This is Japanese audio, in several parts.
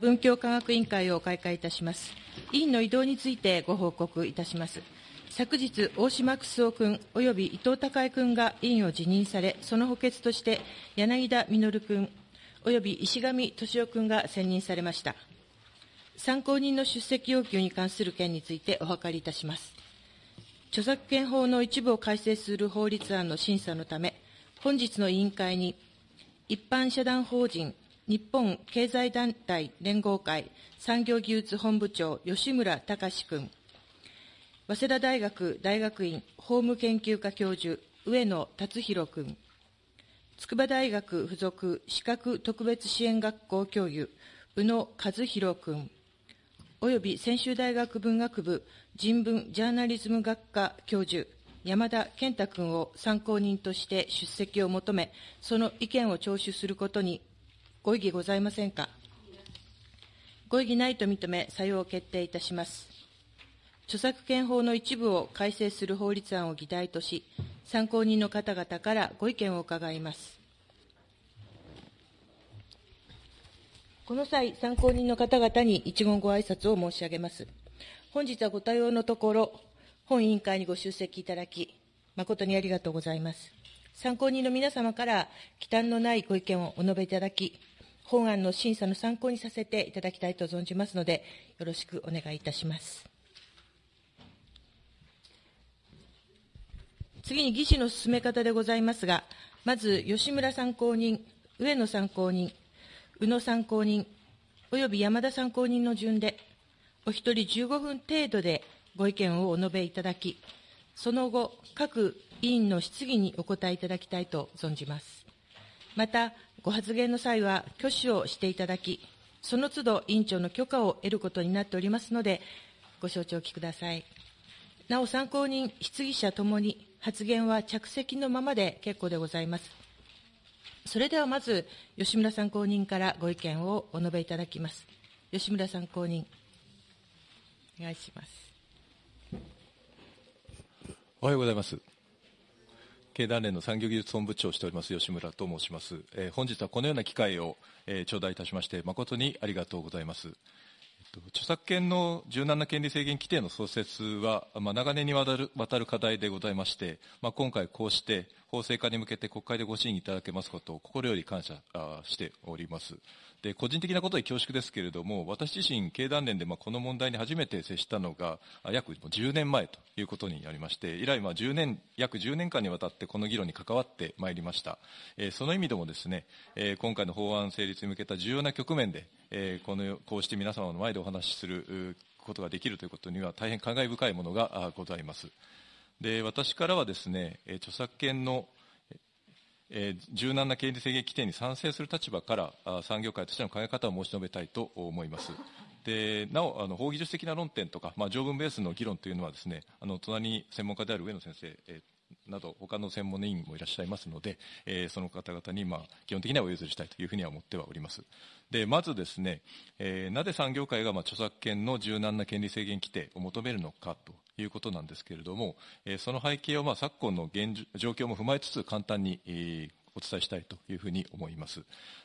文教科学委員会を開会いたします。委員の異動についてご報告いたします。昨日、大島楠夫君及び伊藤孝恵君が委員を辞任され、その補欠として柳田稔君及び石上敏夫君が選任されました。参考人の出席要求に関する件についてお諮りいたします。著作権法の一部を改正する法律案の審査のため、本日の委員会に、一般社団法人日本経済団体連合会産業技術本部長、吉村隆君、早稲田大学大学院法務研究科教授、上野達弘君、筑波大学附属資格特別支援学校教諭、宇野和弘君、および専修大学文学部人文ジャーナリズム学科教授、山田健太君を参考人として出席を求め、その意見を聴取することにご異議ございませんか？ご異議ないと認め、採用を決定いたします。著作権法の一部を改正する法律案を議題とし、参考人の方々からご意見を伺います。この際、参考人の方々に一言ご挨拶を申し上げます。本日はご多用のところ、本委員会にご出席いただき、誠にありがとうございます。参考人の皆様から忌憚のないご意見をお述べいただき、本案の審査の参考にさせていただきたいと存じますので、よろしくお願いいたします。次に議事の進め方でございますが、まず吉村参考人、上野参考人、宇野参考人、および山田参考人の順で、お一人15分程度でご意見をお述べいただき、その後、各委員の質疑にお答えいただきたいと存じます。また、ご発言の際は挙手をしていただき、その都度委員長の許可を得ることになっておりますので、ご承知おきください。なお、参考人、質疑者ともに発言は着席のままで結構でございます。それではまず、吉村参考人からご意見をお述べいただきます。吉村参考人。お願いします。おはようございます。経団連の産業技術本部長をしております吉村と申します。えー、本日はこのような機会を、えー、頂戴いたしまして、誠にありがとうございます。えっと著作権の柔軟な権利制限規定の創設は、まあ、長年にわたる渡る課題でございまして、まあ、今回こうして法制化に向けて国会でご審議いただけますことを心より感謝しております。で、個人的なことで恐縮ですけれども、私自身、経団連でまあこの問題に初めて接したのが、約10年前ということになりまして、以来10年、約10年間にわたってこの議論に関わってまいりました。えー、その意味でもですね、えー、今回の法案成立に向けた重要な局面で、えー、この、こうして皆様の前でお話しすることができるということには大変感慨深いものがございます。で、私からはですね、著作権のえー、柔軟な経理制限規定に賛成する立場からあ産業界としての考え方を申し述べたいと思います。でなお、あの法技術的な論点とか、まあ、条文ベースの議論というのはですね、あの隣に専門家である上野先生、えー、など、他の専門の委員もいらっしゃいますので、えー、その方々に、まあ、基本的にはお譲りしたいというふうには思ってはおります。で、まずですね、えー、なぜ産業界が、まあ、著作権の柔軟な権利制限規定を求めるのかということなんですけれども、えー、その背景を、まあ、昨今の現状況も踏まえつつ簡単に、お伝えしたいというふうに思います。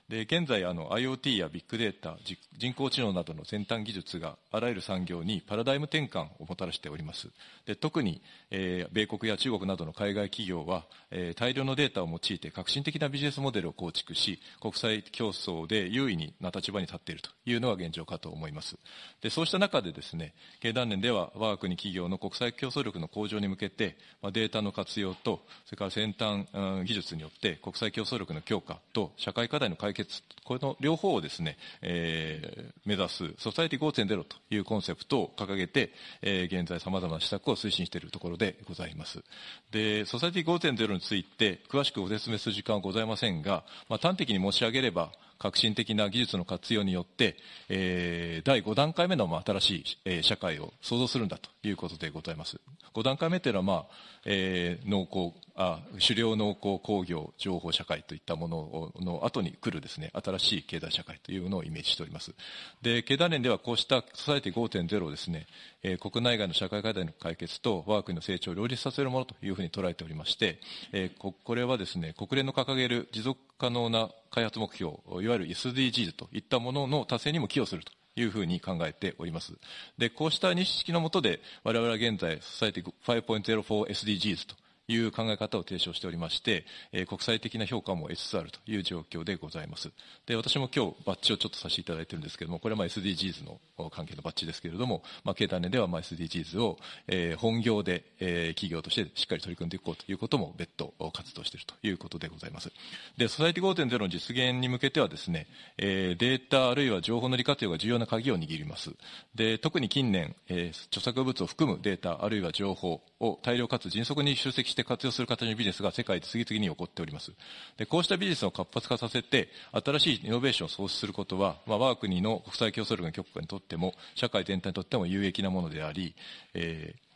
で現在あの IoT やビッグデータ人工知能などの先端技術があらゆる産業にパラダイム転換をもたらしております。で特に、えー、米国や中国などの海外企業は、えー、大量のデータを用いて革新的なビジネスモデルを構築し国際競争で優位な立場に立っているというのが現状かと思います。でそうした中でですね経団連では我が国企業の国際競争力の向上に向けて、まあ、データの活用とそれから先端、うん、技術によって国際競争力の強化と社会課題の解決決、この両方をですね、えー、目指す、ソサイティ5.0というコンセプトを掲げて、えー、現在様々な施策を推進しているところでございます。で、ソサイティ5.0について、詳しくご説明する時間はございませんが、まあ、端的に申し上げれば、革新的な技術の活用によって、えー、第5段階目の、新しい、えー、社会を創造するんだということでございます。5段階目というのは、まあ、えー、農耕、あ狩猟農耕工業情報社会といったものの後に来るですね、新しい経済社会というのをイメージしております。で、経団連ではこうしたソサイティ5.0をですね、えー、国内外の社会課題の解決と我が国の成長を両立させるものというふうに捉えておりまして、えー、ここれはですね、国連の掲げる持続可能な開発目標、いわゆる SDGs といったものの達成にも寄与するというふうに考えております。で、こうした認識のもとで、我々は現在、ソサイティ 5.04SDGs という考え方を提唱しておりまして、えー、国際的な評価も得つつあるという状況でございます。で、私も今日バッジをちょっとさせていただいてるんですけれども、これはまあ SDGs の関係のバッジですけれども、まあ、経団連ではまあ SDGs を、えー、本業で、えー、企業としてしっかり取り組んでいこうということも別途活動しているということでございます。で、ソサイティ5.0の実現に向けてはですね、えー、データあるいは情報の利活用が重要な鍵を握ります。で、特に近年、えー、著作物を含むデータあるいは情報を大量かつ迅速に集積して活用する形のビジネスが世界で次々に起こっております。で、こうしたビジネスを活発化させて、新しいイノベーションを創出することは、まあ、我が国の国際競争力の強化にとっても、社会全体にとっても有益なものであり、えー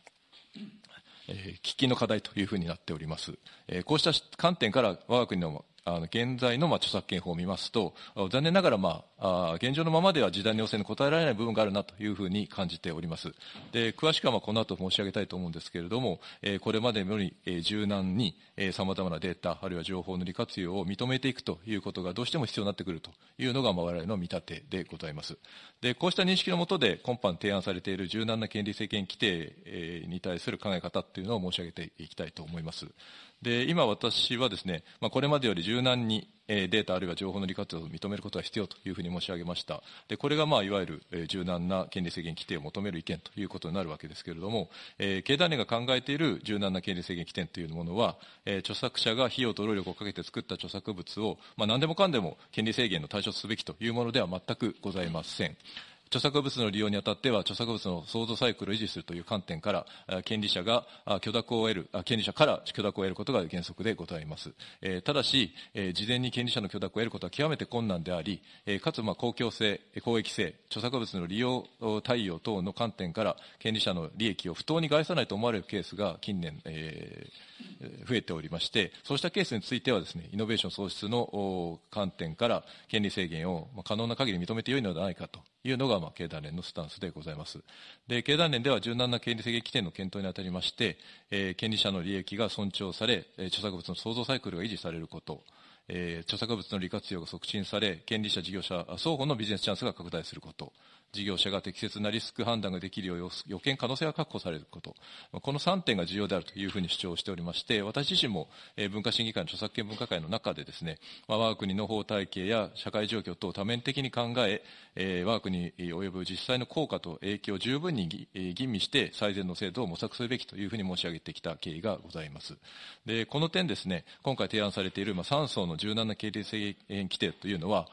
えー、喫緊の課題というふうになっております。えー、こうした観点から我が国のあの現在のまあ著作権法を見ますと、残念ながら、まあ、現状のままでは時代の要請に応えられない部分があるなというふうに感じております。で詳しくはまあこの後申し上げたいと思うんですけれども、これまでより柔軟にさまざまなデータ、あるいは情報の利活用を認めていくということがどうしても必要になってくるというのが我々の見立てでございます。でこうした認識のもとで今般提案されている柔軟な権利制限規定に対する考え方というのを申し上げていきたいと思います。で、今私はですね、まあ、これまでより柔軟にデータあるいは情報の利活用を認めることが必要というふうに申し上げました。で、これがまあいわゆる柔軟な権利制限規定を求める意見ということになるわけですけれども、えー、経団連が考えている柔軟な権利制限規定というものは、えー、著作者が費用と労力をかけて作った著作物を、まあ、何でもかんでも権利制限の対象とすべきというものでは全くございません。著作物の利用にあたっては、著作物の創造サイクルを維持するという観点から、権利者が許諾を得る、権利者から許諾を得ることが原則でございます。ただし、事前に権利者の許諾を得ることは極めて困難であり、かつ、公共性、公益性、著作物の利用対応等の観点から、権利者の利益を不当に害さないと思われるケースが近年、えー増えておりまして、そうしたケースについてはですね、イノベーション創出の観点から権利制限を可能な限り認めてよいのではないかというのが、まあ、経団連のスタンスでございます。で、経団連では柔軟な権利制限規定の検討にあたりまして、えー、権利者の利益が尊重され、著作物の創造サイクルが維持されること、著作物の利活用が促進され、権利者、事業者双方のビジネスチャンスが拡大すること、事業者が適切なリスク判断ができるよう予見可能性が確保されること、この3点が重要であるというふうに主張しておりまして、私自身も文化審議会の著作権分科会の中でですね、我が国の法体系や社会状況等を多面的に考え、我が国及ぶ実際の効果と影響を十分に吟味して最善の制度を模索すべきというふうに申し上げてきた経緯がございます。で、この点ですね、今回提案されている3層の柔軟な経理制限規定というのは、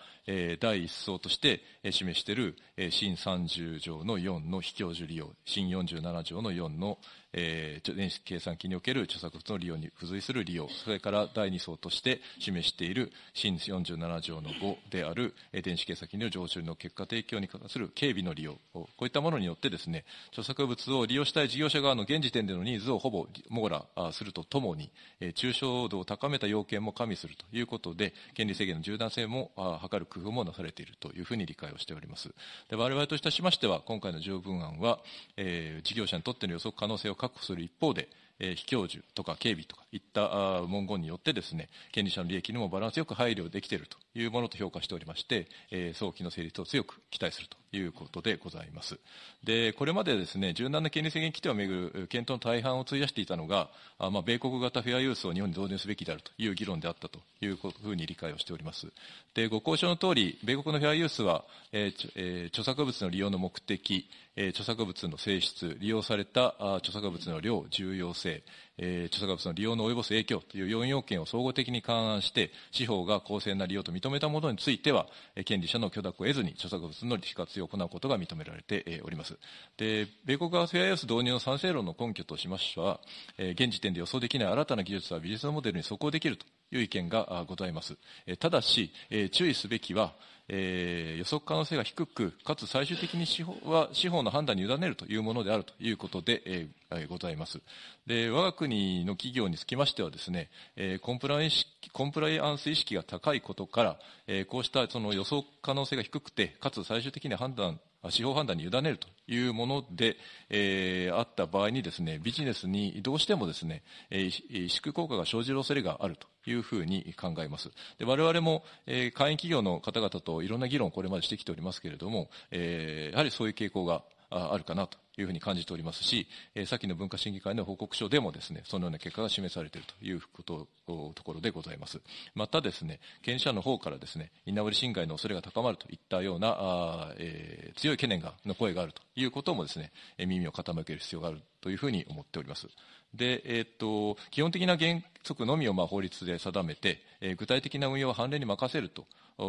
第一層として示している新30条の4の非教授利用、新47条の4のえー、電子計算機における著作物の利用に付随する利用、それから第2層として示している新47条の5である、えー、電子計算機による常習の結果提供に関する警備の利用、こういったものによってですね、著作物を利用したい事業者側の現時点でのニーズをほぼ網羅するとともに、えー、抽象度を高めた要件も加味するということで、権利制限の柔軟性も図る工夫もなされているというふうに理解をしております。で我々といたしましては、今回の条文案は、えー、事業者にとっての予測可能性を確保する一方で、えー、非教授とか警備とかいった文言によってですね、権利者の利益にもバランスよく配慮できているというものと評価しておりまして、えー、早期の成立を強く期待するということでございます。で、これまでですね、柔軟な権利制限規定をめぐる検討の大半を費やしていたのが、あまあ、米国型フェアユースを日本に導入すべきであるという議論であったというふうに理解をしております。で、ご交渉の通り、米国のフェアユースは、えーえー、著作物の利用の目的、えー、著作物の性質、利用されたあ著作物の量、重要性、えー、著作物の利用の及ぼす影響という4要件を総合的に勘案して、司法が公正な利用と認めたものについては、権利者の許諾を得ずに著作物の利活用を行うことが認められております。で、米国側フェアユース導入の賛成論の根拠としましては、現時点で予想できない新たな技術はビジネスモデルに即応できるという意見がございます。ただし、注意すべきは、えー、予測可能性が低く、かつ最終的に司法は司法の判断に委ねるというものであるということで、えー、ございます。で、我が国の企業につきましてはですね、えー、コンプライコンプライアンス意識が高いことから、えー、こうしたその予測可能性が低くて、かつ最終的に判断司法判断に委ねるというもので、えー、あった場合にですね、ビジネスにどうしてもですね、えー、萎縮効果が生じる恐れがあるというふうに考えます。で我々も、えー、会員企業の方々といろんな議論をこれまでしてきておりますけれども、えー、やはりそういう傾向があるかなというふうに感じておりますし、えー、先の文化審議会の報告書でもですね、そのような結果が示されているということところでございます。またですね、権利者の方からですね、居直り侵害の恐れが高まるといったような、あえー、強い懸念がの声があるということもですね、耳を傾ける必要があるというふうに思っております。で、えー、っと、基本的な原則のみをまあ法律で定めて、えー、具体的な運用は判例に任せると。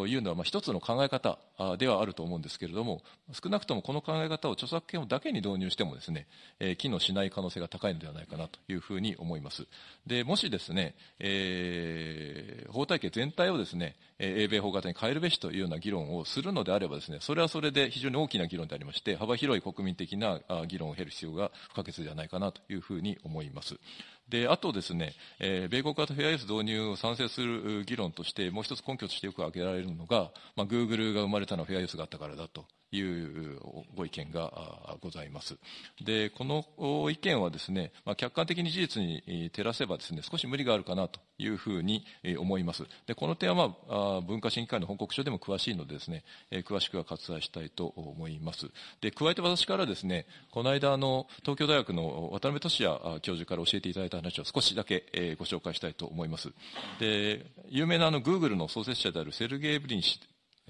いうのは、まあ、一つの考え方ではあると思うんですけれども、少なくともこの考え方を著作権だけに導入してもですね、えー、機能しない可能性が高いのではないかなというふうに思います。で、もしですね、えー、法体系全体をですね、英米法型に変えるべしというような議論をするのであればですね、それはそれで非常に大きな議論でありまして、幅広い国民的な議論を経る必要が不可欠ではないかなというふうに思います。で、あとですね、えー、米国型フェアユース導入を賛成する議論として、もう一つ根拠としてよく挙げられるのが、まあ、Google が生まれたのはフェアユースがあったからだと。いうご意見がございます。で、この意見はですね、まあ、客観的に事実に照らせばですね、少し無理があるかなというふうに思います。で、この点は、まあ、文化審議会の報告書でも詳しいのでですね、詳しくは割愛したいと思います。で、加えて私からですね、この間、あの、東京大学の渡辺俊也教授から教えていただいた話を少しだけご紹介したいと思います。で、有名なあの、Google の創設者であるセルゲイ・ブリン氏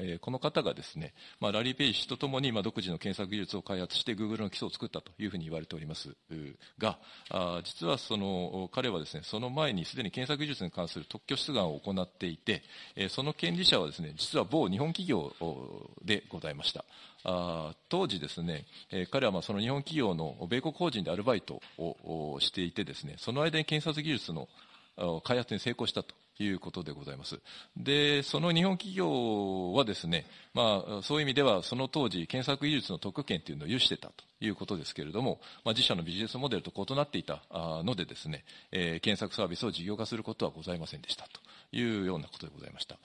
えこの方がですね、まあ、ラリー・ペイ氏とともに、まあ、独自の検索技術を開発して Google の基礎を作ったというふうに言われておりますが、あ実はその彼はですね、その前にすでに検索技術に関する特許出願を行っていて、えその権利者はですね、実は某日本企業でございました。あ当時ですね、え彼はまあその日本企業の米国法人でアルバイトをしていてですね、その間に検察技術の開発に成功したということでございます。で、その日本企業はですね、まあ、そういう意味では、その当時、検索技術の特権というのを有してたということですけれども、まあ、自社のビジネスモデルと異なっていたのでですね、えー、検索サービスを事業化することはございませんでしたというようなことでございました。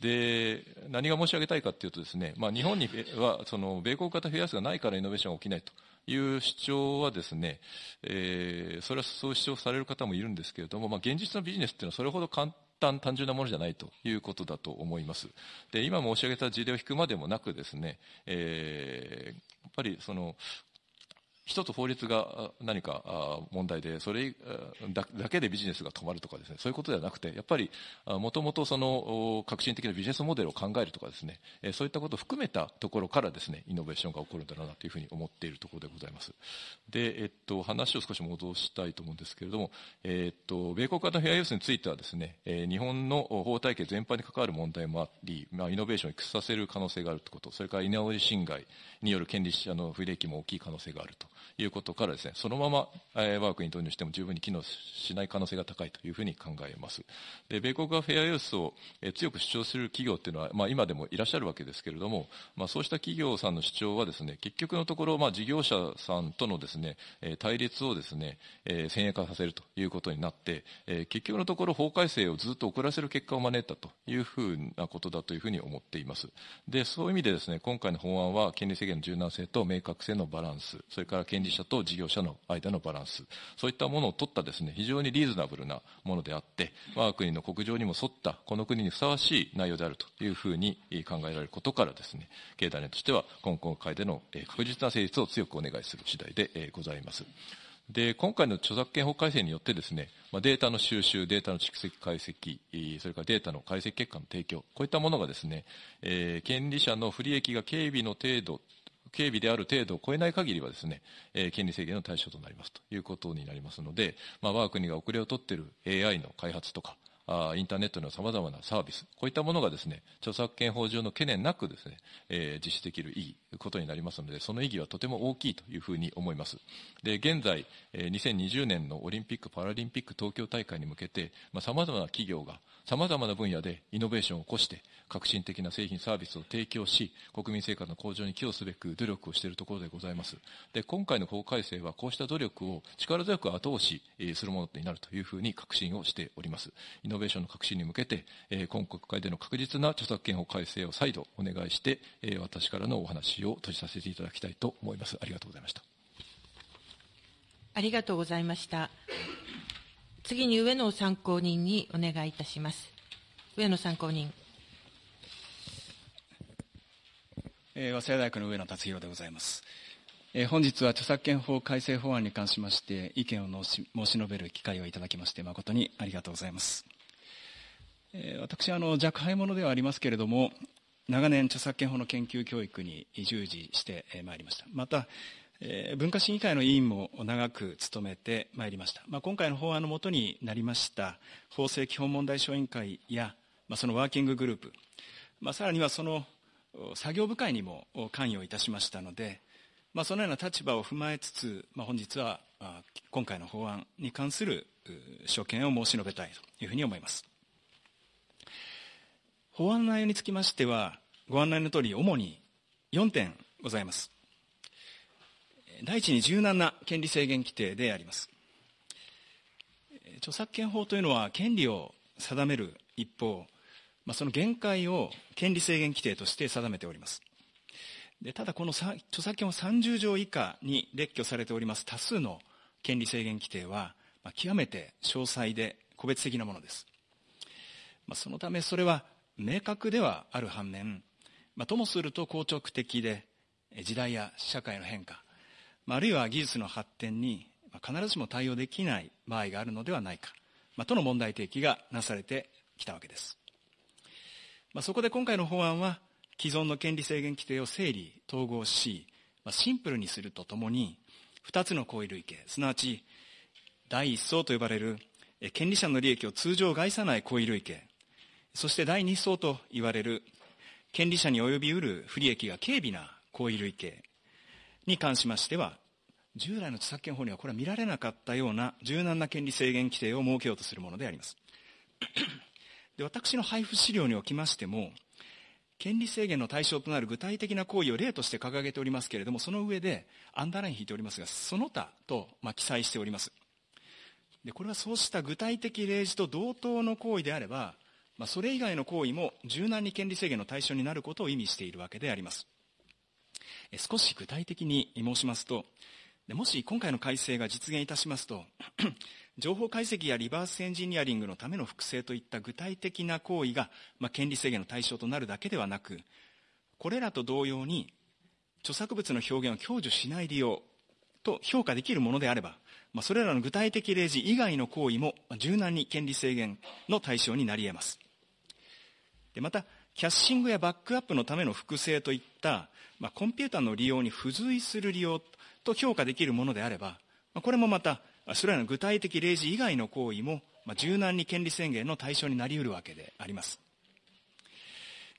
で、何が申し上げたいかというとですね、まあ、日本には、その、米国型フェアスがないからイノベーションが起きないと。いう主張はですね、えー、それはそう主張される方もいるんですけれども、まあ、現実のビジネスっていうのはそれほど簡単、単純なものじゃないということだと思います。で、今申し上げた事例を引くまでもなくですね、えー、やっぱりその、一つ法律が何か問題で、それだけでビジネスが止まるとかですね、そういうことではなくて、やっぱり、もともとその革新的なビジネスモデルを考えるとかですね、そういったことを含めたところからですね、イノベーションが起こるんだろうなというふうに思っているところでございます。で、えっと、話を少し戻したいと思うんですけれども、えっと、米国型フェアユースについてはですね、日本の法体系全般に関わる問題もあり、まあ、イノベーションを育させる可能性があるということ、それから居直り侵害による権利者の不利益も大きい可能性があると。いうことからですね、そのまま、えー、我が国に導入しても十分に機能しない可能性が高いというふうに考えます。で、米国がフェアユースを、えー、強く主張する企業っていうのは、まあ今でもいらっしゃるわけですけれども、まあそうした企業さんの主張はですね、結局のところ、まあ事業者さんとのですね、えー、対立をですね、えー、先鋭化させるということになって、えー、結局のところ法改正をずっと遅らせる結果を招いたというふうなことだというふうに思っています。で、そういう意味でですね、今回の法案は権利制限の柔軟性と明確性のバランス、それから権利者と事業者の間のバランス、そういったものを取ったですね、非常にリーズナブルなものであって、我が国の国情にも沿った、この国にふさわしい内容であるというふうに考えられることからですね、経団連としては今国会での確実な成立を強くお願いする次第でございます。で、今回の著作権法改正によってですね、まデータの収集、データの蓄積解析、それからデータの解析結果の提供、こういったものがですね、えー、権利者の不利益が軽微の程度警備である程度を超えない限りはですね、えー、権利制限の対象となりますということになりますので、まあ、我が国が遅れをとっている AI の開発とか、あインターネットの様々なサービス、こういったものがですね、著作権法上の懸念なくですね、えー、実施できる意義、ことになりますので、その意義はとても大きいというふうに思います。で、現在、えー、2020年のオリンピック・パラリンピック東京大会に向けて、まあ、様々な企業が様々な分野でイノベーションを起こして、革新的な製品サービスを提供し、国民生活の向上に寄与すべく努力をしているところでございます。で、今回の法改正はこうした努力を力強く後押しするものになるというふうに確信をしております。イノベーションの革新に向けて、今国会での確実な著作権法改正を再度お願いして、私からのお話を閉じさせていただきたいと思います。ありがとうございました。ありがとうございました。次に上野参考人にお願いいたします。上野参考人。えー、早稲田大学の上野達弘でございます。えー、本日は著作権法改正法案に関しまして意見を申し述べる機会をいただきまして誠にありがとうございます。えー、私はあの若輩者ではありますけれども長年著作権法の研究教育に従事してまいりました。またえ文化審議会の委員も長く務めてまいりました、まあ、今回の法案のもとになりました法制基本問題小委員会や、まあ、そのワーキンググループ、まあ、さらにはその作業部会にも関与いたしましたので、まあ、そのような立場を踏まえつつ、まあ、本日は今回の法案に関する所見を申し述べたいというふうに思います。法案内容につきましてはご案内のとおり主に4点ございます。第一に柔軟な権利制限規定であります。著作権法というのは権利を定める一方、まあ、その限界を権利制限規定として定めております。でただこの著作権法30条以下に列挙されております多数の権利制限規定は、まあ、極めて詳細で個別的なものです。まあ、そのためそれは明確ではある反面、まあ、ともすると硬直的で時代や社会の変化あるいは技術の発展に必ずしも対応できない場合があるのではないか、まあ、との問題提起がなされてきたわけです。まあ、そこで今回の法案は、既存の権利制限規定を整理、統合し、まあ、シンプルにするとともに、2つの行為類型、すなわち、第一層と呼ばれる権利者の利益を通常害さない行為類型、そして第二層と言われる権利者に及びうる不利益が軽微な行為類型に関しましては、従来の著作権法にはこれは見られなかったような柔軟な権利制限規定を設けようとするものであります。で私の配布資料におきましても、権利制限の対象となる具体的な行為を例として掲げておりますけれども、その上でアンダーライン引いておりますが、その他と、まあ、記載しております。でこれはそうした具体的例示と同等の行為であれば、まあ、それ以外の行為も柔軟に権利制限の対象になることを意味しているわけであります。少し具体的に申しますと、もし今回の改正が実現いたしますと、情報解析やリバースエンジニアリングのための複製といった具体的な行為が、まあ、権利制限の対象となるだけではなく、これらと同様に、著作物の表現を享受しない利用と評価できるものであれば、まあ、それらの具体的例示以外の行為も柔軟に権利制限の対象になり得ます。でまた、キャッシングやバックアップのための複製といった、まあ、コンピューターの利用に付随する利用と評価できるものであれば、まあ、これもまた、それらの具体的例示以外の行為も、まあ、柔軟に権利宣言の対象になり得るわけであります。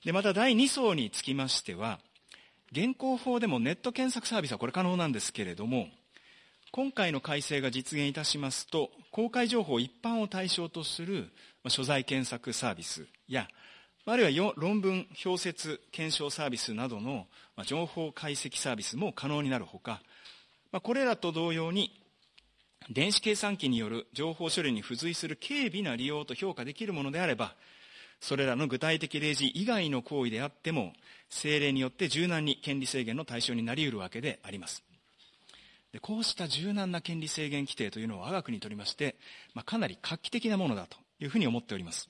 で、また第2層につきましては、現行法でもネット検索サービスはこれ可能なんですけれども、今回の改正が実現いたしますと、公開情報一般を対象とする所在検索サービスや、あるいは論文、表説、検証サービスなどの情報解析サービスも可能になるほか、これらと同様に、電子計算機による情報処理に付随する軽微な利用と評価できるものであれば、それらの具体的例示以外の行為であっても、政令によって柔軟に権利制限の対象になり得るわけであります。でこうした柔軟な権利制限規定というのは我が国にとりまして、まあ、かなり画期的なものだというふうに思っております。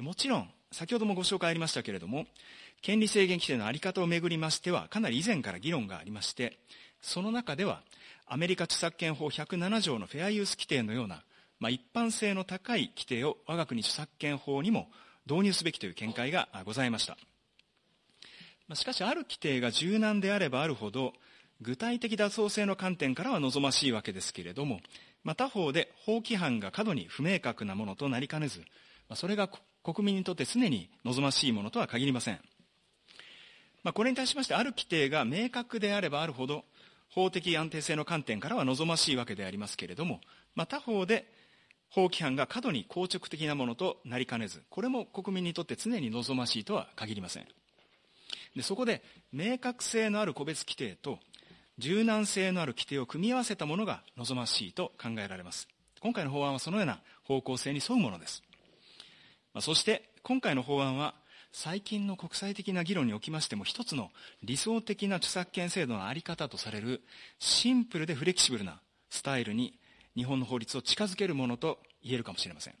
もちろん、先ほどもご紹介ありましたけれども、権利制限規定の在り方をめぐりましては、かなり以前から議論がありまして、その中では、アメリカ著作権法107条のフェアユース規定のような、まあ、一般性の高い規定を我が国著作権法にも導入すべきという見解がございました。しかし、ある規定が柔軟であればあるほど、具体的妥当性の観点からは望ましいわけですけれども、ま他方で法規範が過度に不明確なものとなりかねず、それが国民にとって常に望ましいものとは限りません。まあ、これに対しまして、ある規定が明確であればあるほど、法的安定性の観点からは望ましいわけでありますけれども、まあ、他方で、法規範が過度に硬直的なものとなりかねず、これも国民にとって常に望ましいとは限りません。でそこで、明確性のある個別規定と、柔軟性のある規定を組み合わせたものが望ましいと考えられます。今回の法案はそのような方向性に沿うものです。そして今回の法案は最近の国際的な議論におきましても一つの理想的な著作権制度の在り方とされるシンプルでフレキシブルなスタイルに日本の法律を近づけるものと言えるかもしれません。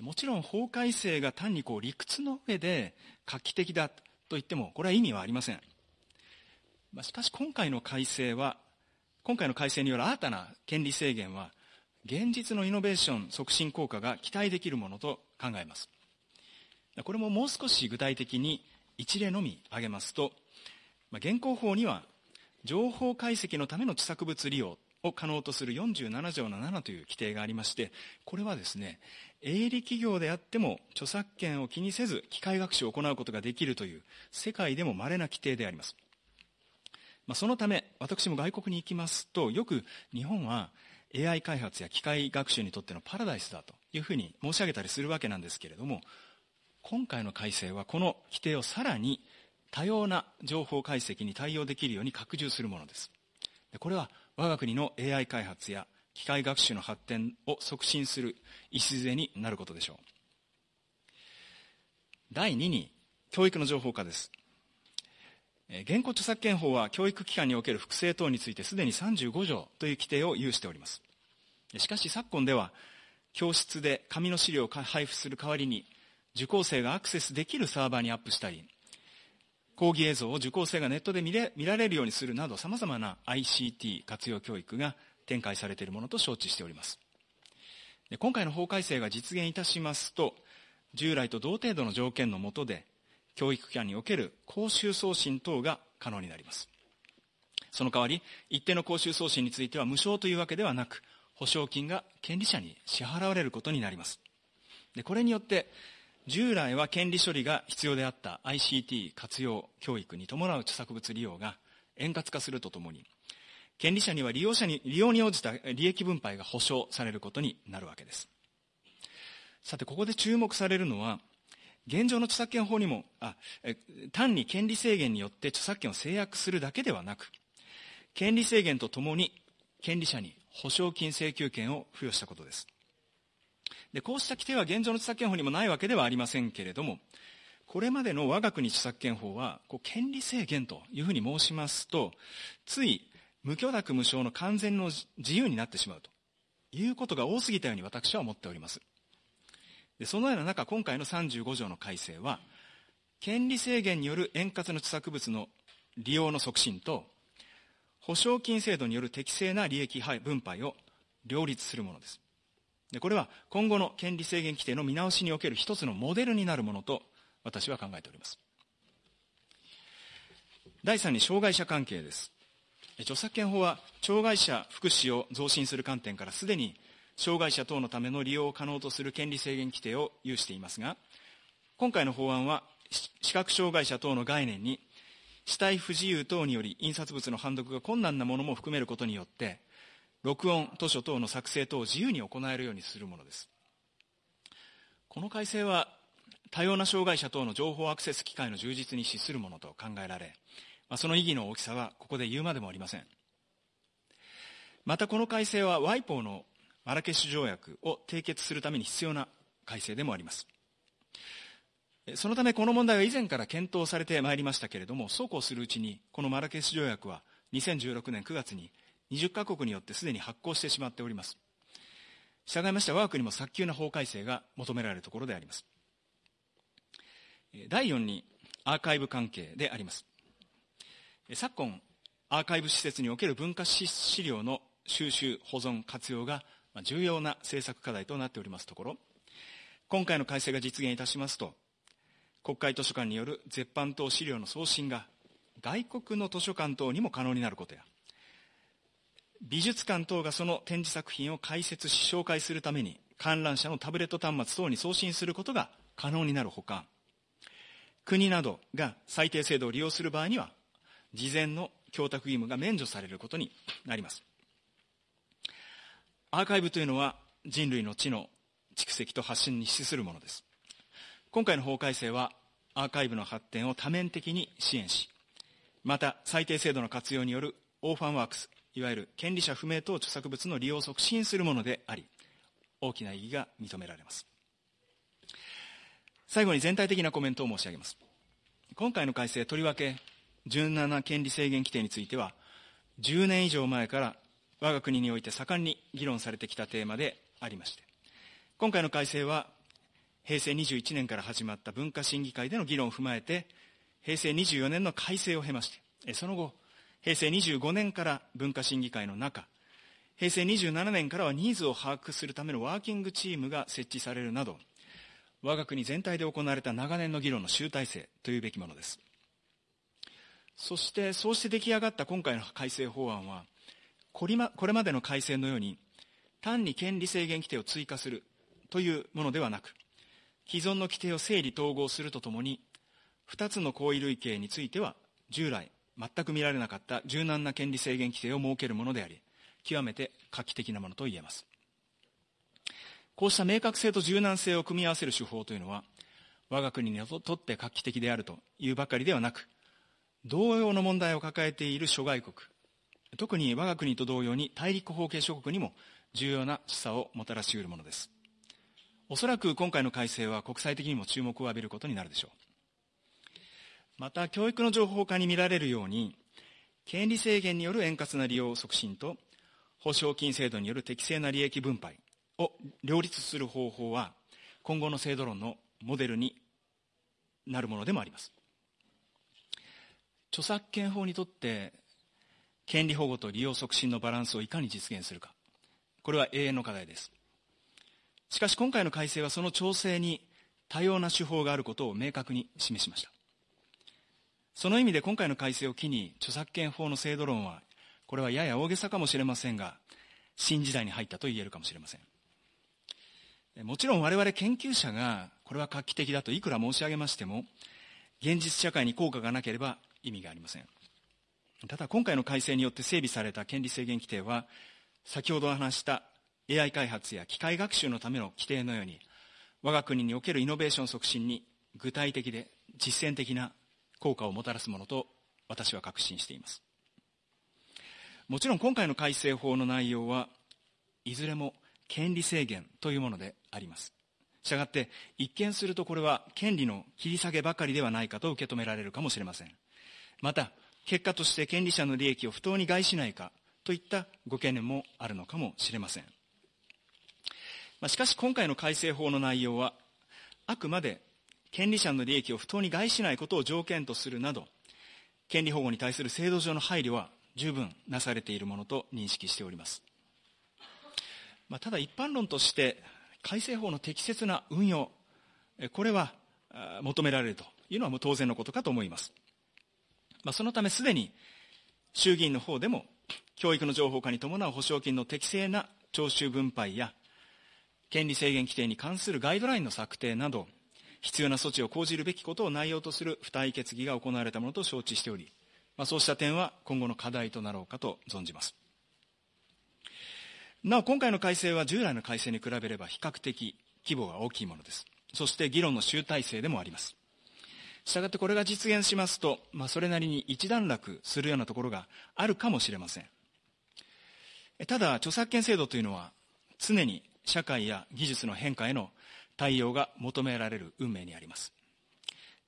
もちろん法改正が単にこう理屈の上で画期的だと言ってもこれは意味はありません。まあしかし今回の改正は今回の改正による新たな権利制限は現実のイノベーション促進効果が期待できるものと考えます。これももう少し具体的に一例のみ挙げますと現行法には情報解析のための著作物利用を可能とする47条の7という規定がありましてこれはですね営利企業であっても著作権を気にせず機械学習を行うことができるという世界でも稀な規定であります。まあ、そのため私も外国に行きますとよく日本は AI 開発や機械学習にとってのパラダイスだというふうに申し上げたりするわけなんですけれども今回の改正はこの規定をさらに多様な情報解析に対応できるように拡充するものです。これは我が国の AI 開発や機械学習の発展を促進する礎になることでしょう。第2に教育の情報化です。現行著作権法は教育機関における複製等についてすでに35条という規定を有しております。しかし昨今では教室で紙の資料を配布する代わりに受講生がアクセスできるサーバーにアップしたり講義映像を受講生がネットで見られるようにするなどさまざまな ICT 活用教育が展開されているものと承知しております。今回の法改正が実現いたしますと従来と同程度の条件の下で教育機関における講習送信等が可能になります。その代わり一定の講習送信については無償というわけではなく保証金が権利者に支払われることになります。でこれによって従来は権利処理が必要であった ICT 活用教育に伴う著作物利用が円滑化するとともに権利者には利用者に利用に応じた利益分配が保証されることになるわけです。さてここで注目されるのは現状の著作権法にもあ単に権利制限によって著作権を制約するだけではなく権利制限とともに権利者に保証金請求権を付与したことです。でこうした規定は現状の著作権法にもないわけではありませんけれどもこれまでの我が国著作権法はこう権利制限というふうに申しますとつい無許諾無償の完全の自由になってしまうということが多すぎたように私は思っております。でそのような中今回の35条の改正は権利制限による円滑な著作物の利用の促進と保証金制度による適正な利益分配を両立するものです。でこれは今後の権利制限規定の見直しにおける一つのモデルになるものと私は考えております。第3に障害者関係です。著作権法は障害者福祉を増進する観点からすでに障害者等のための利用を可能とする権利制限規定を有していますが今回の法案は視覚障害者等の概念に死体不自由等により印刷物の判読が困難なものも含めることによって録音図書等の作成等を自由に行えるようにするものです。この改正は多様な障害者等の情報アクセス機会の充実に資するものと考えられその意義の大きさはここで言うまでもありません。またこの改正は WIPO のマラケシュ条約を締結するために必要な改正でもあります。そのためこの問題は以前から検討されてまいりましたけれどもそうこうするうちにこのマラケシュ条約は2016年9月に20カ国によってすでに発効してしまっております。従いまして我が国も早急な法改正が求められるところであります。第4にアーカイブ関係であります。昨今アーカイブ施設における文化資料の収集保存活用が重要な政策課題となっておりますところ今回の改正が実現いたしますと国会図書館による絶版等資料の送信が外国の図書館等にも可能になることや美術館等がその展示作品を解説し紹介するために観覧車のタブレット端末等に送信することが可能になるほか国などが最低制度を利用する場合には事前の供託義務が免除されることになります。アーカイブというのは人類の知の蓄積と発信に資するものです。今回の法改正はアーカイブの発展を多面的に支援しまた最低制度の活用によるオーファンワークスいわゆる権利者不明等著作物の利用を促進するものであり大きな意義が認められます最後に全体的なコメントを申し上げます。今回の改正、とりわけ17権利制限規定については、10年以上前から我が国において盛んに議論されてきたテーマでありまして、今回の改正は、平成21年から始まった文化審議会での議論を踏まえて、平成24年の改正を経まして、その後、平成25年から文化審議会の中、平成27年からはニーズを把握するためのワーキングチームが設置されるなど、我が国全体で行われた長年の議論の集大成というべきものです。そして、そうして出来上がった今回の改正法案は、これまでの改正のように、単に権利制限規定を追加するというものではなく、既存の規定を整理統合するとともに、2つの行為類型については、従来全く見られなかった柔軟な権利制限規定を設けるものであり、極めて画期的なものと言えます。こうした明確性と柔軟性を組み合わせる手法というのは、我が国にとって画期的であるというばかりではなく、同様の問題を抱えている諸外国、特に我が国と同様に大陸法系諸国にも重要な示唆をもたらし得るものです。おそらく今回の改正は国際的にも注目を浴びることになるでしょう。また、教育の情報化に見られるように、権利制限による円滑な利用促進と、保証金制度による適正な利益分配を両立する方法は、今後の制度論のモデルになるものでもあります。著作権法にとって権利保護と利用促進のバランスをいかに実現するかこれは永遠の課題ですしかし今回の改正はその調整に多様な手法があることを明確に示しましたその意味で今回の改正を機に著作権法の制度論はこれはやや大げさかもしれませんが新時代に入ったと言えるかもしれませんもちろん我々研究者がこれは画期的だといくら申し上げましても現実社会に効果がなければ意味がありません。ただ今回の改正によって整備された権利制限規定は、先ほど話した AI 開発や機械学習のための規定のように、我が国におけるイノベーション促進に具体的で実践的な効果をもたらすものと私は確信しています。もちろん今回の改正法の内容はいずれも権利制限というものであります。したがって、一見するとこれは権利の切り下げばかりではないかと受け止められるかもしれません。また、結果として権利者の利益を不当に害しないかといったご懸念もあるのかもしれません。まあ、しかし今回の改正法の内容は、あくまで権利者の利益を不当に害しないことを条件とするなど、権利保護に対する制度上の配慮は十分なされているものと認識しております。まあ、ただ一般論として、改正法の適切な運用、これは求められるというのはもう当然のことかと思います。まあ、そのためすでに衆議院の方でも教育の情報化に伴う保証金の適正な徴収分配や権利制限規定に関するガイドラインの策定など必要な措置を講じるべきことを内容とする付帯決議が行われたものと承知しており、まあ、そうした点は今後の課題となろうかと存じます。なお、今回の改正は従来の改正に比べれば比較的規模が大きいものです。そして議論の集大成でもあります。したがってこれが実現しますと、まあ、それなりに一段落するようなところがあるかもしれません。ただ、著作権制度というのは、常に社会や技術の変化への対応が求められる運命にあります。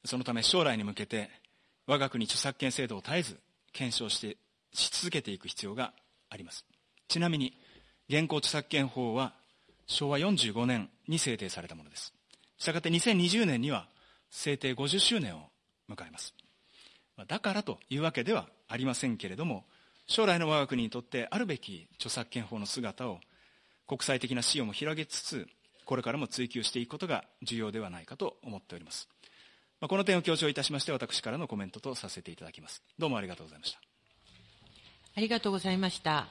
そのため将来に向けて、我が国著作権制度を絶えず検証してし続けていく必要があります。ちなみに、現行著作権法は昭和45年に制定されたものです。したがって2020年には制定50周年を迎えます。だからというわけではありませんけれども、将来の我が国にとってあるべき著作権法の姿を国際的な視野も広げつつ、これからも追求していくことが重要ではないかと思っております。この点を強調いたしまして、私からのコメントとさせていただきます。どうもありがとうございました。ありがとうございました。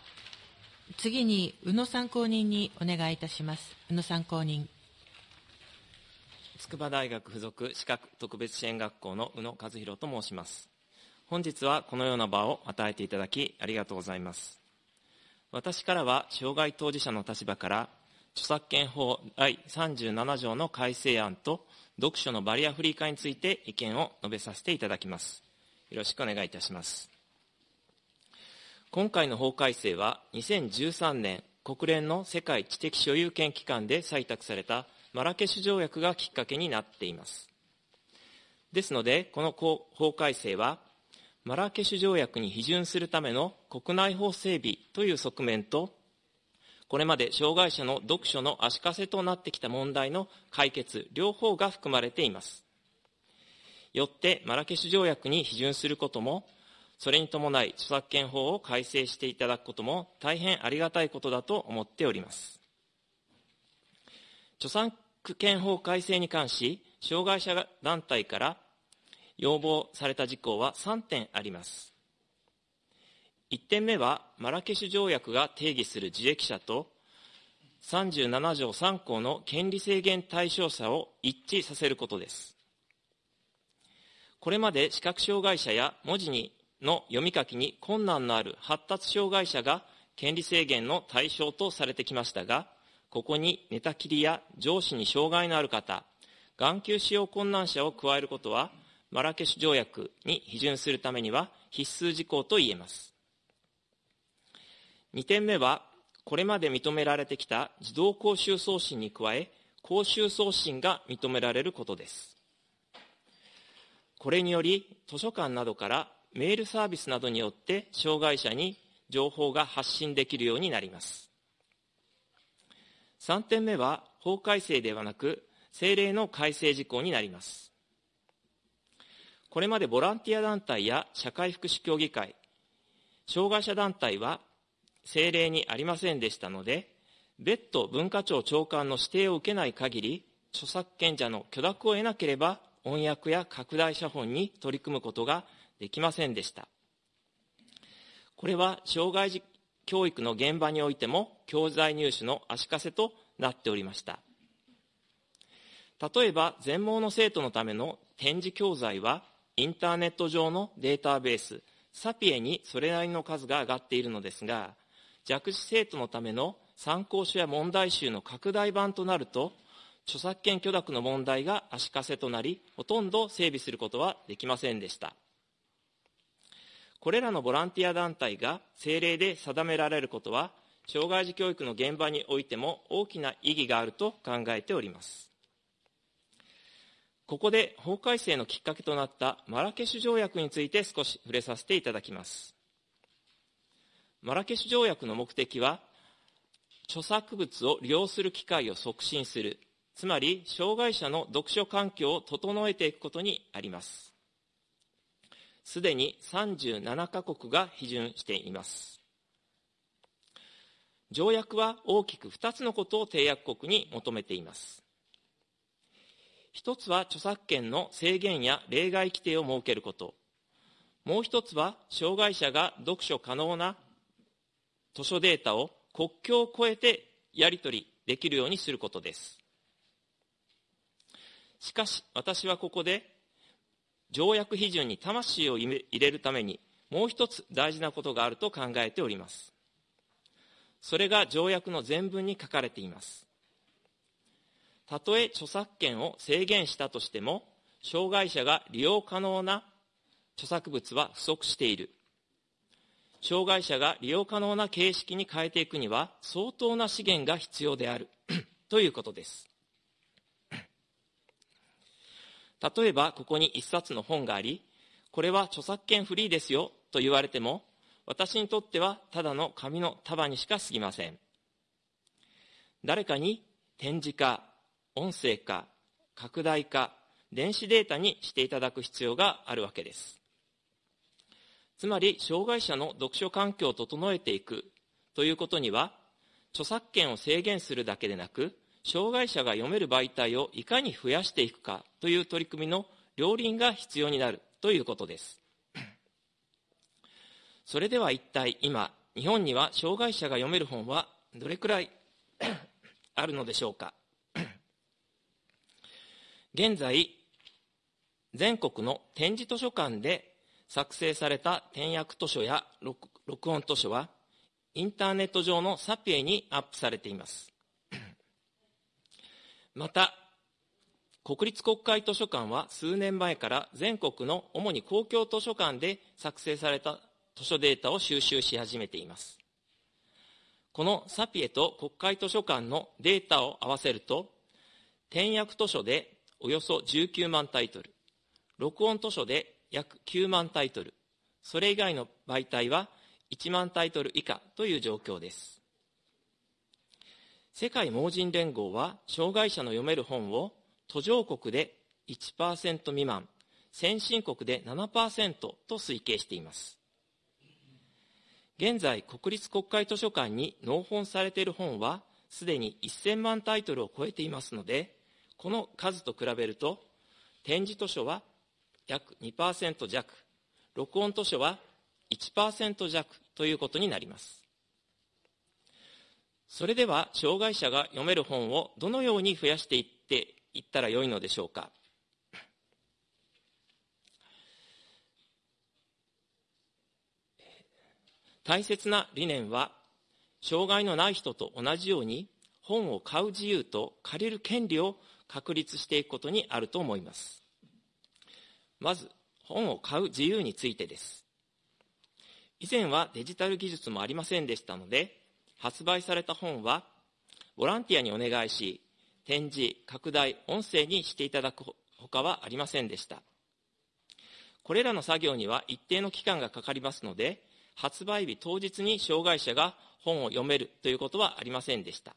次に、宇野参考人にお願いいたします。宇野参考人。筑波大学附属資格特別支援学校の宇野和弘と申します。本日はこのような場を与えていただきありがとうございます。私からは障害当事者の立場から著作権法第37条の改正案と読書のバリアフリー化について意見を述べさせていただきます。よろしくお願いいたします。今回の法改正は2013年国連の世界知的所有権機関で採択されたマラケシュ条約がきっかけになっています。ですので、この法改正は、マラケシュ条約に批准するための国内法整備という側面と、これまで障害者の読書の足かせとなってきた問題の解決、両方が含まれています。よって、マラケシュ条約に批准することも、それに伴い著作権法を改正していただくことも大変ありがたいことだと思っております。著作権法改正に関し、障害者団体から要望された事項は3点あります。1点目は、マラケシュ条約が定義する受益者と、37条3項の権利制限対象者を一致させることです。これまで視覚障害者や文字にの読み書きに困難のある発達障害者が権利制限の対象とされてきましたが、ここに寝たきりや上司に障害のある方、眼球使用困難者を加えることは、マラケシュ条約に批准するためには必須事項と言えます。2点目は、これまで認められてきた自動講習送信に加え、講習送信が認められることです。これにより、図書館などからメールサービスなどによって障害者に情報が発信できるようになります。3点目は法改正ではなく政令の改正事項になります。これまでボランティア団体や社会福祉協議会、障害者団体は政令にありませんでしたので、別途文化庁長官の指定を受けない限り、著作権者の許諾を得なければ、翻訳や拡大写本に取り組むことができませんでした。これは障害児教育の現場においても教材入手の足かせとなっておりました。例えば、全盲の生徒のための展示教材は、インターネット上のデータベース、サピエにそれなりの数が上がっているのですが、弱視生徒のための参考書や問題集の拡大版となると、著作権許諾の問題が足かせとなり、ほとんど整備することはできませんでした。これらのボランティア団体が政令で定められることは、障害児教育の現場においても大きな意義があると考えております。ここで法改正のきっかけとなったマラケシュ条約について少し触れさせていただきます。マラケシュ条約の目的は、著作物を利用する機会を促進する、つまり障害者の読書環境を整えていくことにあります。すでに37カ国が批准しています。条約は大きく2つのことを締約国に求めています。一つは著作権の制限や例外規定を設けること。もう一つは障害者が読書可能な図書データを国境を越えてやり取りできるようにすることです。しかし私はここで条約批准に魂を入れるために、もう一つ大事なことがあると考えております。それが条約の全文に書かれています。たとえ著作権を制限したとしても、障害者が利用可能な著作物は不足している。障害者が利用可能な形式に変えていくには相当な資源が必要である ということです。例えば、ここに一冊の本があり、これは著作権フリーですよと言われても、私にとってはただの紙の束にしか過ぎません。誰かに展示化、音声化、拡大化、電子データにしていただく必要があるわけです。つまり、障害者の読書環境を整えていくということには、著作権を制限するだけでなく、障害者が読める媒体をいかに増やしていくかという取り組みの両輪が必要になるということです。それでは一体今、日本には障害者が読める本はどれくらいあるのでしょうか？現在、全国の展示図書館で作成された転訳図書や録音図書は、インターネット上のサピエにアップされています。また、国立国会図書館は数年前から全国の主に公共図書館で作成された図書データを収集し始めています。このサピエと国会図書館のデータを合わせると、転訳図書でおよそ19万タイトル、録音図書で約9万タイトル、それ以外の媒体は1万タイトル以下という状況です。世界盲人連合は障害者の読める本を途上国で1%未満、先進国で7%と推計しています。現在、国立国会図書館に納本されている本は、すでに1000万タイトルを超えていますので、この数と比べると、展示図書は約2%弱、録音図書は1%弱ということになります。それでは、障害者が読める本をどのように増やしていっていったらよいのでしょうか。大切な理念は、障害のない人と同じように、本を買う自由と借りる権利を確立していくことにあると思います。まず、本を買う自由についてです。以前はデジタル技術もありませんでしたので、発売された本は、ボランティアにお願いし、展示、拡大、音声にしていただくほかはありませんでした。これらの作業には一定の期間がかかりますので、発売日当日に障害者が本を読めるということはありませんでした。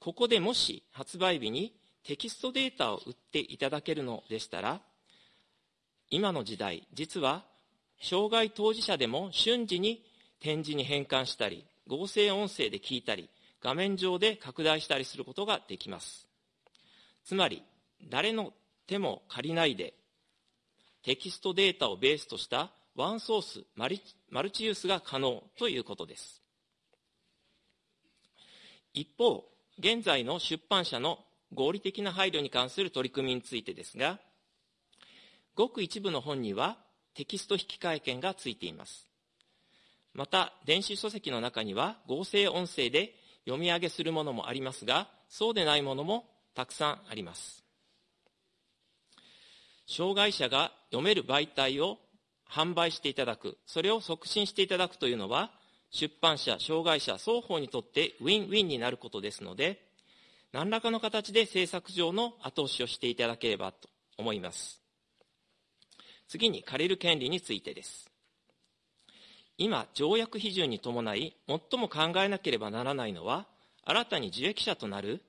ここでもし発売日にテキストデータを売っていただけるのでしたら、今の時代、実は障害当事者でも瞬時に展示に変換したり、合成音声で聞いたり、画面上で拡大したりすることができます。つまり、誰の手も借りないで、テキストデータをベースとしたワンソースマルチユースが可能ということです。一方、現在の出版社の合理的な配慮に関する取り組みについてですが、ごく一部の本にはテキスト引換権がついています。また、電子書籍の中には合成音声で読み上げするものもありますが、そうでないものもたくさんあります。障害者が読める媒体を販売していただく、それを促進していただくというのは、出版社、障害者、双方にとってウィンウィンになることですので、何らかの形で政策上の後押しをしていただければと思います。次に借りる権利についてです。今、条約批准に伴い、最も考えなければならないのは、新たに受益者となる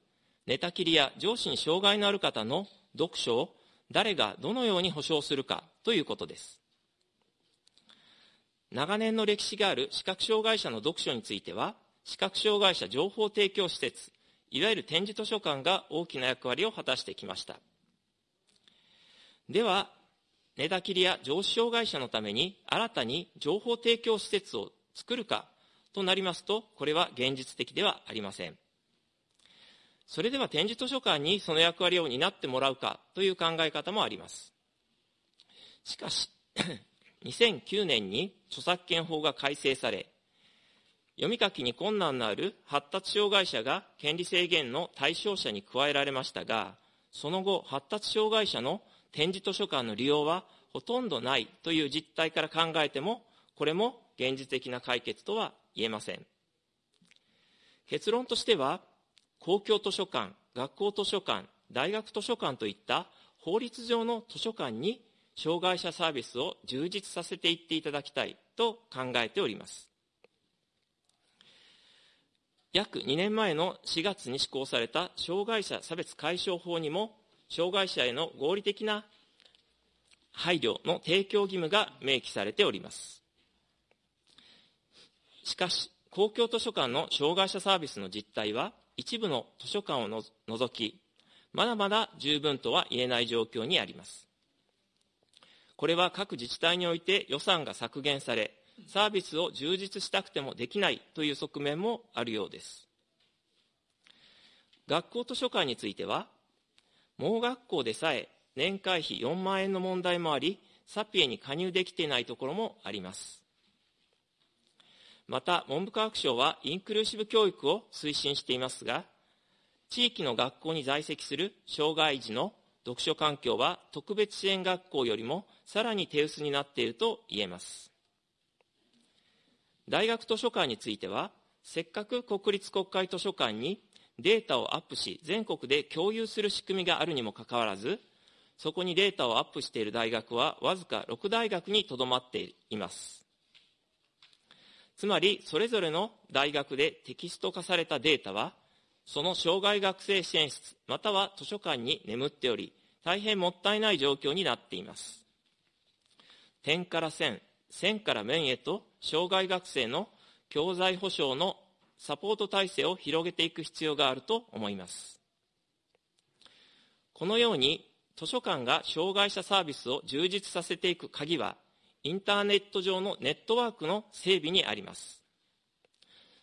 寝たきりや上司に障害のある方の読書を誰がどのように保障するかということです。長年の歴史がある視覚障害者の読書については、視覚障害者情報提供施設、いわゆる展示図書館が大きな役割を果たしてきました。では、寝たきりや上司障害者のために新たに情報提供施設を作るかとなりますと、これは現実的ではありません。それでは展示図書館にその役割を担ってもらうかという考え方もあります。しかし、2009年に著作権法が改正され、読み書きに困難のある発達障害者が権利制限の対象者に加えられましたが、その後、発達障害者の展示図書館の利用はほとんどないという実態から考えても、これも現実的な解決とは言えません。結論としては、公共図書館、学校図書館、大学図書館といった法律上の図書館に障害者サービスを充実させていっていただきたいと考えております。約2年前の4月に施行された障害者差別解消法にも、障害者への合理的な配慮の提供義務が明記されております。しかし、公共図書館の障害者サービスの実態は、一部の図書館を除き、まだまだ十分とは言えない状況にあります。これは各自治体において予算が削減され、サービスを充実したくてもできないという側面もあるようです。学校図書館については、盲学校でさえ年会費4万円の問題もあり、サピエに加入できていないところもあります。また、文部科学省はインクルーシブ教育を推進していますが、地域の学校に在籍する障害児の読書環境は特別支援学校よりもさらに手薄になっていると言えます。大学図書館については、せっかく国立国会図書館にデータをアップし、全国で共有する仕組みがあるにもかかわらず、そこにデータをアップしている大学はわずか6大学にとどまっています。つまり、それぞれの大学でテキスト化されたデータは、その障害学生支援室、または図書館に眠っており、大変もったいない状況になっています。点から線、線から面へと、障害学生の教材保障のサポート体制を広げていく必要があると思います。このように図書館が障害者サービスを充実させていく鍵は、インターネット上のネットワークの整備にあります。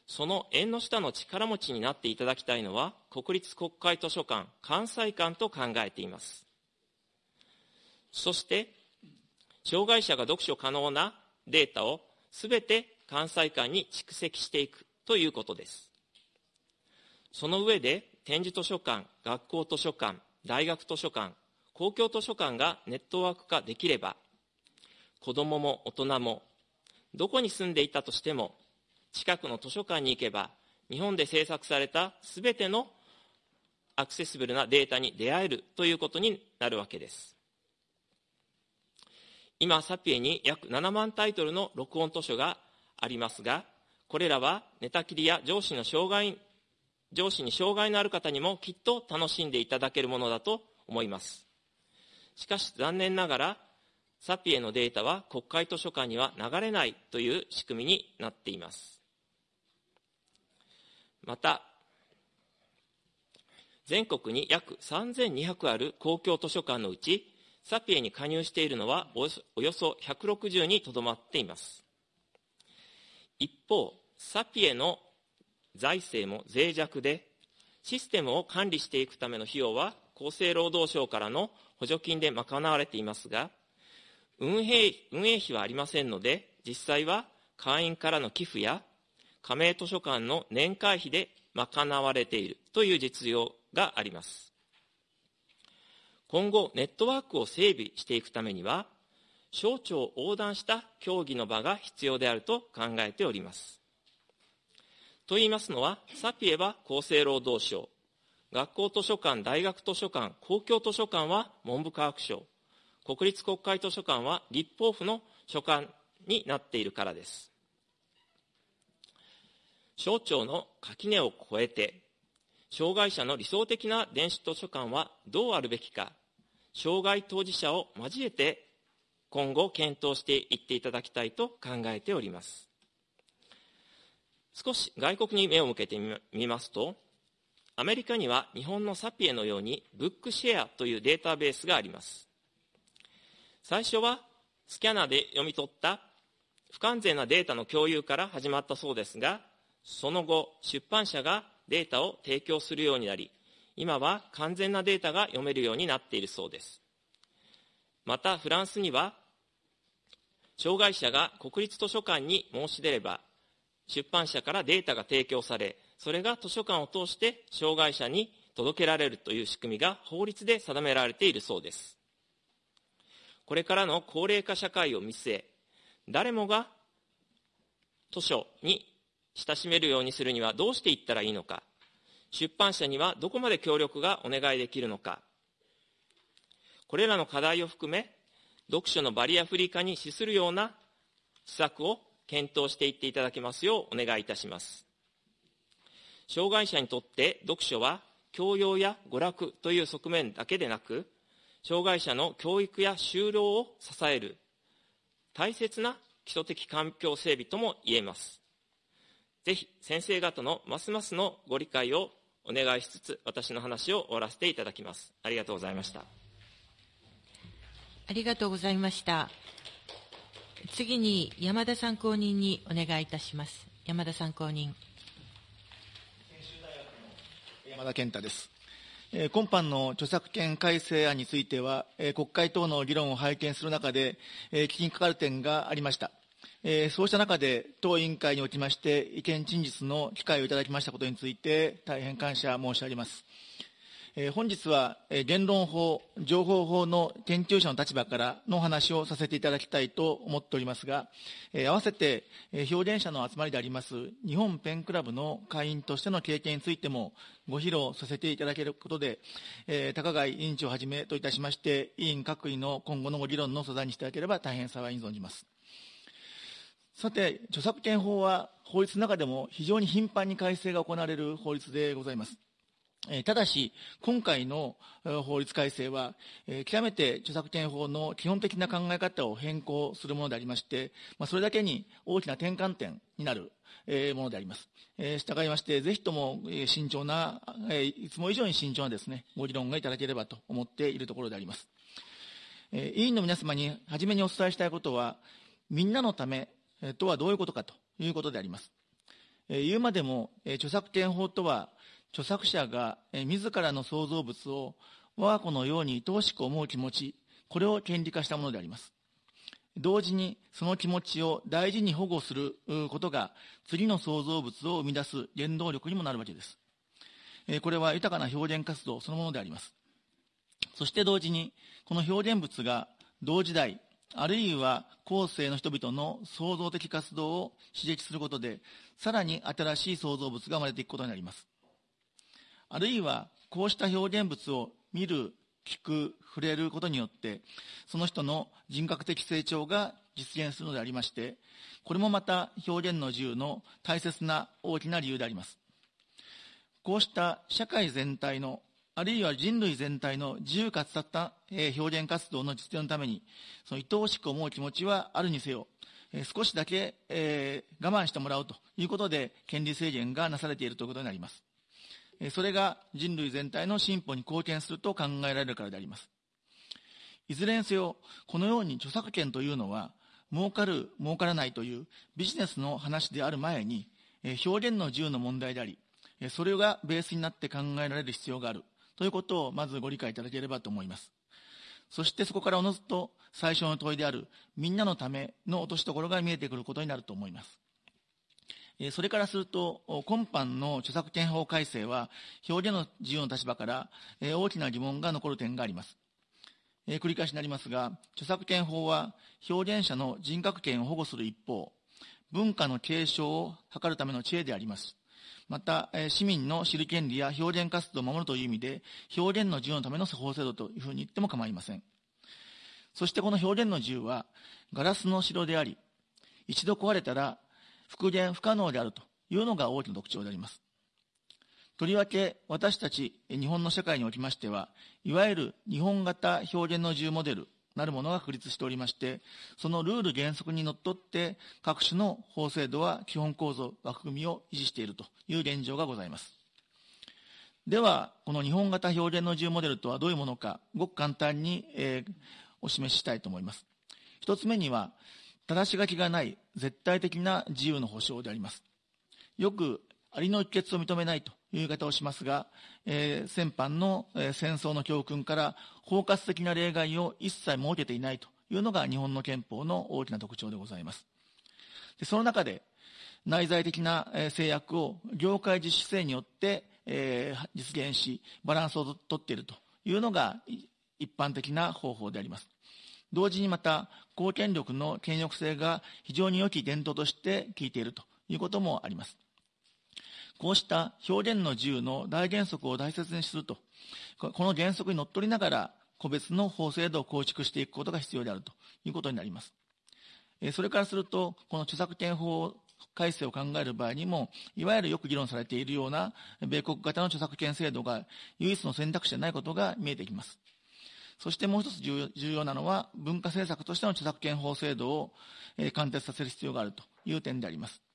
その縁の下の力持ちになっていただきたいのは、国立国会図書館、関西館と考えています。そして、障害者が読書可能なデータをすべて関西館に蓄積していくということです。その上で、展示図書館、学校図書館、大学図書館、公共図書館がネットワーク化できれば、子どもも大人も、どこに住んでいたとしても、近くの図書館に行けば、日本で制作されたすべてのアクセシブルなデータに出会えるということになるわけです。今、サピエに約7万タイトルの録音図書がありますが、これらは寝たきりや上司の障害、上司に障害のある方にもきっと楽しんでいただけるものだと思います。しかし残念ながら、サピエのデータは国会図書館には流れないという仕組みになっています。また、全国に約3200ある公共図書館のうち、サピエに加入しているのはおよそ160にとどまっています。一方、サピエの財政も脆弱で、システムを管理していくための費用は厚生労働省からの補助金で賄われていますが、運営運営費はありませんので、実際は会員からの寄付や加盟図書館の年会費で賄われているという実情があります。今後、ネットワークを整備していくためには、省庁横断した協議の場が必要であると考えております。と言いますのは、サピエは厚生労働省、学校図書館、大学図書館、公共図書館は文部科学省、国立国会図書館は立法府の所管になっているからです。省庁の垣根を越えて、障害者の理想的な電子図書館はどうあるべきか、障害当事者を交えて今後検討していっていただきたいと考えております。少し外国に目を向けてみますと、アメリカには日本のサピエのようにブックシェアというデータベースがあります。最初はスキャナーで読み取った不完全なデータの共有から始まったそうですが、その後、出版社がデータを提供するようになり、今は完全なデータが読めるようになっているそうです。また、フランスには障害者が国立図書館に申し出れば、出版社からデータが提供され、それが図書館を通して障害者に届けられるという仕組みが法律で定められているそうです。これからの高齢化社会を見据え、誰もが図書に親しめるようにするにはどうしていったらいいのか、出版社にはどこまで協力がお願いできるのか、これらの課題を含め、読書のバリアフリー化に資するような施策を検討していっていただけますようお願いいたします。障害者にとって読書は教養や娯楽という側面だけでなく、障害者の教育や就労を支える大切な基礎的環境整備とも言えます。ぜひ先生方のますますのご理解をお願いしつつ、私の話を終わらせていただきます。ありがとうございました。ありがとうございました。次に山田参考人にお願いいたします。山田参考人。山田健太です。今般の著作権改正案については、国会等の議論を拝見する中で、危機にかかる点がありました。えそうした中で、当委員会におきまして、意見陳述の機会をいただきましたことについて、大変感謝申し上げますえ。本日はえ言論法、情報法の研究者の立場からのお話をさせていただきたいと思っておりますが、え合わせてえ表現者の集まりであります日本ペンクラブの会員としての経験についてもご披露させていただけることで、え高貝委員長をはじめといたしまして、委員各位の今後のご議論の素材にしていただければ大変幸いに存じます。さて、著作権法は法律の中でも非常に頻繁に改正が行われる法律でございます。ただし、今回の法律改正は、極めて著作権法の基本的な考え方を変更するものでありまして、それだけに大きな転換点になるものであります。従いまして、ぜひとも慎重な、いつも以上に慎重なですね、ご議論がいただければと思っているところであります。委員の皆様に初めにお伝えしたいことは、みんなのためとはどういうことかということであります。言うまでも、著作権法とは、著作者が自らの創造物を我が子のように愛おしく思う気持ち、これを権利化したものであります。同時にその気持ちを大事に保護することが次の創造物を生み出す原動力にもなるわけです。これは豊かな表現活動そのものであります。そして同時にこの表現物が同時代、あるいは後世の人々の創造的活動を刺激することで、さらに新しい創造物が生まれていくことになります。あるいは、こうした表現物を見る、聞く、触れることによって、その人の人格的成長が実現するのでありまして、これもまた表現の自由の大切な大きな理由であります。こうした社会全体の、あるいは人類全体の自由かつたった表現活動の実現のために、その愛おしく思う気持ちはあるにせよ、少しだけ、え、我慢してもらうということで、権利制限がなされているということになります。それが人類全体の進歩に貢献すると考えられるからであります。いずれにせよ、このように著作権というのは、儲かる、儲からないというビジネスの話である前に、表現の自由の問題であり、それがベースになって考えられる必要があるということをまずご理解いただければと思います。そしてそこからおのずと最初の問いであるみんなのための落としどころが見えてくることになると思います。それからすると、今般の著作権法改正は、表現の自由の立場から大きな疑問が残る点があります。繰り返しになりますが、著作権法は表現者の人格権を保護する一方、文化の継承を図るための知恵であります。また、市民の知る権利や表現活動を守るという意味で、表現の自由のための法制度というふうに言っても構いません。そしてこの表現の自由は、ガラスの城であり、一度壊れたら復元不可能であるというのが大きな特徴であります。とりわけ私たち日本の社会におきましては、いわゆる日本型表現の自由モデルなるものが確立しておりまして、そのルール原則にのっとって各種の法制度は基本構造、枠組みを維持しているという現状がございます。では、この日本型表現の自由モデルとはどういうものか、ごく簡単に、えー、お示ししたいと思います。一つ目には、正し書きがない絶対的な自由の保障であります。よく、ありの一決を認めないという言い方をしますが、えー、先般の、戦争の教訓から包括的な例外を一切設けていないというのが日本の憲法の大きな特徴でございます。でその中で、内在的な制約を業界自主性によって、えー、実現し、バランスをとっているというのが一般的な方法であります。同時にまた、公権力の権力性が非常に良き伝統として効いているということもあります。こうした表現の自由の大原則を大切にすると、この原則にのっとりながら、個別の法制度を構築していくことが必要であるということになります。それからすると、この著作権法改正を考える場合にも、いわゆるよく議論されているような米国型の著作権制度が唯一の選択肢でないことが見えてきます。そしてもう一つ重要なのは、文化政策としての著作権法制度を貫徹させる必要があるという点であります。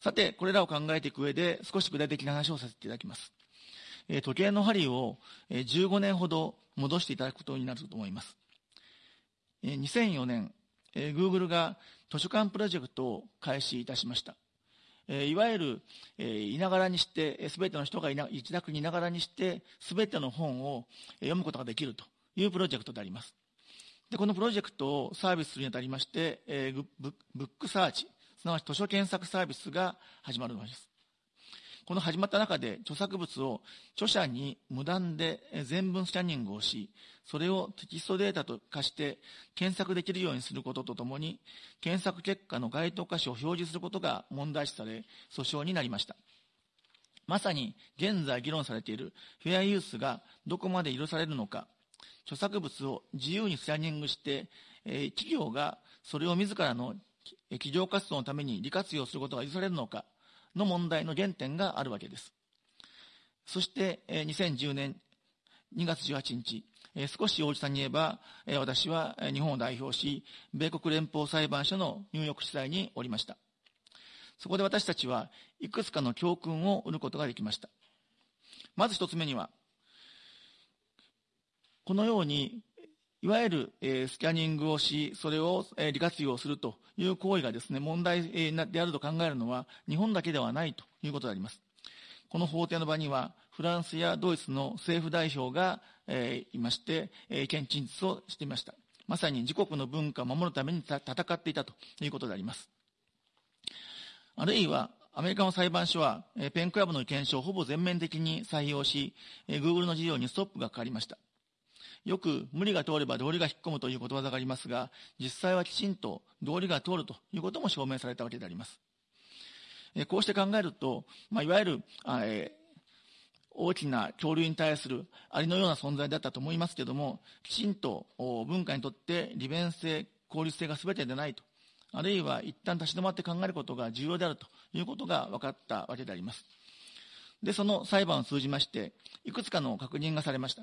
さて、これらを考えていく上で、少し具体的な話をさせていただきます。時計の針を15年ほど戻していただくことになると思います。2004年、Google が図書館プロジェクトを開始いたしました。いわゆる、いながらにして、すべての人が自宅にいながらにして、すべての本を読むことができるというプロジェクトであります。で、このプロジェクトをサービスするにあたりまして、ブックサーチ、すなわち図書検索サービスが始まるのです。この始まった中で著作物を著者に無断で全文スキャニングをし、それをテキストデータと化して検索できるようにすることとともに、検索結果の該当箇所を表示することが問題視され、訴訟になりました。まさに現在議論されているフェアユースがどこまで許されるのか、著作物を自由にスキャニングして、えー、企業がそれを自らの企業活動のために利活用することが許されるのか、の問題の原点があるわけです。そして、2010年2月18日、少し大地さんに言えば、私は日本を代表し、米国連邦裁判所のニューヨーク地裁におりました。そこで私たちはいくつかの教訓を得ることができました。まず一つ目には、このようにいわゆる、えー、スキャニングをし、それを、えー、利活用するという行為がですね、問題、えー、であると考えるのは、日本だけではないということであります。この法廷の場には、フランスやドイツの政府代表が、えー、いまして、えー、意見陳述をしていました。まさに自国の文化を守るために戦っていたということであります。あるいは、アメリカの裁判所は、えー、ペンクラブの検証をほぼ全面的に採用し、えー、Google の事業にストップがかかりました。よく無理が通れば道理が引っ込むということわざがありますが、実際はきちんと道理が通るということも証明されたわけであります。えこうして考えると、まあ、いわゆる、え大きな恐竜に対するありのような存在だったと思いますけども、きちんと文化にとって利便性、効率性が全てでないと、あるいは一旦立ち止まって考えることが重要であるということが分かったわけであります。で、その裁判を通じまして、いくつかの確認がされました。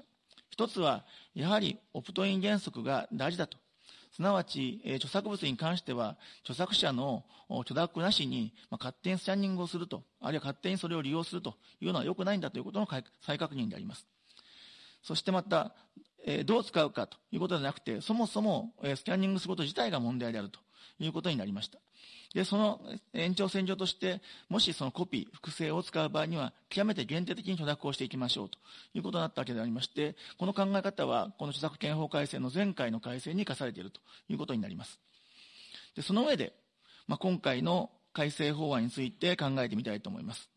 一つは、やはりオプトイン原則が大事だと。すなわち、えー、著作物に関しては、著作者の許諾なしに、まあ、勝手にスキャンニングをすると、あるいは勝手にそれを利用するというのは良くないんだということの再確認であります。そしてまた、えー、どう使うかということではなくて、そもそも、えー、スキャンニングすること自体が問題であるということになりました。で、その延長線上として、もしそのコピー、複製を使う場合には、極めて限定的に許諾をしていきましょうということになったわけでありまして、この考え方は、この著作権法改正の前回の改正に生かされているということになります。で、その上で、まあ、今回の改正法案について考えてみたいと思います。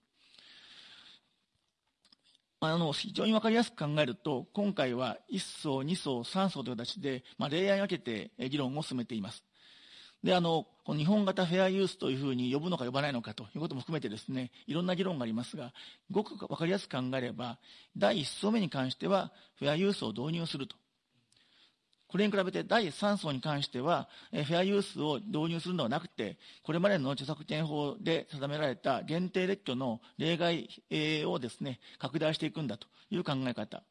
あの、非常にわかりやすく考えると、今回は1層、2層、3層という形で、まあ、例案を分けて議論を進めています。で、あの、この日本型フェアユースというふうに呼ぶのか呼ばないのかということも含めてですね、いろんな議論がありますが、ごくわかりやすく考えれば、第1層目に関しては、フェアユースを導入すると。これに比べて第3層に関しては、フェアユースを導入するのではなくて、これまでの著作権法で定められた限定列挙の例外をですね、拡大していくんだという考え方。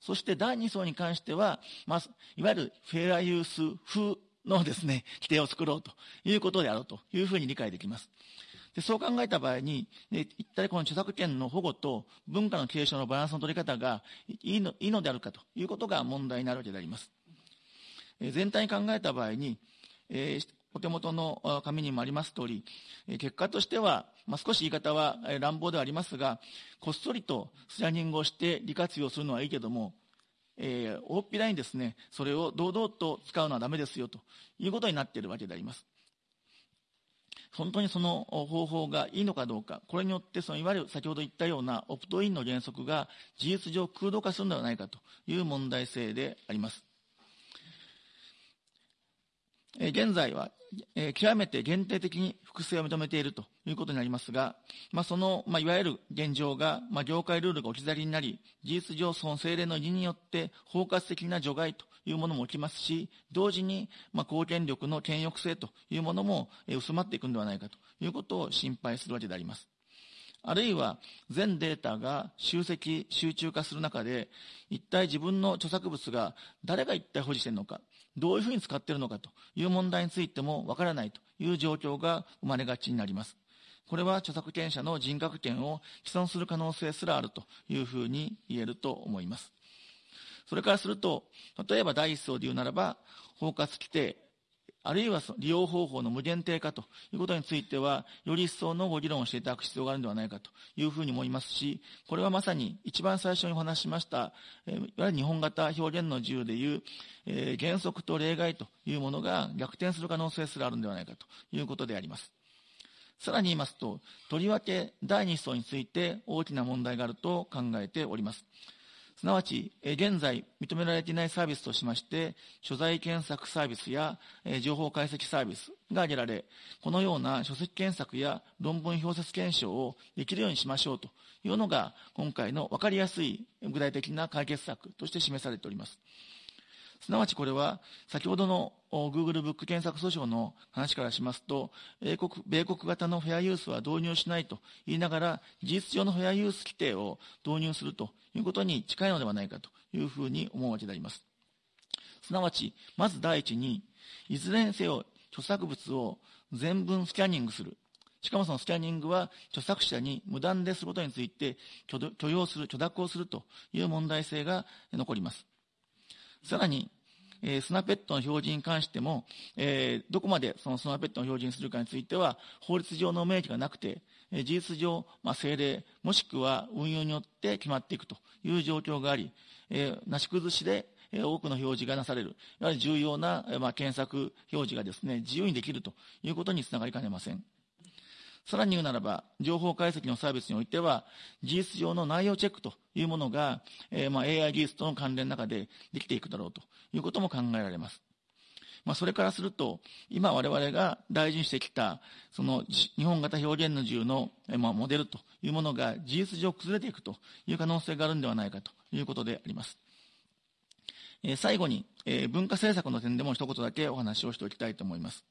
そして第2層に関しては、まあ、いわゆるフェアユース風のですね、規定を作ろうということであろうというふうに理解できます。でそう考えた場合に、一体この著作権の保護と文化の継承のバランスの取り方がいいのいいのであるかということが問題になるわけであります。え全体に考えた場合に、えー、お手元の紙にもあります通り、結果としては、まあ、少し言い方は乱暴ではありますが、こっそりとスラニングをして利活用するのはいいけども、えー、大っぴらにですね、それを堂々と使うのはダメですよということになっているわけであります。本当にその方法がいいのかどうか、これによってそのいわゆる先ほど言ったようなオプトインの原則が事実上空洞化するのではないかという問題性であります。現在は、極めて限定的に複製を認めているということになりますが、まあ、その、まあ、いわゆる現状が、まあ、業界ルールが置き去りになり、事実上その政令の意によって包括的な除外というものも起きますし、同時に、まあ、公権力の権力性というものも薄まっていくのではないかということを心配するわけであります。あるいは全データが集積、集中化する中で、一体自分の著作物が誰が一体保持しているのか、どういうふうに使っているのかという問題についてもわからないという状況が生まれがちになります。これは著作権者の人格権を毀損する可能性すらあるというふうに言えると思います。それからすると、例えば第一層で言うならば、包括規定、あるいは利用方法の無限定化ということについては、より一層のご議論をしていただく必要があるのではないかというふうに思いますし、これはまさに一番最初にお話ししました、いわゆる日本型表現の自由でいう、えー、原則と例外というものが逆転する可能性すらあるのではないかということであります。さらに言いますと、とりわけ第2層について大きな問題があると考えております。すなわち、現在認められていないサービスとしまして、所在検索サービスや情報解析サービスが挙げられ、このような書籍検索や論文表説検証をできるようにしましょうというのが、今回の分かりやすい具体的な解決策として示されております。すなわちこれは、先ほどの Google ブック検索訴訟の話からしますと、米国米国型のフェアユースは導入しないと言いながら、事実上のフェアユース規定を導入するということに近いのではないかというふうに思うわけであります。すなわち、まず第一に、いずれにせよ著作物を全文スキャニングする。しかもそのスキャニングは著作者に無断ですることについて許容する、許諾をするという問題性が残ります。さらに、えー、スナペットの表示に関しても、えー、どこまでそのスナペットの表示にするかについては、法律上の明記がなくて、えー、事実上、まあ、政令、もしくは運用によって決まっていくという状況があり、えー、なし崩しで、え、多くの表示がなされる、やはり重要な、まあ、検索表示がですね、自由にできるということにつながりかねません。さらに言うならば、情報解析のサービスにおいては、事実上の内容チェックというものが、えー、まあ AI 技術との関連の中でできていくだろうということも考えられます。まあ、それからすると、今我々が大事にしてきた、その日本型表現の自由の、まあ、モデルというものが事実上崩れていくという可能性があるんではないかということであります。えー、最後に、えー、文化政策の点でも一言だけお話をしておきたいと思います。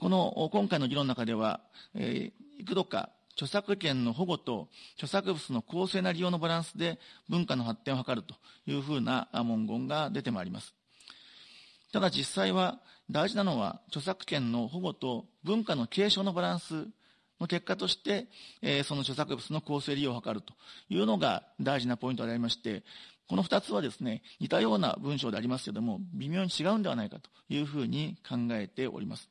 この今回の議論の中では、いく度か著作権の保護と著作物の公正な利用のバランスで文化の発展を図るというふうな文言が出てまいります。ただ実際は大事なのは著作権の保護と文化の継承のバランスの結果として、その著作物の公正利用を図るというのが大事なポイントでありまして、この二つはですね、似たような文章でありますけれども、微妙に違うんではないかというふうに考えております。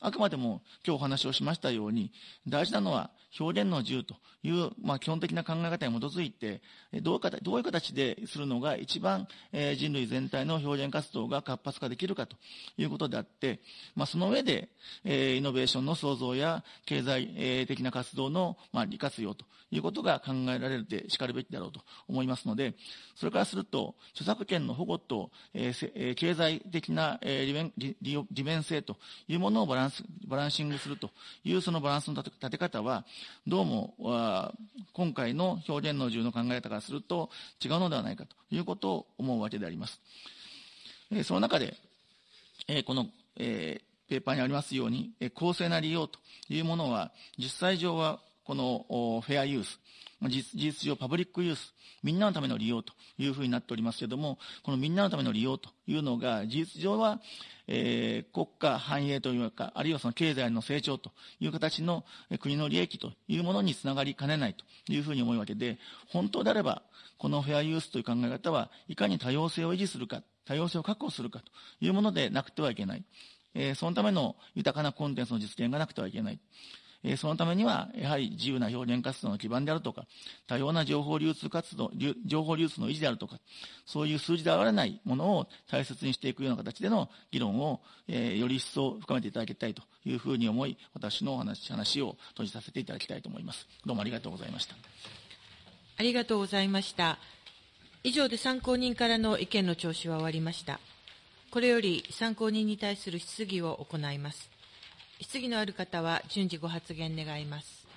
あくまでも今日お話をしましたように、大事なのは表現の自由という、まあ、基本的な考え方に基づいて、どういう形どういう形でするのが一番、えー、人類全体の表現活動が活発化できるかということであって、まあ、その上で、えー、イノベーションの創造や経済、えー、的な活動の、まあ、利活用ということが考えられるでしかるべきだろうと思いますので、それからすると、著作権の保護と、えー、経済的な、えー、利便利利便性というものをバランスバランシングするというそのバランスの立て方は、どうも今回の表現の自由の考え方からすると違うのではないかということを思うわけであります。えその中で、えこの、えペーパーにありますように、え公正な利用というものは、実際上はこのフェアユース、事実上パブリックユース、みんなのための利用というふうになっておりますけれども、このみんなのための利用というのが、事実上は、えー、国家繁栄というか、あるいはその経済の成長という形の国の利益というものにつながりかねないというふうに思うわけで、本当であれば、このフェアユースという考え方はいかに多様性を維持するか、多様性を確保するかというものでなくてはいけない。えー、そのための豊かなコンテンツの実現がなくてはいけない。えそのためには、やはり自由な表現活動の基盤であるとか、多様な情報流通活動、情報流通の維持であるとか、そういう数字で現れないものを大切にしていくような形での議論を、えより一層深めていただきたいというふうに思い、私の話話を閉じさせていただきたいと思います。どうもありがとうございました。ありがとうございました。以上で参考人からの意見の聴取は終わりました。これより参考人に対する質疑を行います。質疑のある方は順次ご発言願います。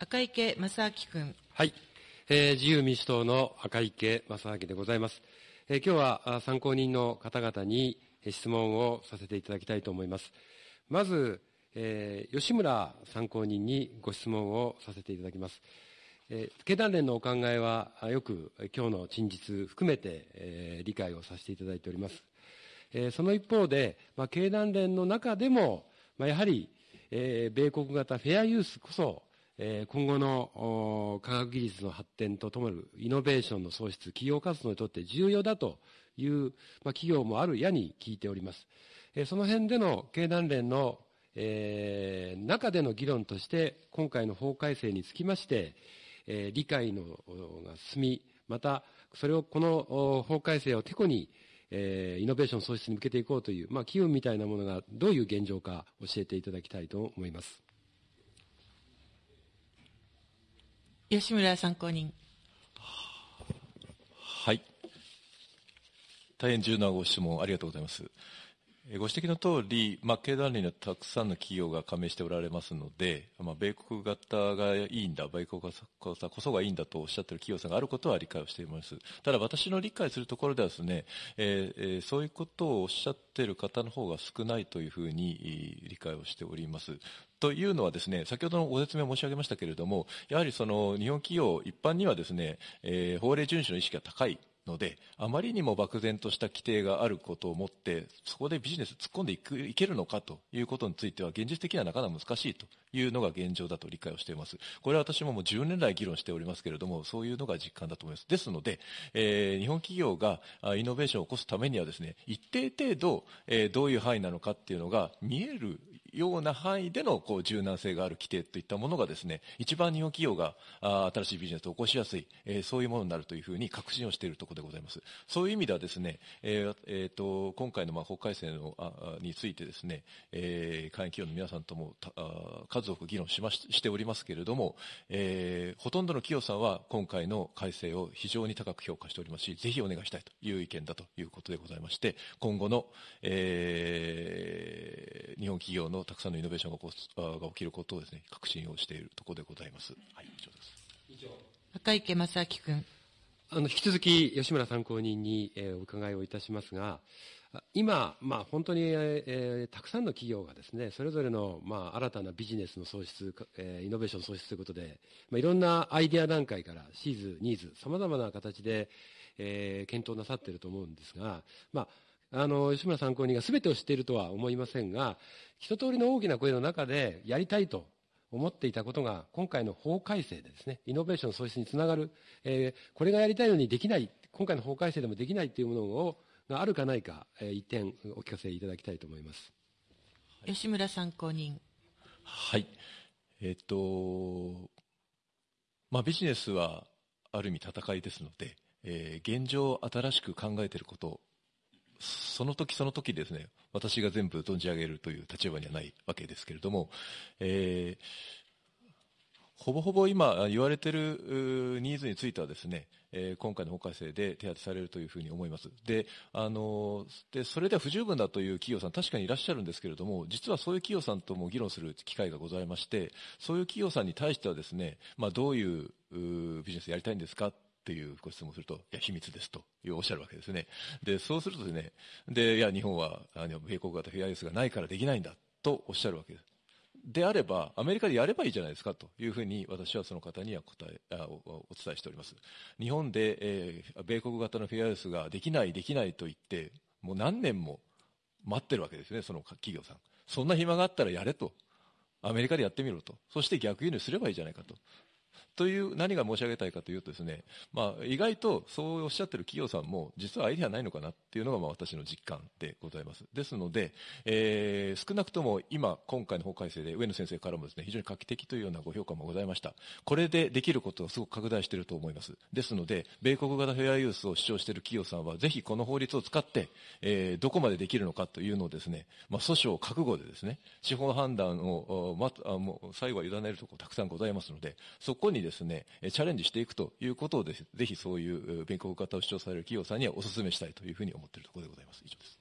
赤池正明君。はい、えー、自由民主党の赤池正明でございます。えー、今日は参考人の方々に質問をさせていただきたいと思います。まず、えー、吉村参考人にご質問をさせていただきます。えー、経団連のお考えはよく今日の陳述含めて、えー、理解をさせていただいております。えー、その一方で、まあ、経団連の中でも、まあ、やはり、えー、米国型フェアユースこそ、えー、今後の科学技術の発展とともるイノベーションの創出、企業活動にとって重要だという、まあ、企業もあるやに聞いております。えー、その辺での経団連の、えー、中での議論として、今回の法改正につきまして、えー、理解のが進み、また、それをこの法改正をてこに、えー、イノベーション創出に向けていこうという、まあ、機運みたいなものがどういう現状か教えていただきたいと思います。吉村参考人。はい。大変重要なご質問ありがとうございます。ご指摘の通り、まあ、経団連にはたくさんの企業が加盟しておられますので、まあ、米国型がいいんだ、米国型こそがいいんだとおっしゃっている企業さんがあることは理解をしています。ただ私の理解するところではですね、えー、そういうことをおっしゃっている方の方が少ないというふうに理解をしております。というのはですね、先ほどのご説明申し上げましたけれども、やはりその日本企業一般にはですね、えー、法令遵守の意識が高いので、あまりにも漠然とした規定があることをもって、そこでビジネス突っ込んでいくいけるのかということについては、現実的にはなかなか難しいというのが現状だと理解をしています。これは私ももう10年来議論しておりますけれども、そういうのが実感だと思います。ですので、えー、日本企業がイノベーションを起こすためにはですね、一定程度、えー、どういう範囲なのかっていうのが見えるような範囲でのこう柔軟性がある規定といったものがですね、一番日本企業があ新しいビジネスを起こしやすい、えー、そういうものになるというふうに確信をしているところでございます。そういう意味ではですね、えーえーと、今回のまあ法改正のあについてですね、えー、会員企業の皆さんともあ数多く議論しまししておりますけれども、えー、ほとんどの企業さんは今回の改正を非常に高く評価しておりますし、ぜひお願いしたいという意見だということでございまして、今後の、えー、日本企業のたくさんのイノベーションが起こが起きることをですね、確信をしているところでございます。はい、以上です。以上。赤池正明君。あの、引き続き吉村参考人に、えー、お伺いをいたしますが、今、まあ、本当に、えー、たくさんの企業がですね、それぞれの、まあ、新たなビジネスの創出、えー、イノベーション創出ということで、まあ、いろんなアイデア段階からシーズ、ニーズ、様々な形で、えー、検討なさっていると思うんですが、まあ、あの、吉村参考人が全てを知っているとは思いませんが、一通りの大きな声の中でやりたいと思っていたことが、今回の法改正でですね、イノベーション創出につながる、えー、これがやりたいのにできない、今回の法改正でもできないというものを、があるかないか、えー、一点お聞かせいただきたいと思います。吉村参考人。はい。えっ、と、まあビジネスはある意味戦いですので、えー、現状新しく考えていることその時その時ですね、私が全部存じ上げるという立場にはないわけですけれども、えー、ほぼほぼ今言われているニーズについてはですね、えー、今回の法改正で手当てされるというふうに思います。で、あので、それでは不十分だという企業さん確かにいらっしゃるんですけれども、実はそういう企業さんとも議論する機会がございまして、そういう企業さんに対してはですね、まあ、どういうビジネスやりたいんですかっていうご質問をすると、いや、秘密ですというおっしゃるわけですね。で、そうするとですね、で、いや、日本は、あの、米国型フェアユースがないからできないんだとおっしゃるわけです。であれば、アメリカでやればいいじゃないですかというふうに私はその方には答えあおお伝えしております。日本で、えー、米国型のフェアユースができない、できないと言って、もう何年も待ってるわけですね、その企業さん。そんな暇があったらやれと。アメリカでやってみろと。そして逆輸入すればいいじゃないかと。という何が申し上げたいかというとですね、まあ、意外とそうおっしゃってる企業さんも実はアイデアないのかなっていうのがまあ私の実感でございます。ですので、えー、少なくとも今、今回の法改正で上野先生からもですね、非常に画期的というようなご評価もございました。これでできることがすごく拡大していると思います。ですので、米国型フェアユースを主張している企業さんは、ぜひこの法律を使って、えー、どこまでできるのかというのをですね、まあ、訴訟覚悟でですね、司法判断を、ま、あもう最後は委ねるところたくさんございますので、そこにですね、チャレンジしていくということをぜひそういう米国型を主張される企業さんにはお勧めしたいというふうに思っているところでございます。以上です。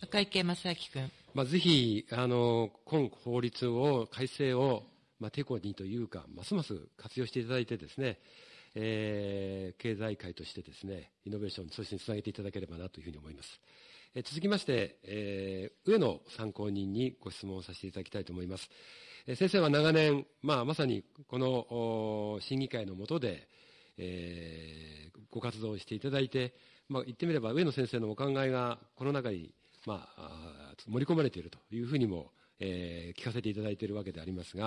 赤池正明君。まあ、ぜひ、あの、今法律を、改正を、まあ、てこにというか、ますます活用していただいてですね、えー、経済界としてですね、イノベーション、そしてつなげていただければなというふうに思います。えー、続きまして、えー、上野参考人にご質問をさせていただきたいと思います。先生は長年、まあ、まさにこの審議会の下で、えー、ご活動をしていただいて、まあ、言ってみれば上野先生のお考えがこの中に、まあ、盛り込まれているというふうにも、えー、聞かせていただいているわけでありますが、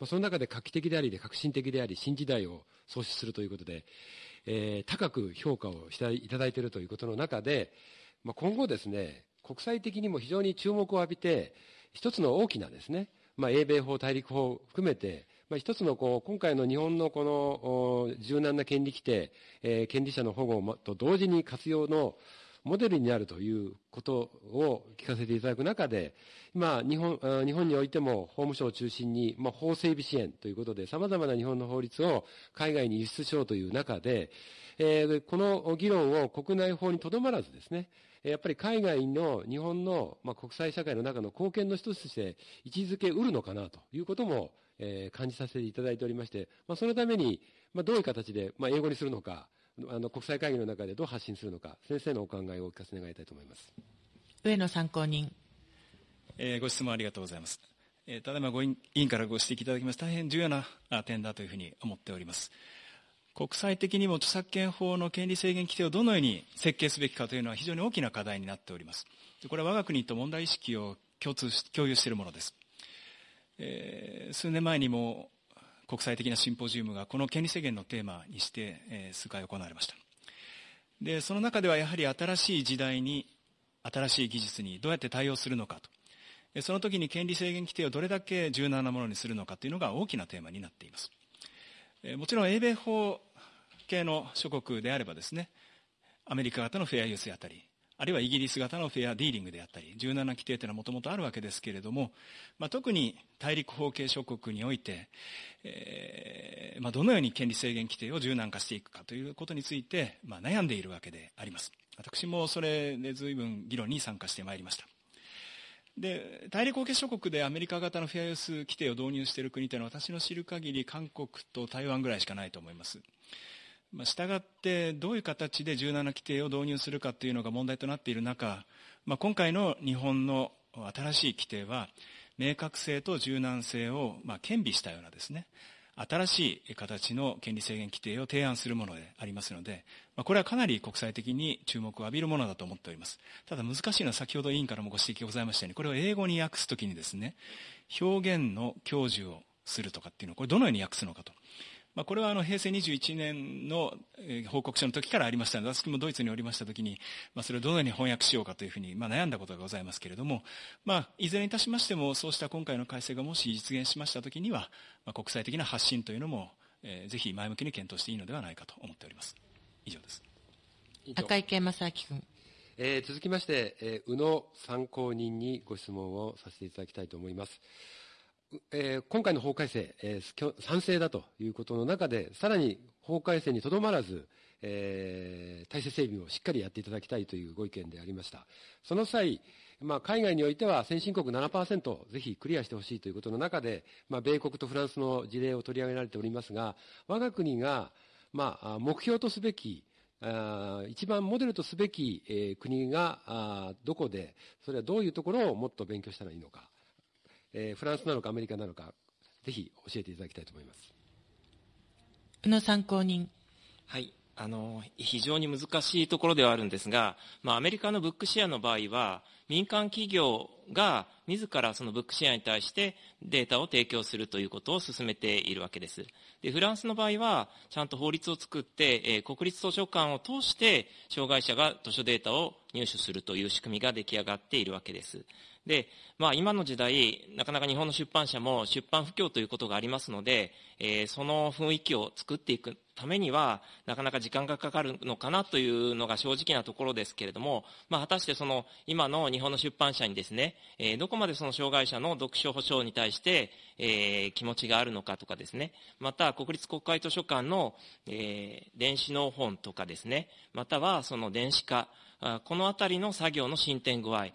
まあ、その中で画期的であり、革新的であり、新時代を創出するということで、えー、高く評価をしていただいているということの中で、まあ、今後ですね、国際的にも非常に注目を浴びて、一つの大きなですね、まあ、英米法、大陸法含めて、まあ、一つのこう今回の日本のこの柔軟な権利規定、えー、権利者の保護と同時に活用のモデルになるということを聞かせていただく中で、今、日本日本においても法務省を中心に、まあ、法整備支援ということで、さまざまな日本の法律を海外に輸出しようという中で、えー、この議論を国内法にとどまらずですね、やっぱり海外の日本の、まあ、国際社会の中の貢献の一つとして位置づけうるのかなということも、えー、感じさせていただいておりまして、まあ、そのために、まあ、どういう形で、まあ、英語にするのか、あの国際会議の中でどう発信するのか、先生のお考えをお聞かせ願いたいと思います。上野参考人。えー、ご質問ありがとうございます。えー、ただいまご委員からご指摘いただきます、大変重要な点だというふうに思っております。国際的にも著作権法の権利制限規定をどのように設計すべきかというのは非常に大きな課題になっております。これは我が国と問題意識を共通し共有しているものです。えー、数年前にも国際的なシンポジウムがこの権利制限のテーマにして、えー、数回行われましたでその中ではやはり新しい時代に新しい技術にどうやって対応するのかとその時に権利制限規定をどれだけ柔軟なものにするのかというのが大きなテーマになっていますもちろん英米法系の諸国であればですねアメリカ型のフェアユースであったりあるいはイギリス型のフェアディーリングであったり、17規定というのはもともとあるわけですけれども、まあ、特に大陸法系諸国において、えーまあ、どのように権利制限規定を柔軟化していくかということについて、まあ、悩んでいるわけであります。私もそれで随分議論に参加してまいりました。で大陸法系諸国でアメリカ型のフェアユース規定を導入している国というのは私の知る限り韓国と台湾ぐらいしかないと思います。まあ、従ってどういう形で17規定を導入するかというのが問題となっている中、まあ、今回の日本の新しい規定は明確性と柔軟性をまあ兼備したようなですね新しい形の権利制限規定を提案するものでありますので、まあ、これはかなり国際的に注目を浴びるものだと思っております。ただ難しいのは先ほど委員からもご指摘ございましたように、これを英語に訳すときにですね、表現の享受をするとかっていうのを、これどのように訳すのかと。まあ、これはあの平成21年の報告書の時からありましたので、私もドイツにおりました時に、まあ、それをどのように翻訳しようかというふうに、まあ、悩んだことがございますけれども、まあ、いずれにいたしましても、そうした今回の改正がもし実現しました時には、まあ、国際的な発信というのも、えー、ぜひ前向きに検討していいのではないかと思っております。以上です。赤池正明君。えー、続きまして、えー、宇野参考人にご質問をさせていただきたいと思います。えー、今回の法改正、えー、賛成だということの中で、さらに法改正にとどまらず、えー、体制整備をしっかりやっていただきたいというご意見でありました。その際、まあ、海外においては先進国7%ぜひクリアしてほしいということの中で、まあ、米国とフランスの事例を取り上げられておりますが、我が国が、まあ、目標とすべき、あ一番モデルとすべき、えー、国があどこで、それはどういうところをもっと勉強したらいいのか。えー、フランスなのかアメリカなのか、ぜひ教えていただきたいと思います。宇野参考人。はい。あの、非常に難しいところではあるんですが、まあ、アメリカのブックシェアの場合は、民間企業が自らそのブックシェアに対してデータを提供するということを進めているわけです。で、フランスの場合は、ちゃんと法律を作って、えー、国立図書館を通して、障害者が図書データを入手するという仕組みが出来上がっているわけです。で、まあ、今の時代、なかなか日本の出版社も出版不況ということがありますので、えー、その雰囲気を作っていくためには、なかなか時間がかかるのかなというのが正直なところですけれども、まあ、果たしてその、今の日本の出版社にですね、えー、どこまでその障害者の読書保障に対して、えー、気持ちがあるのかとかですね、また、国立国会図書館の、えー、電子の本とかですね、またはその電子化、このあたりの作業の進展具合、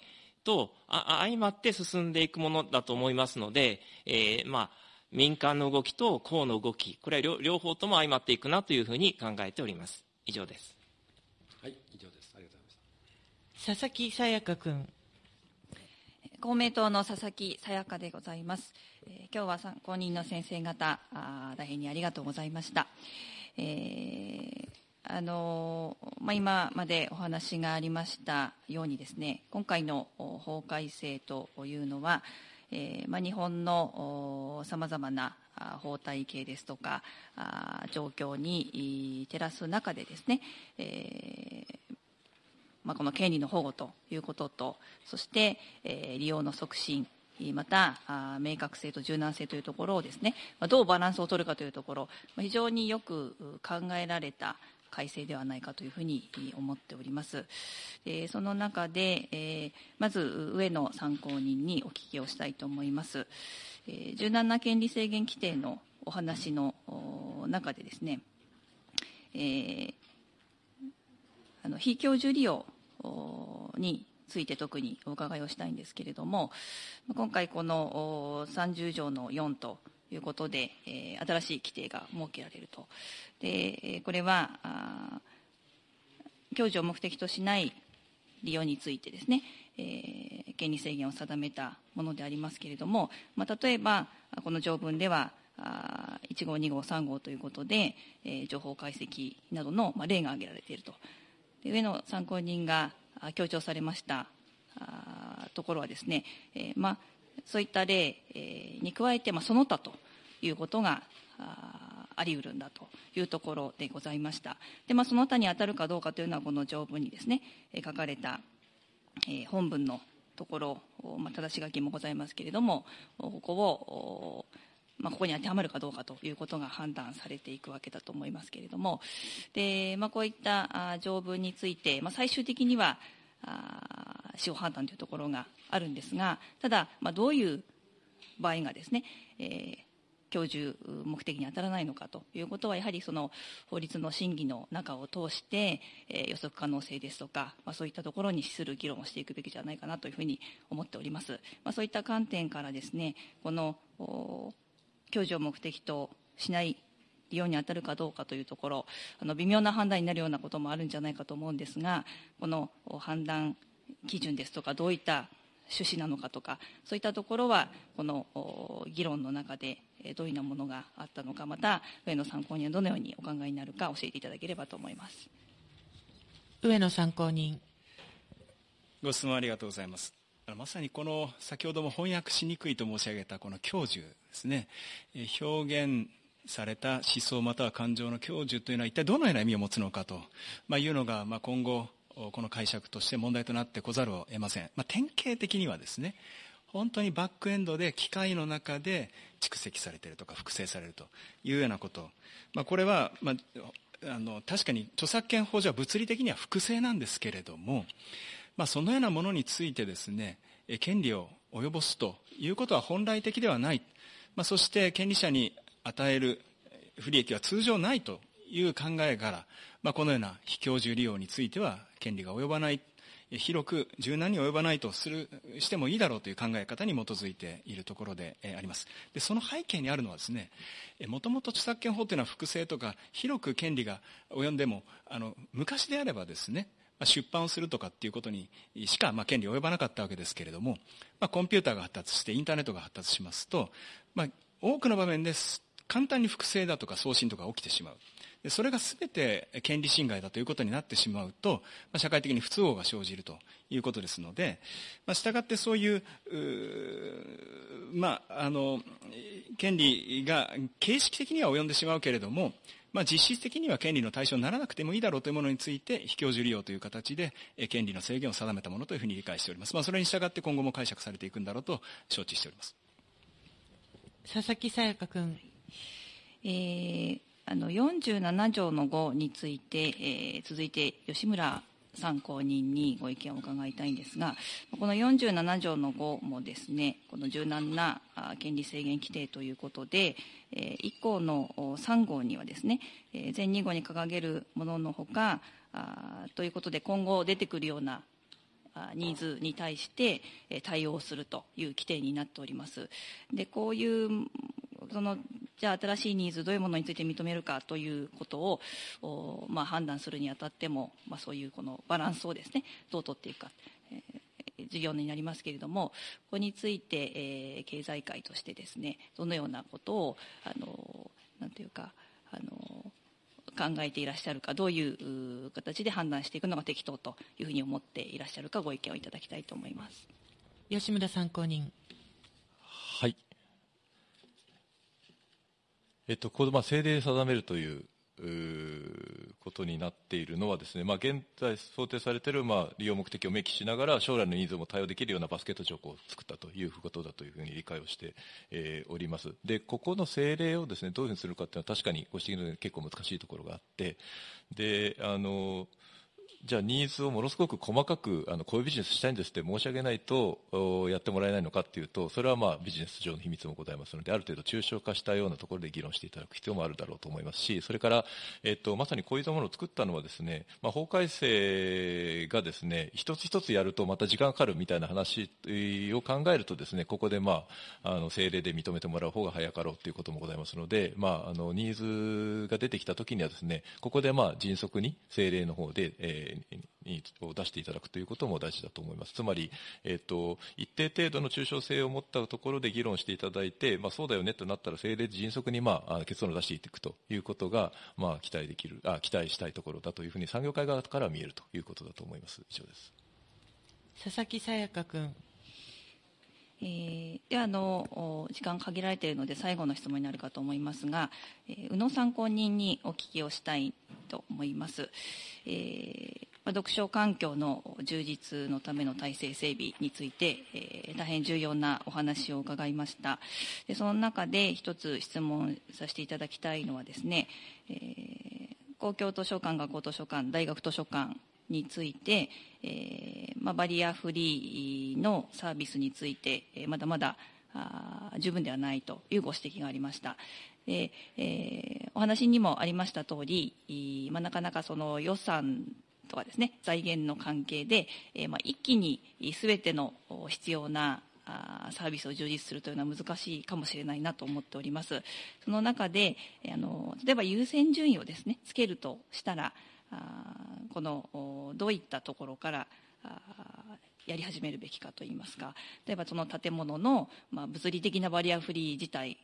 と相まって進んでいくものだと思いますので、えー、まあ、民間の動きと公の動き、これは両方とも相まっていくなというふうに考えております。以上です。はい、以上です。ありがとうございました。佐々木さやか君。公明党の佐々木さやかでございます。えー、今日は参考人の先生方あ、大変にありがとうございました。えーあのまあ、今までお話がありましたようにですね今回の法改正というのは、えーまあ、日本のさまざまな法体系ですとか状況に照らす中でですね、えーまあ、この権利の保護ということとそして、えー、利用の促進また明確性と柔軟性というところをですねどうバランスを取るかというところ非常によく考えられた改正ではないかというふうに思っております。えその中で、えまず上野参考人にお聞きをしたいと思います。え柔軟な権利制限規定のお話の中でですね、えー、あの非教授利用について特にお伺いをしたいんですけれども、今回この30条の4ということで、えー、新しい規定が設けられると。で、これは、教授を目的としない利用についてですね、えー、権利制限を定めたものでありますけれども、まあ、例えば、この条文では、1号、2号、3号ということで、えー、情報解析などの、まあ、例が挙げられていると。で上の参考人が強調されましたところはですね、えー、まあ、そういった例、に加えて、まあ、その他ということがあり得るんだというところでございました。で、まあ、その他に当たるかどうかというのは、この条文にですね、書かれた、本文のところ、まあ、正し書きもございますけれども、ここを、まあ、ここに当てはまるかどうかということが判断されていくわけだと思いますけれども、でまあ、こういった条文について、まあ、最終的には司法判断というところがあるんですが、ただ、まあ、どういう場合がですね、えー、教授目的に当たらないのかということは、やはりその法律の審議の中を通して、えー、予測可能性ですとか、まあ、そういったところに資する議論をしていくべきじゃないかなというふうに思っております。まあ、そういった観点からですね、この享受を目的としない利用に当たるかどうかというところ、あの微妙な判断になるようなこともあるんじゃないかと思うんですが、この判断基準ですとか、どういった趣旨なのかとか、そういったところは、この議論の中でどういうようなものがあったのか、また、上野参考人はどのようにお考えになるか、教えていただければと思います上野参考人。ご質問ありがとうございます。まさにこの先ほども翻訳しにくいと申し上げたこの教授ですね表現された思想または感情の教授というのは一体どのような意味を持つのかと、まあ、いうのが、まあ、今後この解釈として問題となってこざるを得ません、まあ、典型的にはですね本当にバックエンドで機械の中で蓄積されているとか複製されるというようなこと、まあ、これは、まあ、あの確かに著作権法上は物理的には複製なんですけれどもまあ、そのようなものについてですね権利を及ぼすということは本来的ではない、まあ、そして権利者に与える不利益は通常ないという考えから、まあ、このような非教授利用については権利が及ばない。広く柔軟に及ばないとするしてもいいだろうという考え方に基づいているところであります。でその背景にあるのはですねもともと著作権法というのは複製とか広く権利が及んでもあの昔であればですね出版をするとかっていうことにしか、まあ、権利及ばなかったわけですけれども、まあ、コンピューターが発達してインターネットが発達しますと、まあ、多くの場面です。簡単に複製だとか送信とか起きてしまうでそれが全て権利侵害だということになってしまうと、まあ、社会的に不都合が生じるということですので、まあ、従ってそういうまあ、あの権利が形式的には及んでしまうけれどもまあ、実質的には権利の対象にならなくてもいいだろうというものについて、非教授利用という形で、権利の制限を定めたものというふうに理解しております。まあ、それに従って今後も解釈されていくんだろうと承知しております。佐々木さやか君。えー、あの47条の5について、えー、続いて吉村参考人にご意見を伺いたいんですが、この47条の5もですね、この柔軟な権利制限規定ということで、1項の3号にはですね、全2号に掲げるもののほか、ということで今後出てくるようなニーズに対して対応するという規定になっております。で、こういうそのじゃあ新しいニーズどういうものについて認めるかということを、まあ、判断するにあたっても、まあ、そういうこのバランスをですねどう取っていくか、えー、事業になりますけれどもここについて、えー、経済界としてですねどのようなことをあのなんていうかあの考えていらっしゃるかどういう形で判断していくのが適当というふうに思っていらっしゃるかご意見をいただきたいと思います。吉村参考人はいえっと、このまあ政令で定めるということになっているのはですね、まあ、現在想定されている、まあ、利用目的を明記しながら、将来のニーズも対応できるようなバスケット条項を作ったということだというふうに理解をして、えー、おります。で、ここの政令をですね、どういうふうにするかっていうのは確かにご指摘のように結構難しいところがあって、で、あの、じゃあニーズをものすごく細かくあのこういうビジネスしたいんですって申し上げないとやってもらえないのかっていうとそれはまあビジネス上の秘密もございますのである程度抽象化したようなところで議論していただく必要もあるだろうと思いますしそれから、えっと、まさにこういったものを作ったのはですね、まあ、法改正がですね一つ一つやるとまた時間かかるみたいな話を考えるとですねここでまああの政令で認めてもらう方が早かろうということもございますので、まあ、あのニーズが出てきたときにはですねここでまあ迅速に政令の方で、えーを出していただくということも大事だと思います。つまり、えっ、と、一定程度の抽象性を持ったところで議論していただいて、まあ、そうだよねとなったら、政令で迅速に、まあ、結論を出していくということが、まあ、期待できる、あ、期待したいところだというふうに産業界側から見えるということだと思います。以上です。佐々木さやか君。えー、ではあの時間限られているので最後の質問になるかと思いますが、えー、宇野参考人にお聞きをしたいと思います。えー読書環境の充実のための体制整備について、えー、大変重要なお話を伺いましたでその中で一つ質問させていただきたいのはですね、えー、公共図書館学校図書館大学図書館について、えーまあ、バリアフリーのサービスについて、えー、まだまだあ十分ではないというご指摘がありました。でえー、お話にもありました通り、まあ、なかなかその予算とかですね財源の関係で、えー、まあ、一気に全ての必要なサービスを充実するというのは難しいかもしれないなと思っておりますその中であの例えば優先順位をですねつけるとしたらこのどういったところからやり始めるべきかといいますか。例えばその建物の、まあ、物理的なバリアフリー自体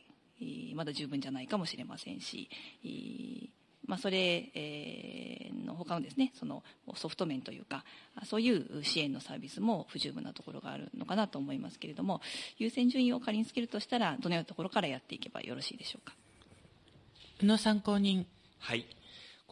まだ十分じゃないかもしれませんしまあ、それ、えー、の他のですねそのソフト面というかそういう支援のサービスも不十分なところがあるのかなと思いますけれども優先順位を仮につけるとしたらどのようなところからやっていけばよろしいでしょうか。宇野参考人はい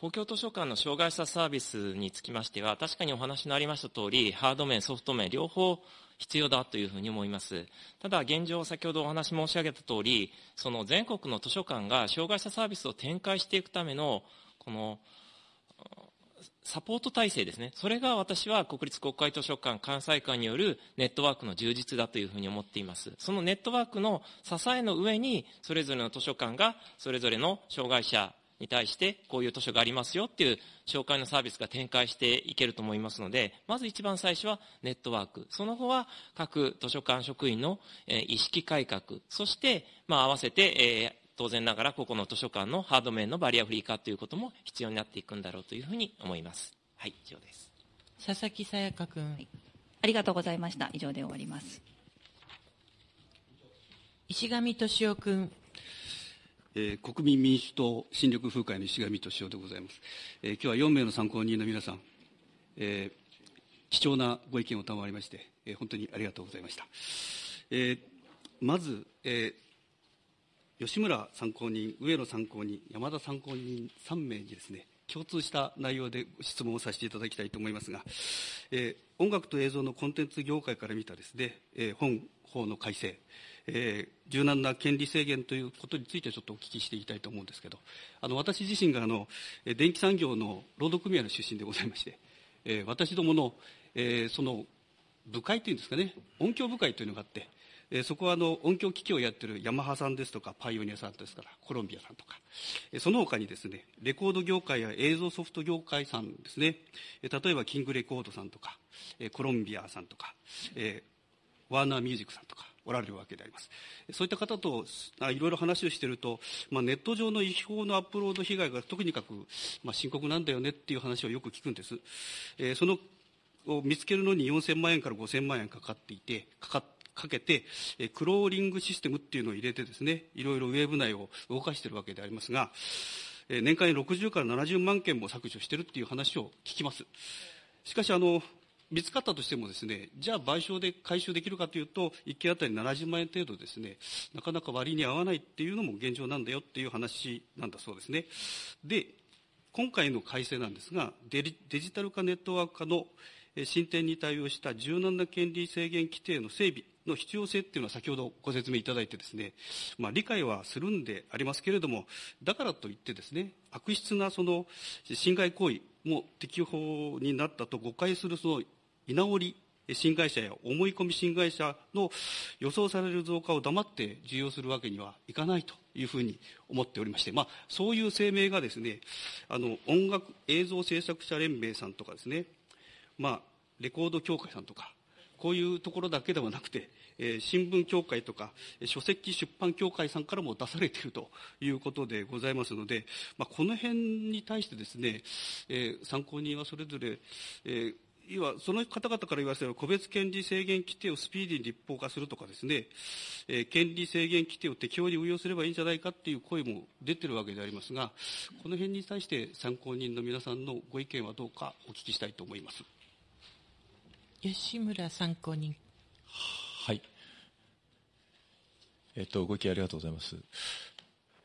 公共図書館の障害者サービスにつきましては確かにお話のありました通りハード面ソフト面両方必要だというふうに思います。ただ現状、先ほどお話申し上げた通り、その全国の図書館が障害者サービスを展開していくための、この、サポート体制ですね。それが私は国立国会図書館関西館によるネットワークの充実だというふうに思っています。そのネットワークの支えの上に、それぞれの図書館がそれぞれの障害者に対してこういう図書がありますよっていう紹介のサービスが展開していけると思いますので、まず一番最初はネットワーク。その後は各図書館職員の意識改革。そして、まあ合わせて、えー当然ながらここの図書館のハード面のバリアフリー化ということも必要になっていくんだろうというふうに思います。はい、以上です。佐々木さやか君、はい、ありがとうございました。以上で終わります。石上敏夫君。えー、国民民主党新緑風会の石上敏夫でございます。えー、今日は4名の参考人の皆さん、えー、貴重なご意見を賜りまして、えー、本当にありがとうございました。えー、まず、えー、吉村参考人、上野参考人、山田参考人3名にですね、共通した内容で質問をさせていただきたいと思いますが、えー、音楽と映像のコンテンツ業界から見たですね、えー、本法の改正、えー、柔軟な権利制限ということについてちょっとお聞きしていきたいと思うんですけど、あの私自身があの電気産業の労働組合の出身でございまして、えー、私どもの、えー、その部会というんですかね、音響部会というのがあって、えー、そこはあの音響機器をやってるヤマハさんですとか、パイオニアさんですから、コロンビアさんとか、えー、その他にですね、レコード業界や映像ソフト業界さんですね、えー、例えばキングレコードさんとか、えー、コロンビアさんとか、えー、ワーナーミュージックさんとか、おられるわけであります。そういった方といろいろ話をしていると、まあ、ネット上の違法のアップロード被害がとにかく、まあ、深刻なんだよねっていう話をよく聞くんです。えー、そのを見つけるのに4000万円から5000万円かかっていて、かかかけて、クローリングシステムっていうのを入れてですね、いろいろウェブ内を動かしているわけでありますが、年間に60から70万件も削除しているっていう話を聞きます。しかし、あの、見つかったとしてもですね、じゃあ賠償で回収できるかというと、1件あたり70万円程度ですね、なかなか割に合わないっていうのも現状なんだよっていう話なんだそうですね。で、今回の改正なんですが、デジタル化ネットワーク化の進展に対応した柔軟な権利制限規定の整備の必要性っていうのは先ほどご説明いただいてですね、まあ、理解はするんでありますけれども、だからといってですね、悪質なその侵害行為も適法になったと誤解するその居直り新会社や思い込み新会社の予想される増加を黙って受容するわけにはいかないというふうに思っておりまして、まあ、そういう声明がですね、あの、音楽映像制作者連盟さんとかですね、まあ、レコード協会さんとか、こういうところだけではなくて、えー、新聞協会とか、書籍出版協会さんからも出されているということでございますので、まあ、この辺に対してですね、えー、参考人はそれぞれ、えー要はその方々から言わせれば個別権利制限規定をスピーディーに立法化するとかですね、えー、権利制限規定を適用に運用すればいいんじゃないかっていう声も出てるわけでありますが、この辺に対して参考人の皆さんのご意見はどうかお聞きしたいと思います。吉村参考人。はい。えっと、ご意見ありがとうございます。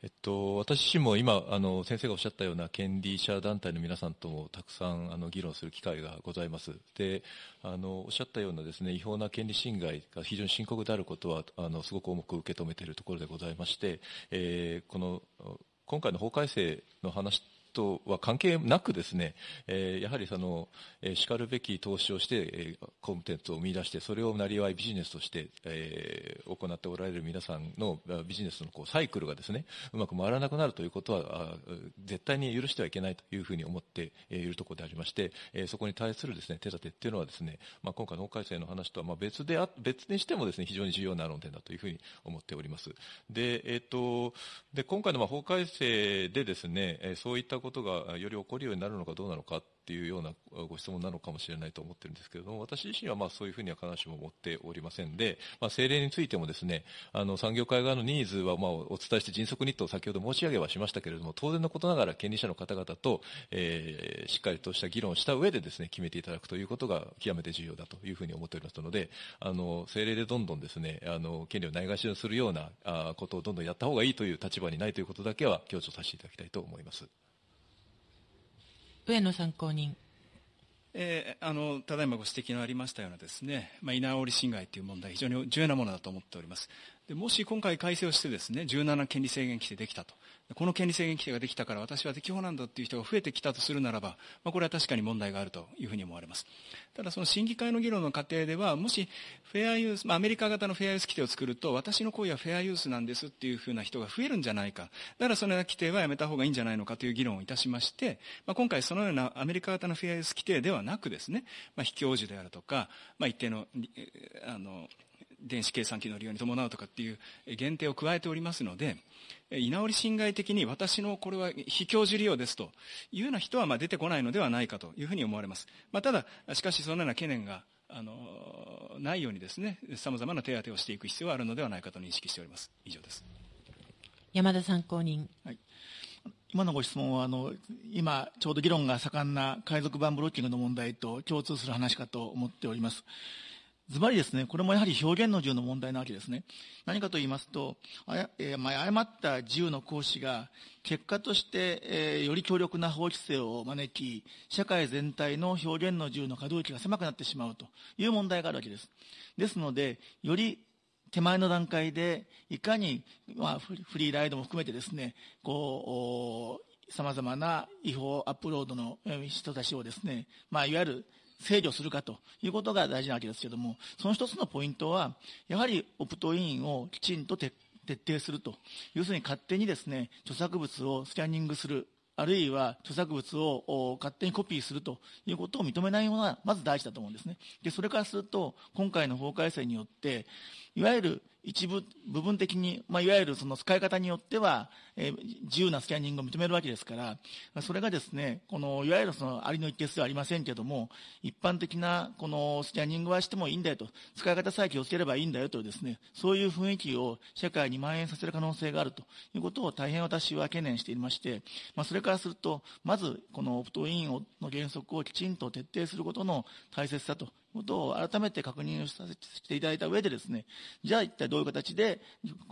えっと、私自身も今あの先生がおっしゃったような権利者団体の皆さんともたくさんあの議論する機会がございます。であのおっしゃったようなですね違法な権利侵害が非常に深刻であることはあのすごく重く受け止めているところでございまして、えー、この今回の法改正の話とは関係なくですね、えー、やはりその、えー、しかるべき投資をして、えー、コンテンツを生み出して、それをなりわいビジネスとして、えー、行っておられる皆さんのビジネスのこうサイクルがですね、うまく回らなくなるということは、絶対に許してはいけないというふうに思っているところでありまして、えー、そこに対するですね、手立てっていうのはですね、まあ、今回の法改正の話とはまあ別であ、別にしてもですね、非常に重要な論点だというふうに思っております。で、えっ、ー、と、で、今回のまあ法改正でですね、そういったことがより起こるようになるのかどうなのかっていうようなご質問なのかもしれないと思ってるんですけれども、私自身はまあそういうふうには必ずしも思っておりませんで、まあ、政令についてもですね、あの産業界側のニーズはまあお伝えして迅速にと先ほど申し上げはしましたけれども、当然のことながら権利者の方々と、えー、しっかりとした議論をした上でですね、決めていただくということが極めて重要だというふうに思っておりますので、あの政令でどんどんですね、あの権利をないがしろにするようなことをどんどんやった方がいいという立場にないということだけは強調させていただきたいと思います。上野参考人。えー、あのただいまご指摘のありましたようなですね、まあ、居直り侵害という問題、非常に重要なものだと思っております。でもし今回改正をしてですね、17権利制限規定できたと。この権利制限規定ができたから私は適法なんだという人が増えてきたとするならば、まあ、これは確かに問題があるというふうに思われます。ただその審議会の議論の過程では、もしフェアユース、まあ、アメリカ型のフェアユース規定を作ると、私の行為はフェアユースなんですっていうふうな人が増えるんじゃないか。だからそのような規定はやめた方がいいんじゃないのかという議論をいたしまして、まあ、今回そのようなアメリカ型のフェアユース規定ではなくですね、まあ、非教授であるとか、まあ、一定の、あの、電子計算機の利用に伴うとかっていう限定を加えておりますので、居直り侵害的に私のこれは非教授利用ですというような人はまあ出てこないのではないかというふうに思われます。まあ、ただ、しかしそのような懸念があのないようにですね、様々な手当てをしていく必要があるのではないかと認識しております。以上です。山田参考人。はい今のご質問はあの今、ちょうど議論が盛んな海賊版ブロッキングの問題と共通する話かと思っております。ズバリですね、これもやはり表現の自由の問題なわけですね。何かと言いますと、あえー、まあ、誤った自由の行使が、結果として、えー、より強力な法規制を招き、社会全体の表現の自由の可動域が狭くなってしまうという問題があるわけです。ですので、より手前の段階で、いかに、まあ、フリーライドも含めてですね、こう、様々な違法アップロードの人たちをですね、まあ、いわゆる制御するかということが大事なわけですけれども、その一つのポイントは、やはりオプトインをきちんと徹底すると。要するに勝手にですね、著作物をスキャニングする。あるいは著作物を勝手にコピーするということを認めないものがまず大事だと思うんですね。で、それからすると、今回の法改正によって、いわゆる一部、部分的に、まあ、いわゆるその使い方によっては、えー、自由なスキャニングを認めるわけですから、それがですね、この、いわゆるその、ありの一定数はありませんけれども、一般的な、この、スキャニングはしてもいいんだよと、使い方さえ気をつければいいんだよとですね、そういう雰囲気を社会に蔓延させる可能性があるということを大変私は懸念していまして、まあ、それからすると、まず、このオプトインの原則をきちんと徹底することの大切さとことを改めて確認させていただいた上でですね、じゃあ一体どういう形で、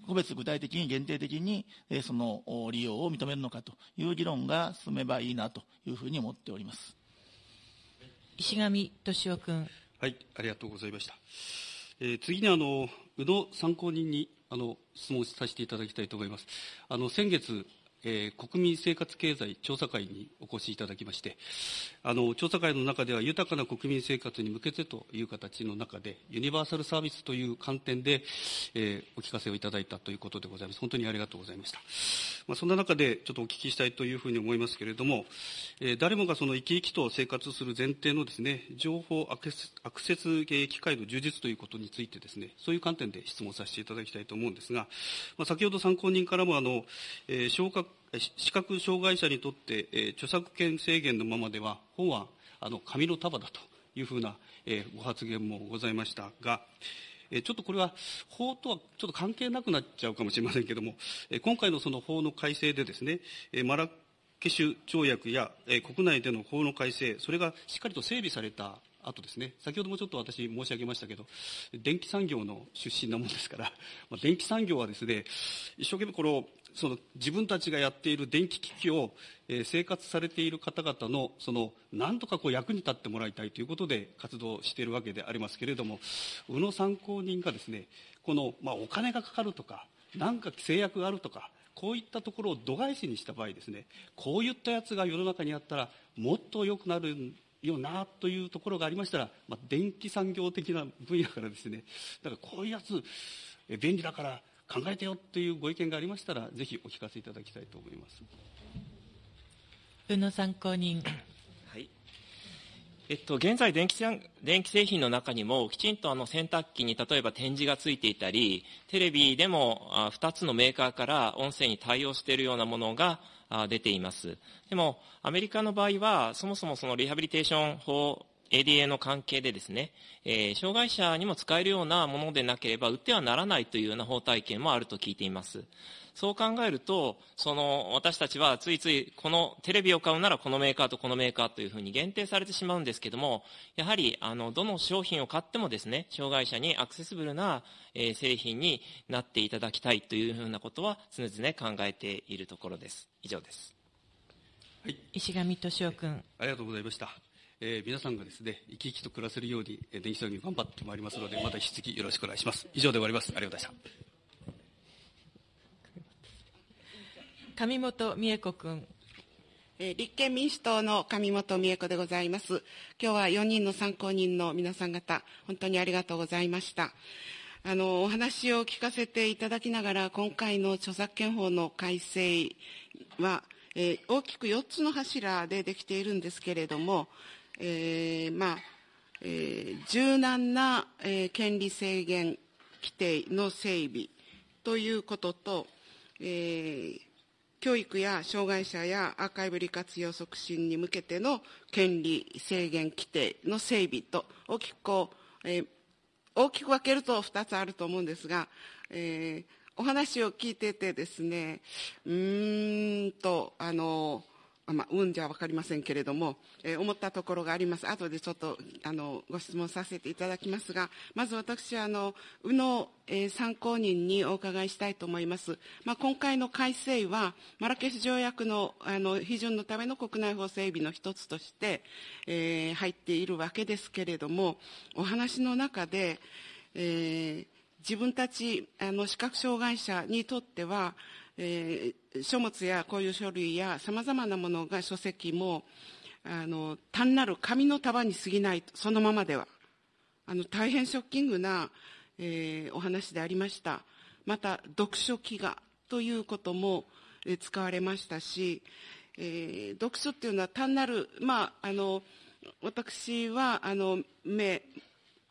個別具体的に限定的に、その利用を認めるのかという議論が進めばいいなというふうに思っております。石上俊夫君。はい、ありがとうございました。えー、次にあの、宇野参考人にあの質問させていただきたいと思います。あの先月、えー、国民生活経済調査会にお越しいただきまして、あの調査会の中では豊かな国民生活に向けてという形の中で、ユニバーサルサービスという観点で、えー、お聞かせをいただいたということでございます。本当にありがとうございました。まあ、そんな中でちょっとお聞きしたいというふうに思いますけれども、えー、誰もがその生き生きと生活する前提のですね、情報アクセスアクセス機会の充実ということについてですね、そういう観点で質問させていただきたいと思うんですが、まあ、先ほど参考人からもあの、えー、消化視覚障害者にとって、え、著作権制限のままでは、本はあの紙の束だというふうな、え、ご発言もございましたが、え、ちょっとこれは法とはちょっと関係なくなっちゃうかもしれませんけれども、え、今回のその法の改正でですね、え、マラケシュ条約や、え、国内での法の改正、それがしっかりと整備されたあとですね、先ほどもちょっと私申し上げましたけど、電気産業の出身なもんですから、まあ、電気産業はですね、一生懸命このその自分たちがやっている電気機器を、えー、生活されている方々のその何とかこう役に立ってもらいたいということで活動しているわけでありますけれども宇野参考人がですねこの、まあ、お金がかかるとか何か制約があるとかこういったところを度外視にした場合ですねこういったやつが世の中にあったらもっと良くなるよなというところがありましたら、まあ、電気産業的な分野からですねだからこういうやつ便利だから考えてよっていうご意見がありましたら、ぜひお聞かせいただきたいと思います。宇野参考人。はい。えっと、現在電気、電気製品の中にも、きちんとあの洗濯機に例えば展示がついていたり、テレビでも2つのメーカーから音声に対応しているようなものが出ています。でも、アメリカの場合は、そもそもそのリハビリテーション法 ADA の関係でですね、えー、障害者にも使えるようなものでなければ売ってはならないというような法体系もあると聞いています。そう考えると、その私たちはついついこのテレビを買うならこのメーカーとこのメーカーというふうに限定されてしまうんですけども、やはりあのどの商品を買ってもですね、障害者にアクセシブルな、えー、製品になっていただきたいというふうなことは常々考えているところです。以上です。はい、石上俊夫君。ありがとうございました。えー、皆さんがですね、生き生きと暮らせるように、えー、電気産業頑張ってまいりますので、また引き続きよろしくお願いします。以上で終わります。ありがとうございました。上本美恵子君。え立憲民主党の上本美恵子でございます。今日は4人の参考人の皆さん方、本当にありがとうございました。あの、お話を聞かせていただきながら、今回の著作権法の改正は、えー、大きく4つの柱でできているんですけれども、えー、まあ、えー、柔軟な、えー、権利制限規定の整備ということと、えー、教育や障害者やアーカイブ利活用促進に向けての権利制限規定の整備と大きくこう、えー、大きく分けると2つあると思うんですが、えー、お話を聞いててですねうーんとあのまあ、うんじゃ分かりませんけれども、えー、思ったところがあります。後でちょっとあのご質問させていただきますが、まず私はあの宇野、えー、参考人にお伺いしたいと思います。まあ、今回の改正は、マラケシュ条約のあの批准のための国内法整備の一つとして、えー、入っているわけですけれども、お話の中で、えー自分たちあの視覚障害者にとっては、えー、書物やこういう書類やさまざまなものが書籍もあの単なる紙の束に過ぎないそのままでは。あの大変ショッキングな、えー、お話でありました。また読書機がということも、えー、使われましたし、えー、読書っていうのは単なるまああの私はあの目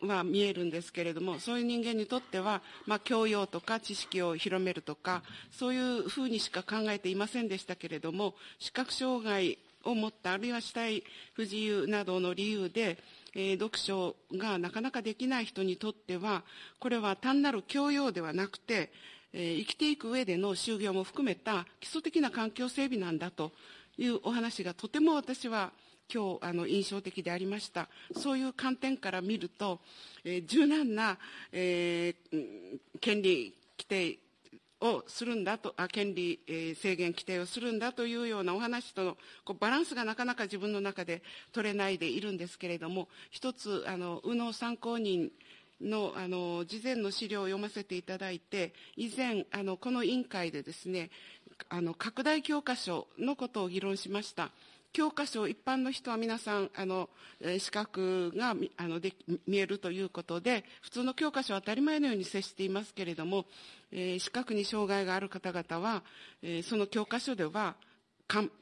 は見えるんですけれどもそういう人間にとっては、まあ、教養とか知識を広めるとかそういうふうにしか考えていませんでしたけれども視覚障害を持ったあるいは死体不自由などの理由で、えー、読書がなかなかできない人にとってはこれは単なる教養ではなくて、えー、生きていく上での就業も含めた基礎的な環境整備なんだというお話がとても私は今日あの印象的でありましたそういう観点から見ると、えー、柔軟な、えー、権利規定をするんだと、あ権利、えー、制限規定をするんだというようなお話とのこうバランスがなかなか自分の中で取れないでいるんですけれども、一つ、あの右脳参考人のあの事前の資料を読ませていただいて、以前、あのこの委員会でですね、あの拡大教科書のことを議論しました。教科書、一般の人は皆さん、あの、視覚があので見えるということで、普通の教科書は当たり前のように接していますけれども、えー、視覚に障害がある方々は、えー、その教科書では、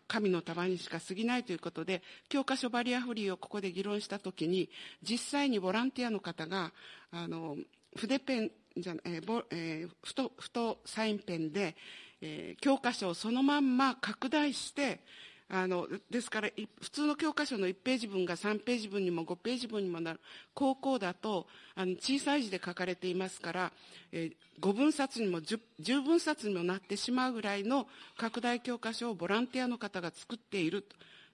神の束にしか過ぎないということで、教科書バリアフリーをここで議論したときに、実際にボランティアの方が、あの、筆ペンじゃ、えーボえー、太、太サインペンで、えー、教科書をそのまんま拡大して、あのですから普通の教科書の1ページ分が3ページ分にも5ページ分にもなる。高校だとあの小さい字で書かれていますから、えー、5分冊にも 10, 10分冊にもなってしまうぐらいの拡大教科書をボランティアの方が作っている。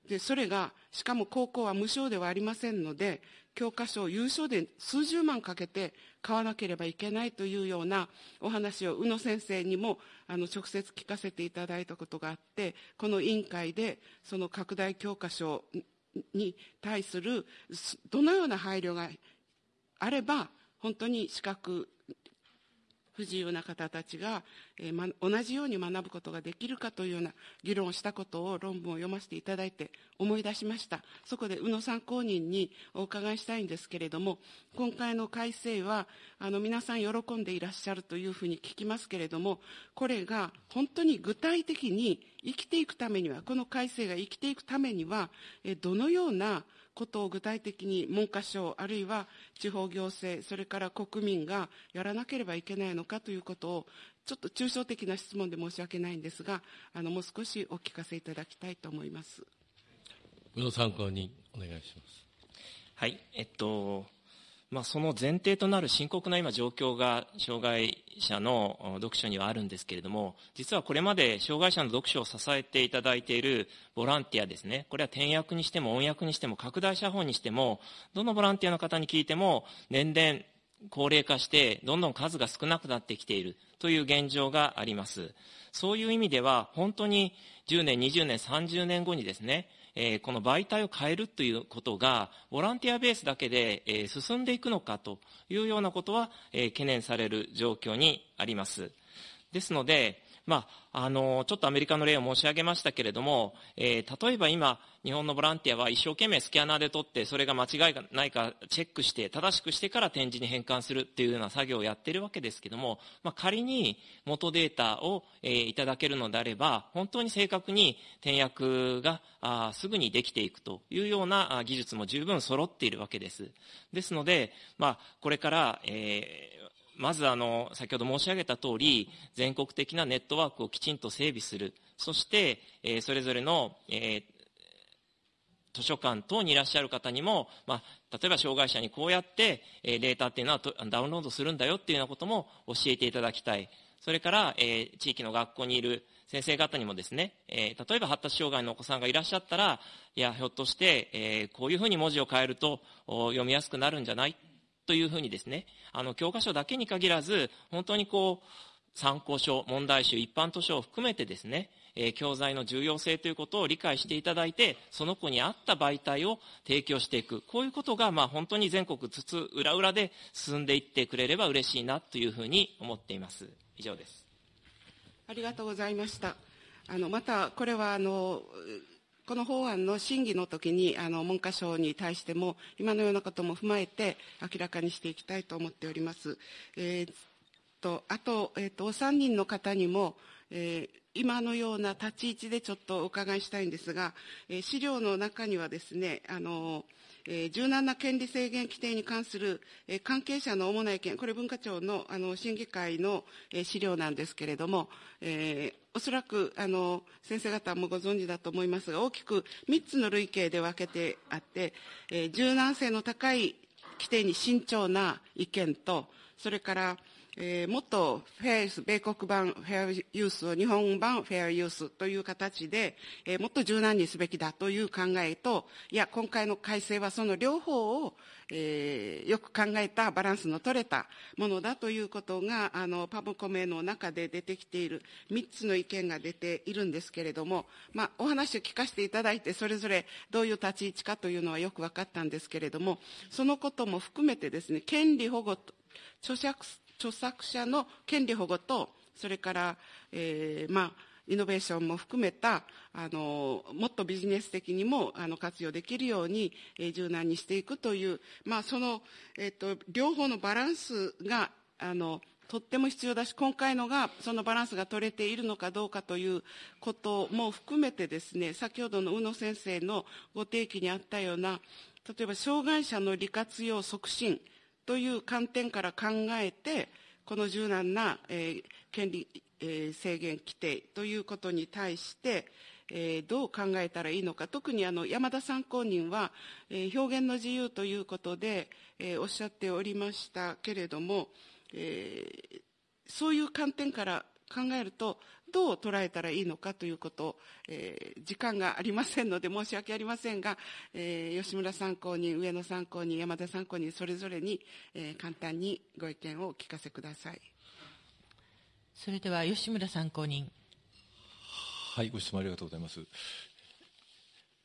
でそれがしかも高校は無償ではありませんので教科書を有償で数十万かけて買わなければいけないというようなお話を宇野先生にもあの直接聞かせていただいたことがあってこの委員会でその拡大教科書に対するどのような配慮があれば本当に資格不自由な方たちが、えーま、同じように学ぶことができるかというような議論をしたことを論文を読ませていただいて思い出しました。そこで宇野参考人にお伺いしたいんですけれども今回の改正はあの皆さん喜んでいらっしゃるというふうに聞きますけれどもこれが本当に具体的に生きていくためにはこの改正が生きていくためにはえどのようなことを具体的に文科省あるいは地方行政それから国民がやらなければいけないのかということをちょっと抽象的な質問で申し訳ないんですがあのもう少しお聞かせいただきたいと思います。宇野参考人お願いします。はいえっとまあ、その前提となる深刻な今状況が障害者の読書にはあるんですけれども実はこれまで障害者の読書を支えていただいているボランティアですね。これは転訳にしても音訳にしても拡大写本にしてもどのボランティアの方に聞いても年々高齢化してどんどん数が少なくなってきているという現状があります。そういう意味では本当に10年20年30年後にですねえー、この媒体を変えるということが、ボランティアベースだけで、えー、進んでいくのかというようなことは、えー、懸念される状況にあります。ですので、まあ、あの、ちょっとアメリカの例を申し上げましたけれども、えー、例えば今、日本のボランティアは一生懸命スキャナーで撮って、それが間違いがないかチェックして、正しくしてから展示に変換するっていうような作業をやっているわけですけども、まあ、仮に元データを、えー、いただけるのであれば、本当に正確に転訳があすぐにできていくというような技術も十分揃っているわけです。ですので、まあ、これから、えーまずあの先ほど申し上げた通り全国的なネットワークをきちんと整備する。そして、えー、それぞれの、えー、図書館等にいらっしゃる方にも、まあ、例えば障害者にこうやって、えー、データっていうのはダウンロードするんだよっていうようなことも教えていただきたい。それから、えー、地域の学校にいる先生方にもですね、えー、例えば発達障害のお子さんがいらっしゃったらいやひょっとして、えー、こういうふうに文字を変えると読みやすくなるんじゃない？というふうにですね、あの、教科書だけに限らず、本当にこう、参考書、問題集、一般図書を含めてですね、え、教材の重要性ということを理解していただいて、その子に合った媒体を提供していく。こういうことが、まあ、本当に全国津々浦々で進んでいってくれれば嬉しいなというふうに思っています。以上です。ありがとうございました。あの、また、これは、あの、この法案の審議の時にあの文科省に対しても今のようなことも踏まえて明らかにしていきたいと思っております。えー、とあと,、えーと、お三人の方にも、えー、今のような立ち位置でちょっとお伺いしたいんですが、えー、資料の中にはですねあのえー、柔軟な権利制限規定に関する、えー、関係者の主な意見、これ文化庁のあの審議会の、えー、資料なんですけれども、えー、おそらくあの先生方もご存知だと思いますが、大きく3つの類型で分けてあって、えー、柔軟性の高い規定に慎重な意見と、それから、えー、もっとフェアユース、米国版フェアユースを日本版フェアユースという形で、えー、もっと柔軟にすべきだという考えと、いや、今回の改正はその両方を、えー、よく考えたバランスの取れたものだということが、あの、パブコメの中で出てきている3つの意見が出ているんですけれども、まあ、お話を聞かせていただいて、それぞれどういう立ち位置かというのはよく分かったんですけれども、そのことも含めてですね、権利保護と、著作著作者の権利保護と、それから、えー、まあ、イノベーションも含めた、あの、もっとビジネス的にも、あの、活用できるように、えー、柔軟にしていくという、まあ、その、えっ、と、両方のバランスが、あの、とっても必要だし、今回のが、そのバランスが取れているのかどうかということも含めてですね、先ほどの宇野先生のご提起にあったような、例えば、障害者の利活用促進、という観点から考えて、この柔軟な、えー、権利、えー、制限規定ということに対して、えー、どう考えたらいいのか、特にあの山田参考人は、えー、表現の自由ということで、えー、おっしゃっておりましたけれども、えー、そういう観点から考えると、どう捉えたらいいのかということを、えー、時間がありませんので申し訳ありませんが、えー、吉村参考人、上野参考人、山田参考人、それぞれに、えー、簡単にご意見をお聞かせください。それでは吉村参考人。はい、ご質問ありがとうございます。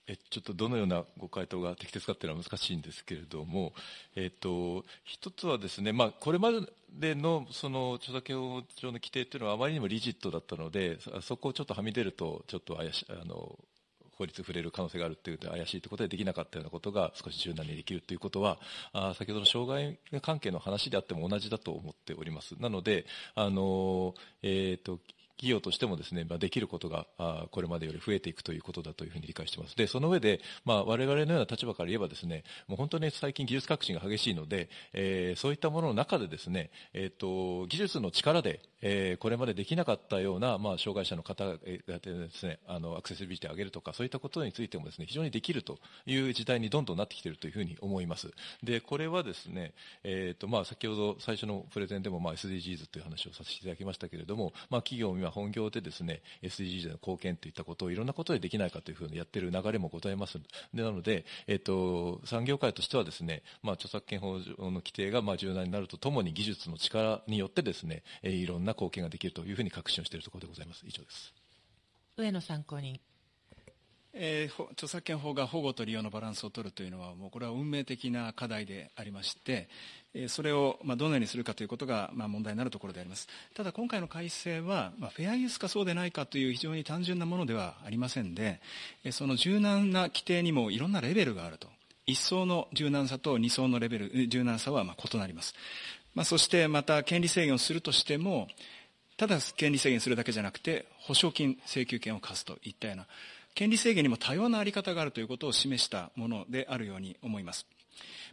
えちょっとどのようなご回答が適切かっていうのは難しいんですけれども、えっと、一つはですね、まあ、これまでのその著作権法上の規定というのはあまりにもリジットだったので、そこをちょっとはみ出ると、ちょっと怪しあの法律触れる可能性があるというと怪しいということでできなかったようなことが少し柔軟にできるということは、あ先ほどの障害関係の話であっても同じだと思っております。なので、あの、えっ、と、企業としてもですね、まあ、できることが、あこれまでより増えていくということだというふうに理解しています。で、その上で、まあ、我々のような立場から言えばですね、もう本当に最近技術革新が激しいので、えー、そういったものの中でですね、えっ、ー、と、技術の力で、えー、これまでできなかったような、まあ、障害者の方がですね、あの、アクセシビリティを上げるとか、そういったことについてもですね、非常にできるという時代にどんどんなってきているというふうに思います。で、これはですね、えっ、と、まあ、先ほど最初のプレゼンでも、まあ、SDGs という話をさせていただきましたけれども、まあ、企業は本業でですね、SDGs の貢献といったことをいろんなことでできないかというふうにやっている流れもございます。でなので、えっと、産業界としてはですね、まあ、著作権法上の規定がまあ柔軟になるとともに技術の力によってですね、えいろんな貢献ができるというふうに確信をしているところでございます。以上です。上野参考人。えー、著作権法が保護と利用のバランスを取るというのは、もうこれは運命的な課題でありまして、それをどのようにするかということが問題になるところであります。ただ今回の改正は、フェアユースかそうでないかという非常に単純なものではありませんで、その柔軟な規定にもいろんなレベルがあると。一層の柔軟さと二層のレベル、柔軟さは異なります。まあ、そしてまた権利制限をするとしても、ただ権利制限するだけじゃなくて、保証金請求権を課すといったような、権利制限にも多様なあり方があるということを示したものであるように思います。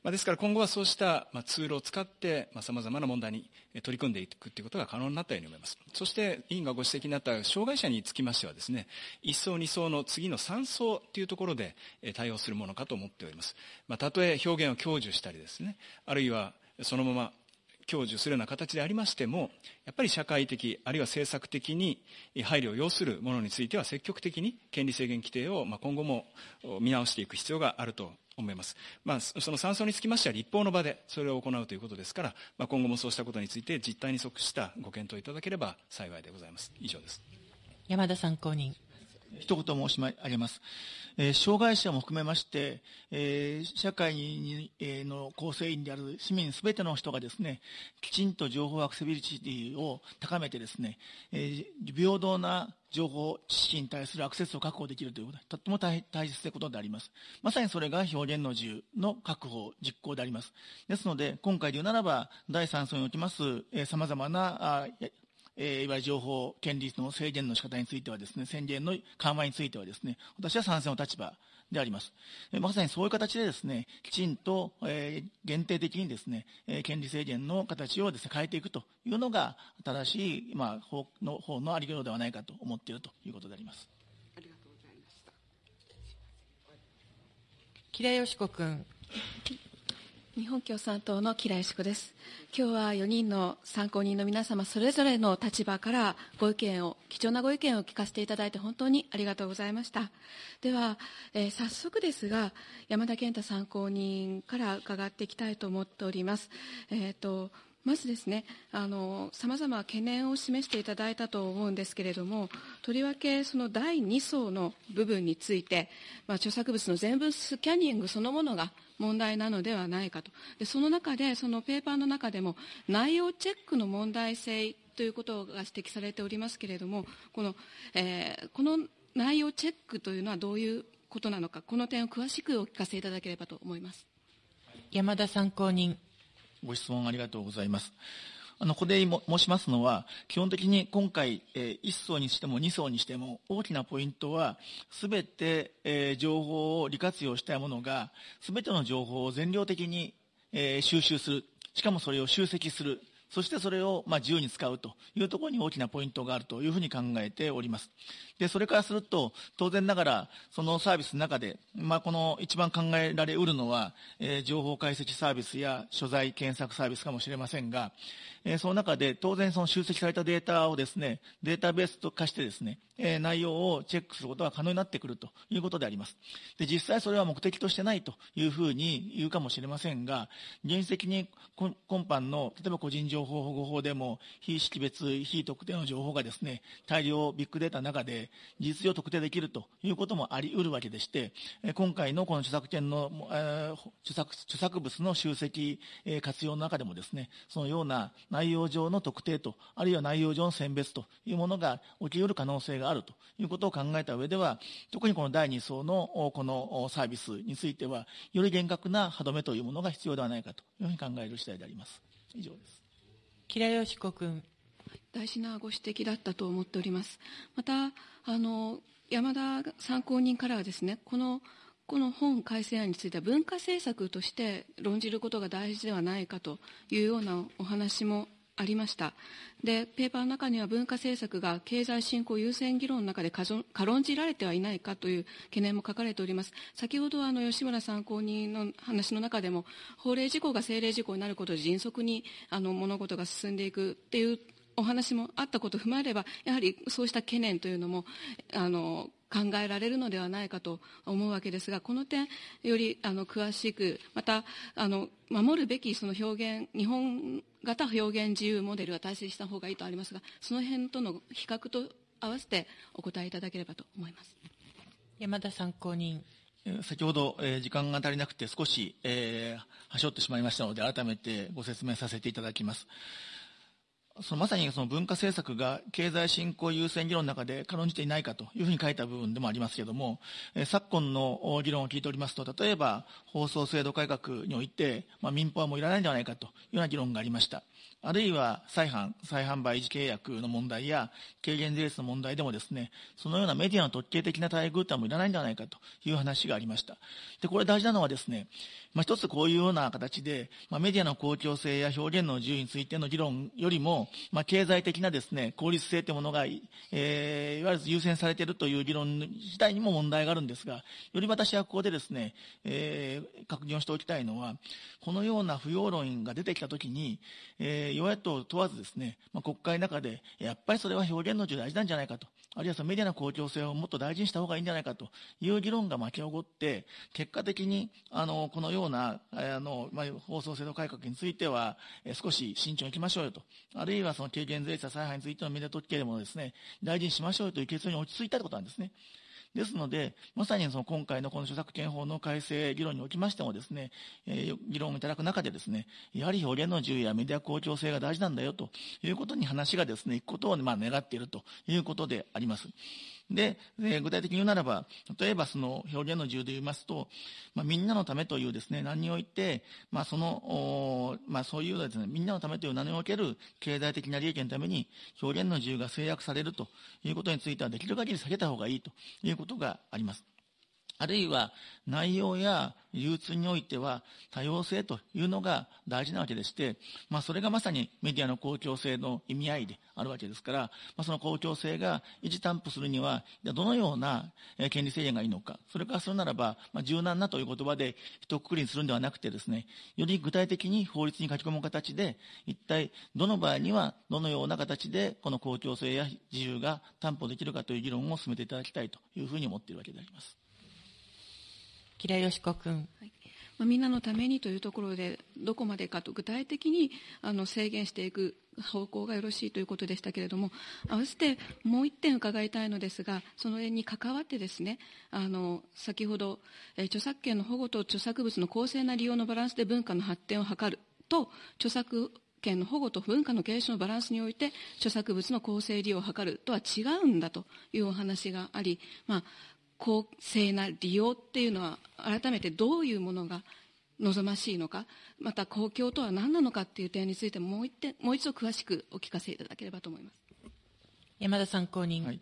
まあ、ですから今後はそうした、まあ、ツールを使って、まあ、様々な問題に取り組んでいくということが可能になったように思います。そして、委員がご指摘になった障害者につきましてはですね、1層、2層の次の3層というところで対応するものかと思っております。まあ、たとえ表現を享受したりですね、あるいはそのまま享受するような形でありましても、やっぱり社会的、あるいは政策的に配慮を要するものについては積極的に権利制限規定を今後も見直していく必要があると思います。まあ、その参奏につきましては立法の場でそれを行うということですから、まあ、今後もそうしたことについて実態に即したご検討いただければ幸いでございます。以上です。山田参考人。一言申し上げます。えー、障害者も含めまして、えー、社会に、えー、の構成員である市民すべての人がですね、きちんと情報アクセビリティを高めてですね、え平等な情報、知識に対するアクセスを確保できるということは、とっても大切なことであります。まさにそれが表現の自由の確保、実行であります。ですので、今回で言うならば、第3層におきます、えー、様々なあえー、いわゆる情報権利の制限の仕方についてはですね、宣言の緩和についてはですね、私は賛成の立場であります。えー、まさにそういう形でですね、きちんと、えー、限定的にですね、えー、権利制限の形をですね、変えていくというのが、正しい、まあ、法の方のありようではないかと思っているということであります。ありがとうございました。吉良よし子君。日本共産党の木良淑です。今日は4人の参考人の皆様それぞれの立場からご意見を、貴重なご意見を聞かせていただいて本当にありがとうございました。では、えー、早速ですが、山田健太参考人から伺っていきたいと思っております。えっ、ー、と、まずですね、さまざま懸念を示していただいたと思うんですけれども、とりわけその第2層の部分について、まあ、著作物の全部スキャニングそのものが問題なのではないかと。でその中で、そのペーパーの中でも、内容チェックの問題性ということが指摘されておりますけれども、この,、えー、この内容チェックというのはどういうことなのか、この点を詳しくお聞かせいただければと思います。山田参考人。ご質問ありがとうございます。あの、ここで申しますのは、基本的に今回、えー、1層にしても2層にしても、大きなポイントは、すべて、えー、情報を利活用したものが、すべての情報を全量的に、えー、収集する。しかもそれを集積する。そしてそれをまあ自由に使うというところに大きなポイントがあるというふうに考えております。で、それからすると、当然ながら、そのサービスの中で、まあ、この一番考えられうるのは、えー、情報解析サービスや所在検索サービスかもしれませんが、えー、その中で当然その集積されたデータをですね、データベースと化してですね、え、内容をチェックすることが可能になってくるということであります。で、実際それは目的としてないというふうに言うかもしれませんが、現実的に今般の、例えば個人情報保護法でも、非識別、非特定の情報がですね、大量ビッグデータの中で、事実上特定できるということもあり得るわけでして、今回のこの著作権の、著作著作物の集積、活用の中でもですね、そのような内容上の特定と、あるいは内容上の選別というものが起き得る可能性があるということを考えた上では、特にこの第2層のこのサービスについては、より厳格な歯止めというものが必要ではないかというふうに考える次第であります。以上です。吉良よし子君。大事なご指摘だったと思っております。また、あの、山田参考人からはですね、この、この本改正案については文化政策として論じることが大事ではないかというようなお話もありました。で、ペーパーの中には文化政策が経済振興優先議論の中で軽んじられてはいないかという懸念も書かれております。先ほどあの吉村参考人の話の中でも、法令事項が政令事項になることで迅速にあの物事が進んでいくっていうお話もあったことを踏まえれば、やはりそうした懸念というのも、あの、考えられるのではないかと思うわけですが、この点、よりあの詳しく、またあの守るべきその表現、日本型表現自由モデルは大切した方がいいとありますが、その辺との比較と合わせてお答えいただければと思います。山田参考人。先ほど、えー、時間が足りなくて少し、えー、はしょってしまいましたので、改めてご説明させていただきます。そのまさにその文化政策が経済振興優先議論の中で軽んじていないかというふうに書いた部分でもありますけれども、え昨今の議論を聞いておりますと、例えば放送制度改革において、まあ、民放はもういらないんではないかというような議論がありました。あるいは再販、再販売維持契約の問題や軽減税率の問題でもですね、そのようなメディアの特権的な待遇というのはもういらないんではないかという話がありました。で、これ大事なのはですね、まあ、一つこういうような形で、まあ、メディアの公共性や表現の自由についての議論よりも、まあ、経済的なですね、効率性というものが、えー、いわゆる優先されているという議論自体にも問題があるんですが、より私はここでですね、えー、確認をしておきたいのは、このような不要論が出てきたときに、えー、与野党問わずですね、まあ、国会の中で、やっぱりそれは表現の自由大事なんじゃないかと、あるいはそのメディアの公共性をもっと大事にした方がいいんじゃないかという議論が巻き起こって、結果的に、あの、このような、あの、まあ、放送制度改革については、え少し慎重にいきましょうよと。あるいはその軽減税率再配についてのメディア特権でもですね、大事にしましょうよという結論に落ち着いたということなんですね。ですので、まさにその今回のこの著作権法の改正議論におきましてもですね、えー、議論をいただく中でですね、やはり表現の自由やメディア公共性が大事なんだよということに話がですね、いくことをまあ願っているということであります。で、え具体的に言うならば、例えばその表現の自由で言いますと、まあ、みんなのためというですね、何において、まあ、その、まあ、そういうですね、みんなのためという名における経済的な利益のために表現の自由が制約されるということについては、できる限り避けた方がいいということがあります。あるいは内容や流通においては多様性というのが大事なわけでして、まあ、それがまさにメディアの公共性の意味合いであるわけですから、まあ、その公共性が維持担保するには、どのような権利制限がいいのか、それからするならば、まあ、柔軟なという言葉で一括りにするんではなくてですね、より具体的に法律に書き込む形で、一体どの場合にはどのような形でこの公共性や自由が担保できるかという議論を進めていただきたいというふうに思っているわけであります。吉良よし子君。はいまあ、みんなのためにというところでどこまでかと具体的にあの制限していく方向がよろしいということでしたけれども合わせてもう一点伺いたいのですがその辺に関わってですねあの先ほど、え著作権の保護と著作物の公正な利用のバランスで文化の発展を図ると著作権の保護と文化の継承のバランスにおいて著作物の公正利用を図るとは違うんだというお話があり、まあ、公正な利用っていうのは改めてどういうものが望ましいのかまた公共とは何なのかっていう点についてもう一点もう一度詳しくお聞かせいただければと思います。山田参考人、はい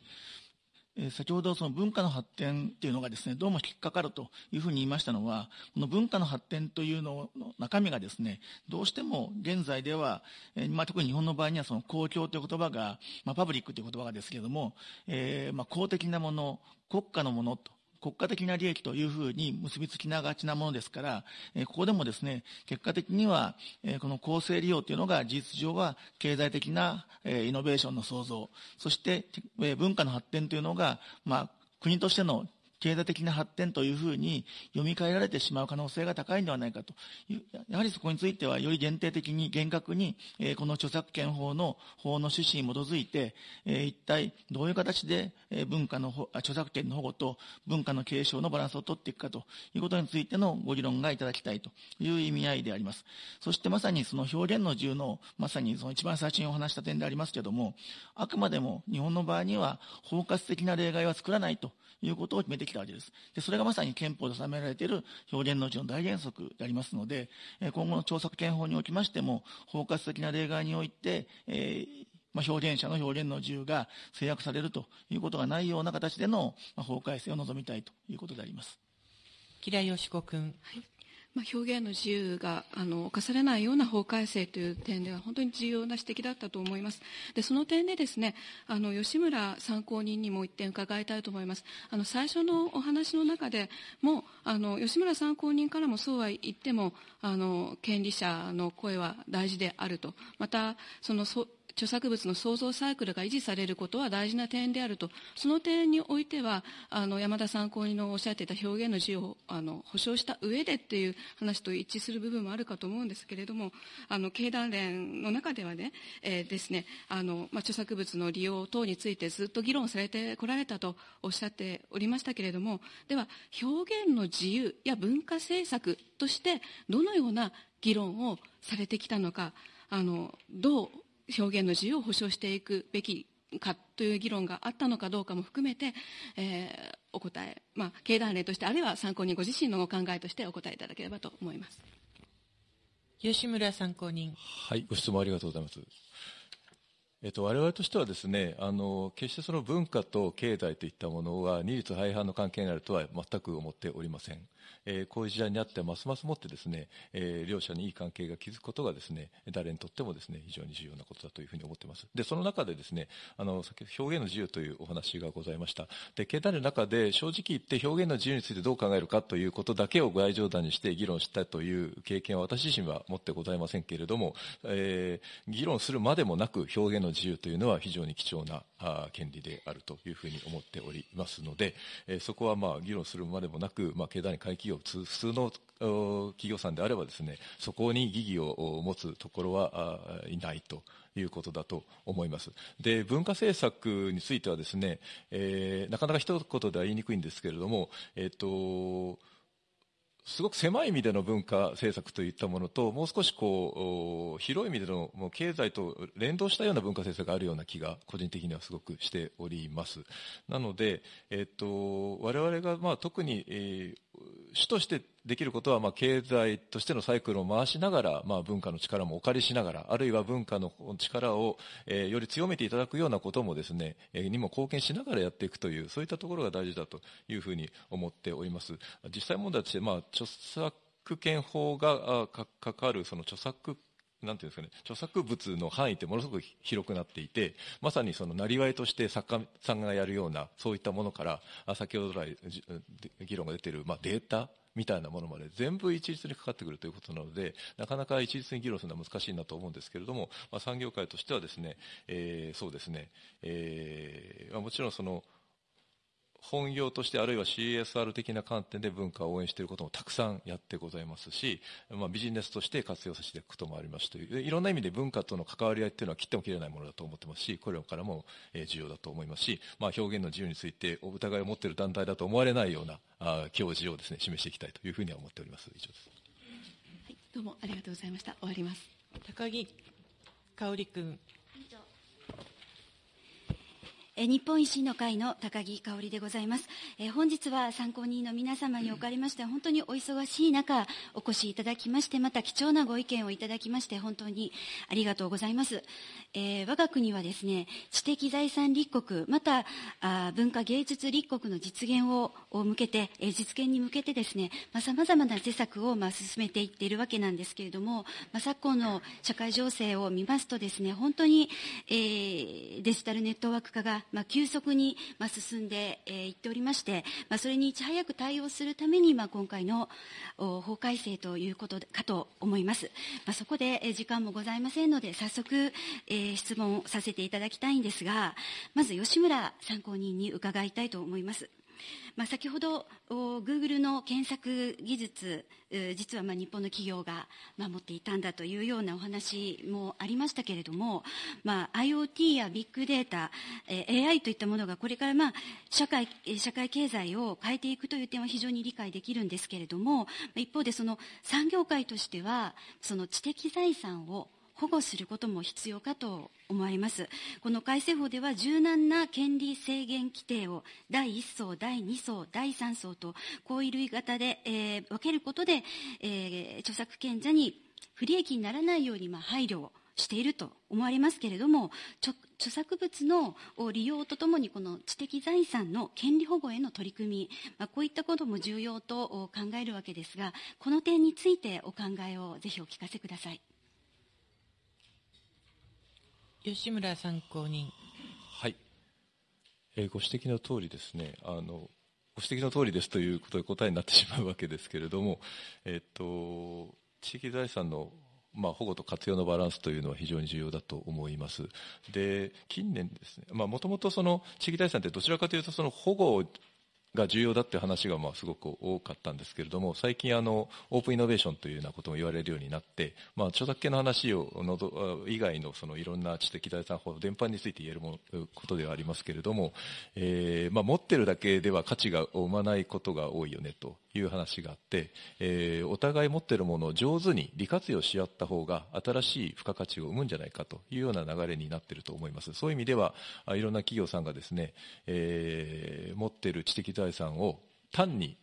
え先ほどその文化の発展っていうのがですねどうも引っかかるというふうに言いましたのはこの文化の発展というのの中身がですねどうしても現在では、えまあ、特に日本の場合にはその公共という言葉が、まあ、パブリックという言葉がですけれども、えー、まあ、公的なもの国家のものと国家的な利益というふうに結びつきながちなものですから、ここでもですね、結果的には、この公正利用というのが事実上は経済的な、イノベーションの創造、そして、文化の発展というのが、まあ、国としての経済的な発展というふうに読み替えられてしまう可能性が高いんではないかという、やはりそこについてはより限定的に厳格に、え、この著作権法の法の趣旨に基づいて、え、一体どういう形で、文化の著作権の保護と文化の継承のバランスを取っていくかということについてのご議論がいただきたいという意味合いであります。そしてまさにその表現の自由の、まさにその一番最初にお話した点でありますけれども、あくまでも日本の場合には包括的な例外は作らないということを決めてきたわけです。で、それがまさに憲法で定められている表現のうちの大原則でありますので、今後の著作権法におきましても、包括的な例外において、えーまあ、表現者の表現の自由が制約されるということがないような形での、まあ、法改正を望みたいということであります。吉良よし子君。はいまあ、表現の自由があの犯されないような法改正という点では本当に重要な指摘だったと思います。でその点でですねあの吉村参考人にも一点伺いたいと思います。あの最初のお話の中でもあの吉村参考人からもそうは言ってもあの権利者の声は大事であるとまたそのそ著作物の創造サイクルが維持されることは大事な点であると。その点においてはあの山田参考人のおっしゃっていた表現の自由をあの保障した上でっていう話と一致する部分もあるかと思うんですけれどもあの経団連の中ではね,、えー、ですねあの、まあ、著作物の利用等についてずっと議論されてこられたとおっしゃっておりましたけれどもでは表現の自由や文化政策としてどのような議論をされてきたのかあのどう表現の自由を保障していくべきかという議論があったのかどうかも含めて、えー、お答え、まあ、経団連としてあるいは参考人ご自身のお考えとしてお答えいただければと思います。吉村参考人。はいご質問ありがとうございますえっと、我々としてはですねあの決してその文化と経済といったものは二律背反の関係にあるとは全く思っておりません。えー、こういう時代にあってますますもってですね、えー、両者にいい関係が築くことがですね誰にとってもですね非常に重要なことだというふうに思っています。でその中でですねあの先ほど表現の自由というお話がございました。で経団の中で正直言って表現の自由についてどう考えるかということだけを外上談にして議論したという経験は私自身は持ってございませんけれども、えー、議論するまでもなく表現の自由というのは非常に貴重なあ権利であるというふうに思っておりますので、え、そこはまあ議論するまでもなく、まあ、経団連会企業普通の企業さんであればですねそこに疑義を持つところはいないということだと思います。で、文化政策についてはですね、えー、なかなか一言では言いにくいんですけれども、えっ、ー、と、すごく狭い意味での文化政策といったものと、もう少しこう、広い意味でのもう経済と連動したような文化政策があるような気が、個人的にはすごくしております。なので、えっと、我々がまあ特に、えー主としてできることは、まあ、経済としてのサイクルを回しながら、まあ、文化の力もお借りしながら、あるいは文化の力を、えー、より強めていただくようなこともですね、えー、にも貢献しながらやっていくという、そういったところが大事だというふうに思っております。実際問題として、まあ、著作権法がかかるその著作なんていうんですかね、著作物の範囲ってものすごく広くなっていて、まさにその、なりわいとして作家さんがやるような、そういったものから、先ほど来、議論が出ている、まあ、データみたいなものまで全部一律にかかってくるということなので、なかなか一律に議論するのは難しいなと思うんですけれども、まあ、産業界としてはですね、えー、そうですね、えー、もちろんその、本業としてあるいは CSR 的な観点で文化を応援していることもたくさんやってございますし、まあ、ビジネスとして活用させていくこともありますという。いろんな意味で文化との関わり合いっていうのは切っても切れないものだと思ってますしこれからも重要だと思いますし、まあ、表現の自由についてお疑いを持っている団体だと思われないようなあ教示をですね示していきたいというふうには思っております。以上です、はい、どうもありがとうございました。終わります。高木香織君日本維新の会の高木香織でございます。え本日は参考人の皆様におかれまして、本当にお忙しい中、お越しいただきまして、また貴重なご意見をいただきまして、本当にありがとうございます。えー、我が国はですね、知的財産立国、またあ文化芸術立国の実現を向けて、えー、実現に向けてですね、まあ、様々な施策を、まあ、進めていっているわけなんですけれども、まあ、昨今の社会情勢を見ますとですね、本当に、えー、デジタルネットワーク化がまあ、急速に、まあ、進んでい、えー、っておりまして、まあ、それにいち早く対応するために、まあ、今回の法改正ということかと思います。まあ、そこで、えー、時間もございませんので、早速、えー、質問させていただきたいんですが、まず吉村参考人に伺いたいと思います。まあ、先ほど Google の検索技術実はまあ日本の企業が持っていたんだというようなお話もありましたけれども、まあ、IoT やビッグデータ AI といったものがこれからまあ社会社会経済を変えていくという点は非常に理解できるんですけれども一方でその産業界としてはその知的財産を保護することも必要かと思われます。この改正法では柔軟な権利制限規定を第1層、第2層、第3層と、こういう類型で、えー、分けることで、えー、著作権者に不利益にならないように、まあ、配慮をしていると思われますけれども、著作物の利用とともにこの知的財産の権利保護への取り組み、まあ、こういったことも重要と考えるわけですが、この点についてお考えをぜひお聞かせください。吉村参考人。はい。えー、ご指摘の通りですね、あの、ご指摘の通りですということで答えになってしまうわけですけれども、えっ、と、地域財産のまあ、保護と活用のバランスというのは非常に重要だと思います。で、近年ですね、まあ、もともとその地域財産ってどちらかというとその保護が重要だっていう話がまあすごく多かったんですけれども、最近あの、オープンイノベーションというようなことも言われるようになって、まあ、著作権の話をのど以外のそのいろんな知的財産法の伝播について言えるもことではありますけれども、えー、まあ、持ってるだけでは価値が生まないことが多いよねと。いう話があって、えー、お互い持っているものを上手に利活用し合った方が新しい付加価値を生むんじゃないかというような流れになっていると思います。そういう意味では、いろんな企業さんがですね、えー、持っている知的財産を単に囲い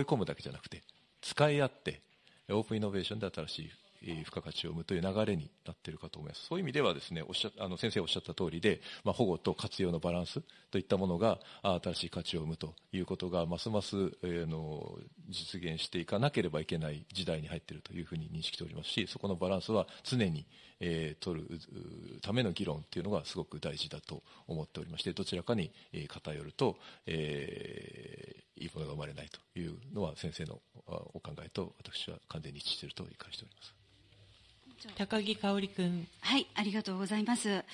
込むだけじゃなくて、使い合って、オープンイノベーションで新しい付加価値を生むという流れになっているかと思います。そういう意味ではですね、おっしゃあの先生おっしゃった通りで、まあ、保護と活用のバランスといったものが新しい価値を生むということが、ますます、えー、の実現していかなければいけない時代に入っているというふうに認識しておりますし、そこのバランスは常に、えー、取るための議論というのがすごく大事だと思っておりまして、どちらかに偏ると、えー、いいものが生まれないというのは先生のお考えと私は完全に一致していると理解しております。高木香織君。はい、ありがとうございます。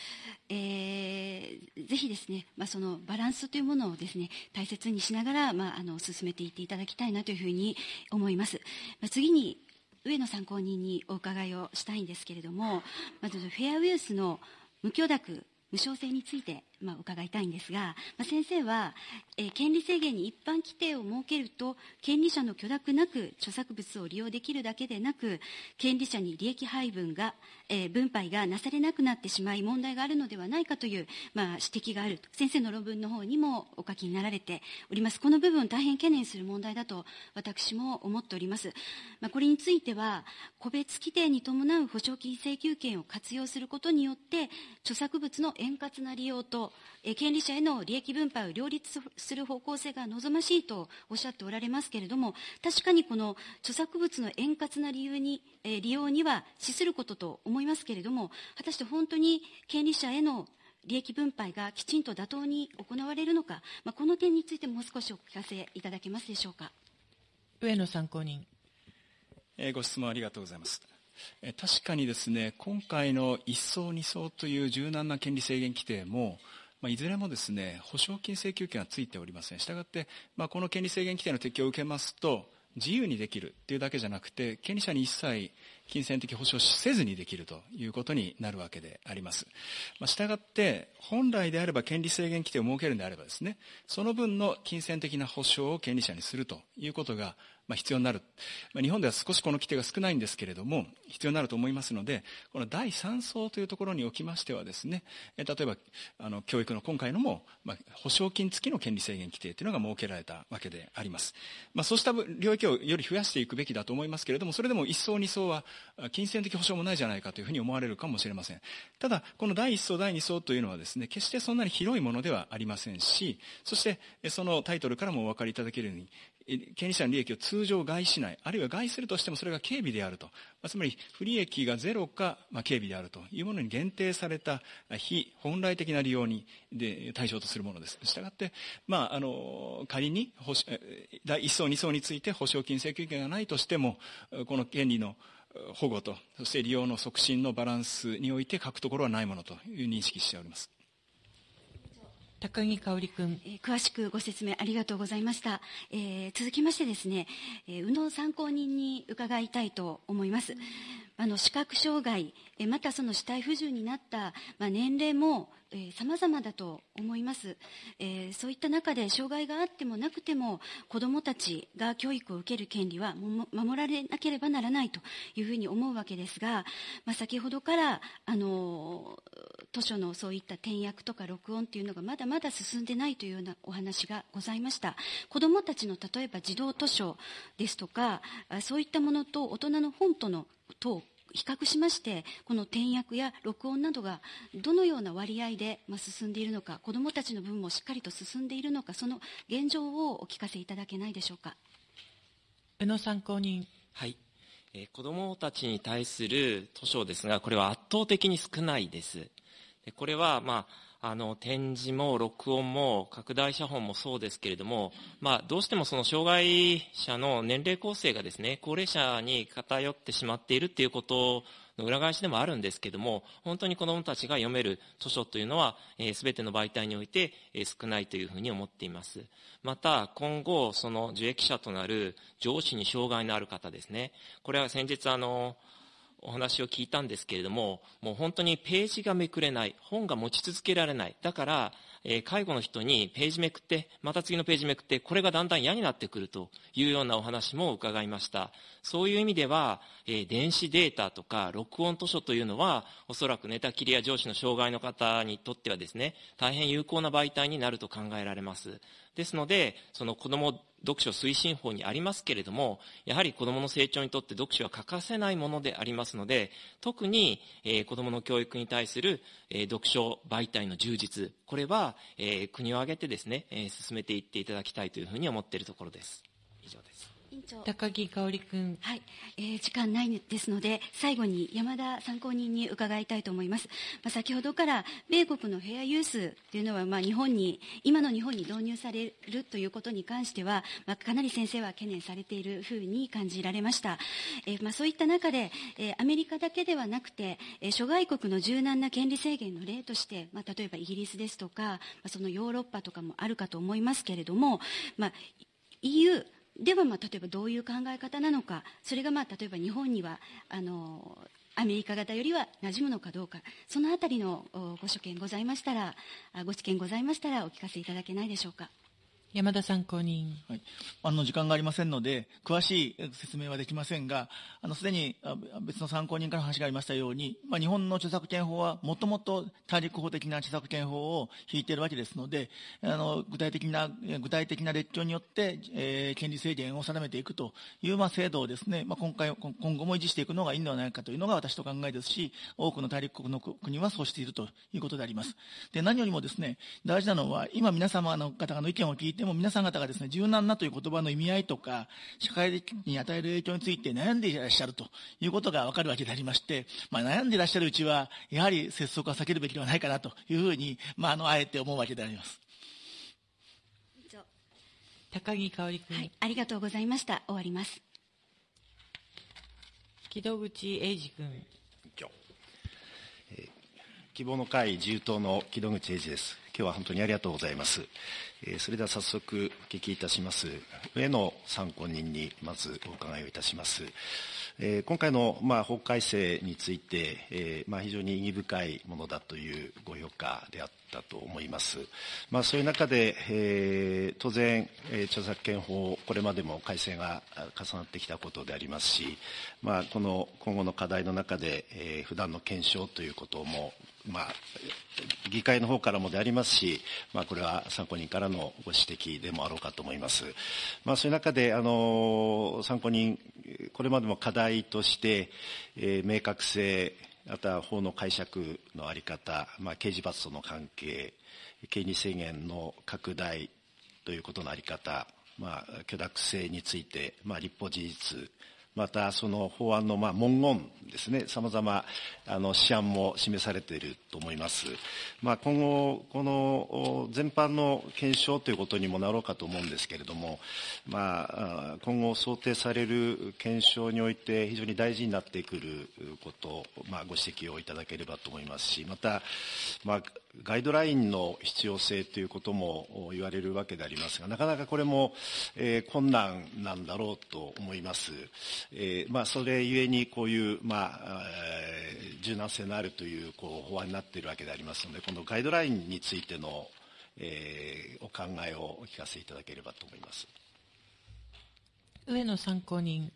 えー、ぜひですね、まあ、そのバランスというものをですね、大切にしながら、まあ、あの、進めていっていただきたいなというふうに思います。まあ、次に、上野参考人にお伺いをしたいんですけれども、まずフェアウェルスの無許諾無償性について、まあ、伺いたいんですが、まあ、先生は、えー、権利制限に一般規定を設けると権利者の許諾なく著作物を利用できるだけでなく権利者に利益配分が、えー、分配がなされなくなってしまい問題があるのではないかという、まあ、指摘がある先生の論文の方にもお書きになられております。この部分大変懸念する問題だと私も思っております、まあ、これについては個別規定に伴う保証金請求権を活用することによって著作物の円滑な利用と、え権利者への利益分配を両立する方向性が望ましいとおっしゃっておられますけれども、確かにこの著作物の円滑な理由に、え利用には資することと思いますけれども、果たして本当に権利者への利益分配がきちんと妥当に行われるのか、まあ、この点についてもう少しお聞かせいただけますでしょうか。上野参考人。えー、ご質問ありがとうございます。確かにですね、今回の1層、2層という柔軟な権利制限規定も、まあ、いずれもですね、保証金請求権はついておりません。したがって、まあ、この権利制限規定の適用を受けますと、自由にできるというだけじゃなくて、権利者に一切金銭的保証せずにできるということになるわけであります。まあ、したがって、本来であれば権利制限規定を設けるんであればですね、その分の金銭的な保証を権利者にするということが、まあ、必要になる、まあ、日本では少しこの規定が少ないんですけれども必要になると思いますのでこの第3層というところにおきましてはですね例えばあの教育の今回のも、まあ、保証金付きの権利制限規定というのが設けられたわけであります、まあ、そうした領域をより増やしていくべきだと思いますけれどもそれでも1層2層は金銭的保証もないじゃないかというふうに思われるかもしれません。ただこの第1層第2層というのはですね決してそんなに広いものではありませんしそしてそのタイトルからもお分かりいただけるように権利者の利益を通常害しない、あるいは害するとしてもそれが軽微であると、つまり不利益がゼロか、まあ、軽微であるというものに限定された非本来的な利用にで対象とするものです。したがって、まあ、あの仮に第1層、2層について保証金請求権がないとしても、この権利の保護と、そして利用の促進のバランスにおいて書くところはないものという認識しております。高木香織君、えー、詳しくご説明ありがとうございました、えー、続きましてですね、えー、宇野参考人に伺いたいと思います。あの視覚障害またその肢体不自由になった、まあ、年齢もさまざまだと思います、えー、そういった中で障害があってもなくても子どもたちが教育を受ける権利は守られなければならないというふうに思うわけですが、まあ、先ほどからあの図書のそういった転訳とか録音というのがまだまだ進んでないというようなお話がございました。子どもたちの例えば児童図書ですとかそういったものと大人の本とのと比較しましてこの転訳や録音などがどのような割合で進んでいるのか子どもたちの分もしっかりと進んでいるのかその現状をお聞かせいただけないでしょうか。宇野参考人。はい。え子どもたちに対する図書ですがこれは圧倒的に少ないですこれは、まああの展示も録音も拡大写本もそうですけれども、まあ、どうしてもその障害者の年齢構成がですね高齢者に偏ってしまっているということの裏返しでもあるんですけれども本当に子どもたちが読める図書というのはすべ、えー、ての媒体において、えー、少ないというふうに思っています。また今後その受益者となる上司に障害のある方ですね。これは先日あのお話を聞いたんですけれども、もう本当にページがめくれない、本が持ち続けられない。だから、え、介護の人にページめくって、また次のページめくって、これがだんだん嫌になってくるというようなお話も伺いました。そういう意味では、え、電子データとか録音図書というのは、おそらく寝たきりや上司の障害の方にとってはですね、大変有効な媒体になると考えられます。ですので、その子供読書推進法にありますけれども、やはり子どもの成長にとって読書は欠かせないものでありますので、特に、えー、子供の教育に対する、えー、読書媒体の充実、これは、えー、国を挙げてですね、えー、進めていっていただきたいというふうに思っているところ。です。長。高木香織君。はい、えー、時間ないですので最後に山田参考人に伺いたいと思います、まあ、先ほどから米国のフェアユースというのは、まあ、日本に今の日本に導入されるということに関しては、まあ、かなり先生は懸念されているふうに感じられました、えーまあ、そういった中で、えー、アメリカだけではなくて、えー、諸外国の柔軟な権利制限の例として、まあ、例えばイギリスですとか、まあ、そのヨーロッパとかもあるかと思いますけれども、まあ、EU では、まあ、例えばどういう考え方なのか、それが、まあ、例えば日本にはあのアメリカ型よりは馴染むのかどうか、そのあたりのご所見ございましたら、ご知見ございましたら、お聞かせいただけないでしょうか。山田参考人。はい。あの、時間がありませんので、詳しい説明はできませんが、あの、すでに別の参考人から話がありましたように、まあ、日本の著作権法はもともと大陸法的な著作権法を引いているわけですので、あの、具体的な、具体的な列挙によって、えー、権利制限を定めていくという、まあ、制度をですね、まあ、今回、今後も維持していくのがいいのではないかというのが私の考えですし、多くの大陸国の国はそうしているということであります。で、何よりもですね、大事なのは、今皆様の方の意見を聞いてでも皆さん方がですね、柔軟なという言葉の意味合いとか、社会に与える影響について悩んでいらっしゃるということがわかるわけでありまして、まあ、悩んでいらっしゃるうちは、やはり拙速は避けるべきではないかなというふうに、まあ、あの、あえて思うわけであります。高木香織君、はい。ありがとうございました。終わります。木戸口英二君。希望の会自由党の木戸口英二です。今日は本当にありがとうございます。えそれでは早速お聞きいたします。上野参考人にまずお伺いをいたします。え今回の、まあ、法改正について、えまあ、非常に意義深いものだというご評価であったと思います。まあ、そういう中で、え当然、え著作権法、これまでも改正が重なってきたことでありますし、まあ、この今後の課題の中で、えー、普段の検証ということもまあ、議会の方からもでありますし、まあ、これは参考人からのご指摘でもあろうかと思います。まあ、そういう中で、あの、参考人、これまでも課題として、えー、明確性、また法の解釈の在り方、まあ、刑事罰との関係、権利制限の拡大ということの在り方、まあ、許諾性について、まあ、立法事実、またその法案のまあ文言ですね、様々あの試案も示されていると思います。まあ、今後、この全般の検証ということにもなろうかと思うんですけれども、まあ、今後想定される検証において非常に大事になってくること、まあ、ご指摘をいただければと思いますし、また、まあ、ガイドラインの必要性ということも言われるわけでありますが、なかなかこれも、えー、困難なんだろうと思います。えー、まあ、それゆえにこういう、まあ、まあ、柔軟性のあるというこう法案になっているわけでありますので、このガイドラインについての、えー、お考えをお聞かせいただければと思います。上野参考人。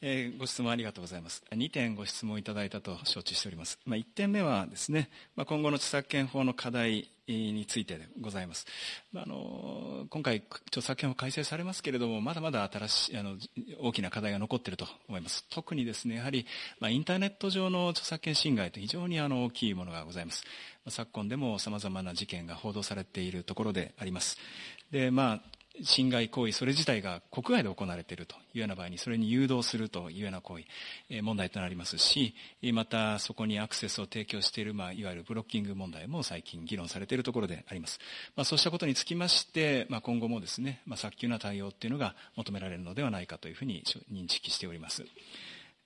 えー、ご質問ありがとうございます。2点ご質問いただいたと承知しております。まあ、1点目はですね、まあ、今後の著作権法の課題についてでございます。まあ、あの今回、著作権法改正されますけれども、まだまだ新しいあの大きな課題が残っていると思います。特にですね、やはり、まあ、インターネット上の著作権侵害と非常にあの大きいものがございます。昨今でも様々な事件が報道されているところであります。で、まあ、侵害行為、それ自体が国外で行われているというような場合に、それに誘導するというような行為、え問題となりますし、またそこにアクセスを提供している、まあ、いわゆるブロッキング問題も最近議論されているところであります。まあ、そうしたことにつきまして、まあ、今後もですね、まあ、早急な対応っていうのが求められるのではないかというふうに認識しております。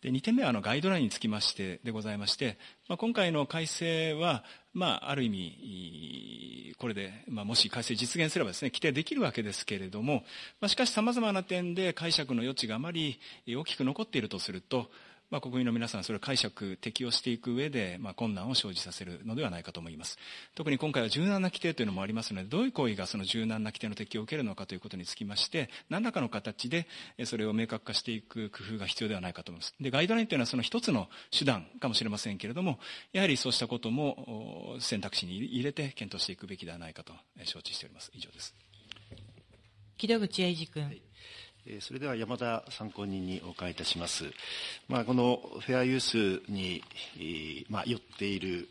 で2点目はあのガイドラインにつきましてでございまして、まあ、今回の改正は、まあ、ある意味、これで、まあ、もし改正実現すればですね、規定できるわけですけれども、まあ、しかし様々な点で解釈の余地があまり大きく残っているとすると、まあ、国民の皆さん、それを解釈、適用していく上で、まあ、困難を生じさせるのではないかと思います。特に今回は柔軟な規定というのもありますので、どういう行為がその柔軟な規定の適用を受けるのかということにつきまして、何らかの形で、それを明確化していく工夫が必要ではないかと思います。で、ガイドラインというのはその一つの手段かもしれませんけれども、やはりそうしたことも選択肢に入れて検討していくべきではないかと承知しております。以上です。木戸口英二君。はいそれでは山田参考人にお伺いいたします。まあ、このフェアユースに、まあ、寄っている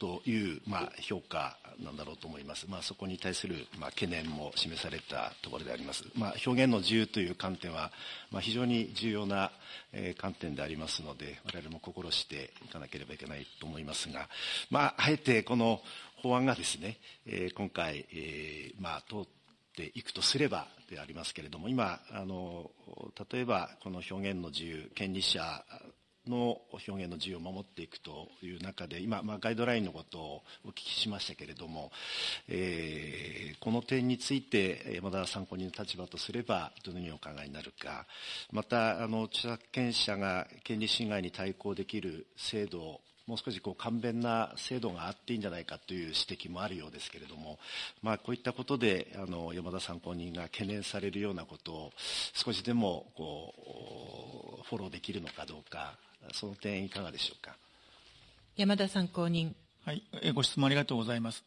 という、まあ、評価なんだろうと思います。まあ、そこに対する、まあ、懸念も示されたところであります。まあ、表現の自由という観点は、まあ、非常に重要な、え、観点でありますので、我々も心していかなければいけないと思いますが、まあ、あえてこの法案がですね、え、今回、えー、まあ、通っていくとすれば、でありますけれども、今、あの、例えばこの表現の自由、権利者の表現の自由を守っていくという中で、今、まあ、ガイドラインのことをお聞きしましたけれども、えー、この点について、山田参考人の立場とすれば、どのようにお考えになるか、また、あの著作権者が権利侵害に対抗できる制度もう少しこう簡便な制度があっていいんじゃないかという指摘もあるようですけれども、まあ、こういったことであの山田参考人が懸念されるようなことを少しでもこうフォローできるのかどうか、その点、いかがでしょうか？山田参考人。はい、ご質問ありがとうございます。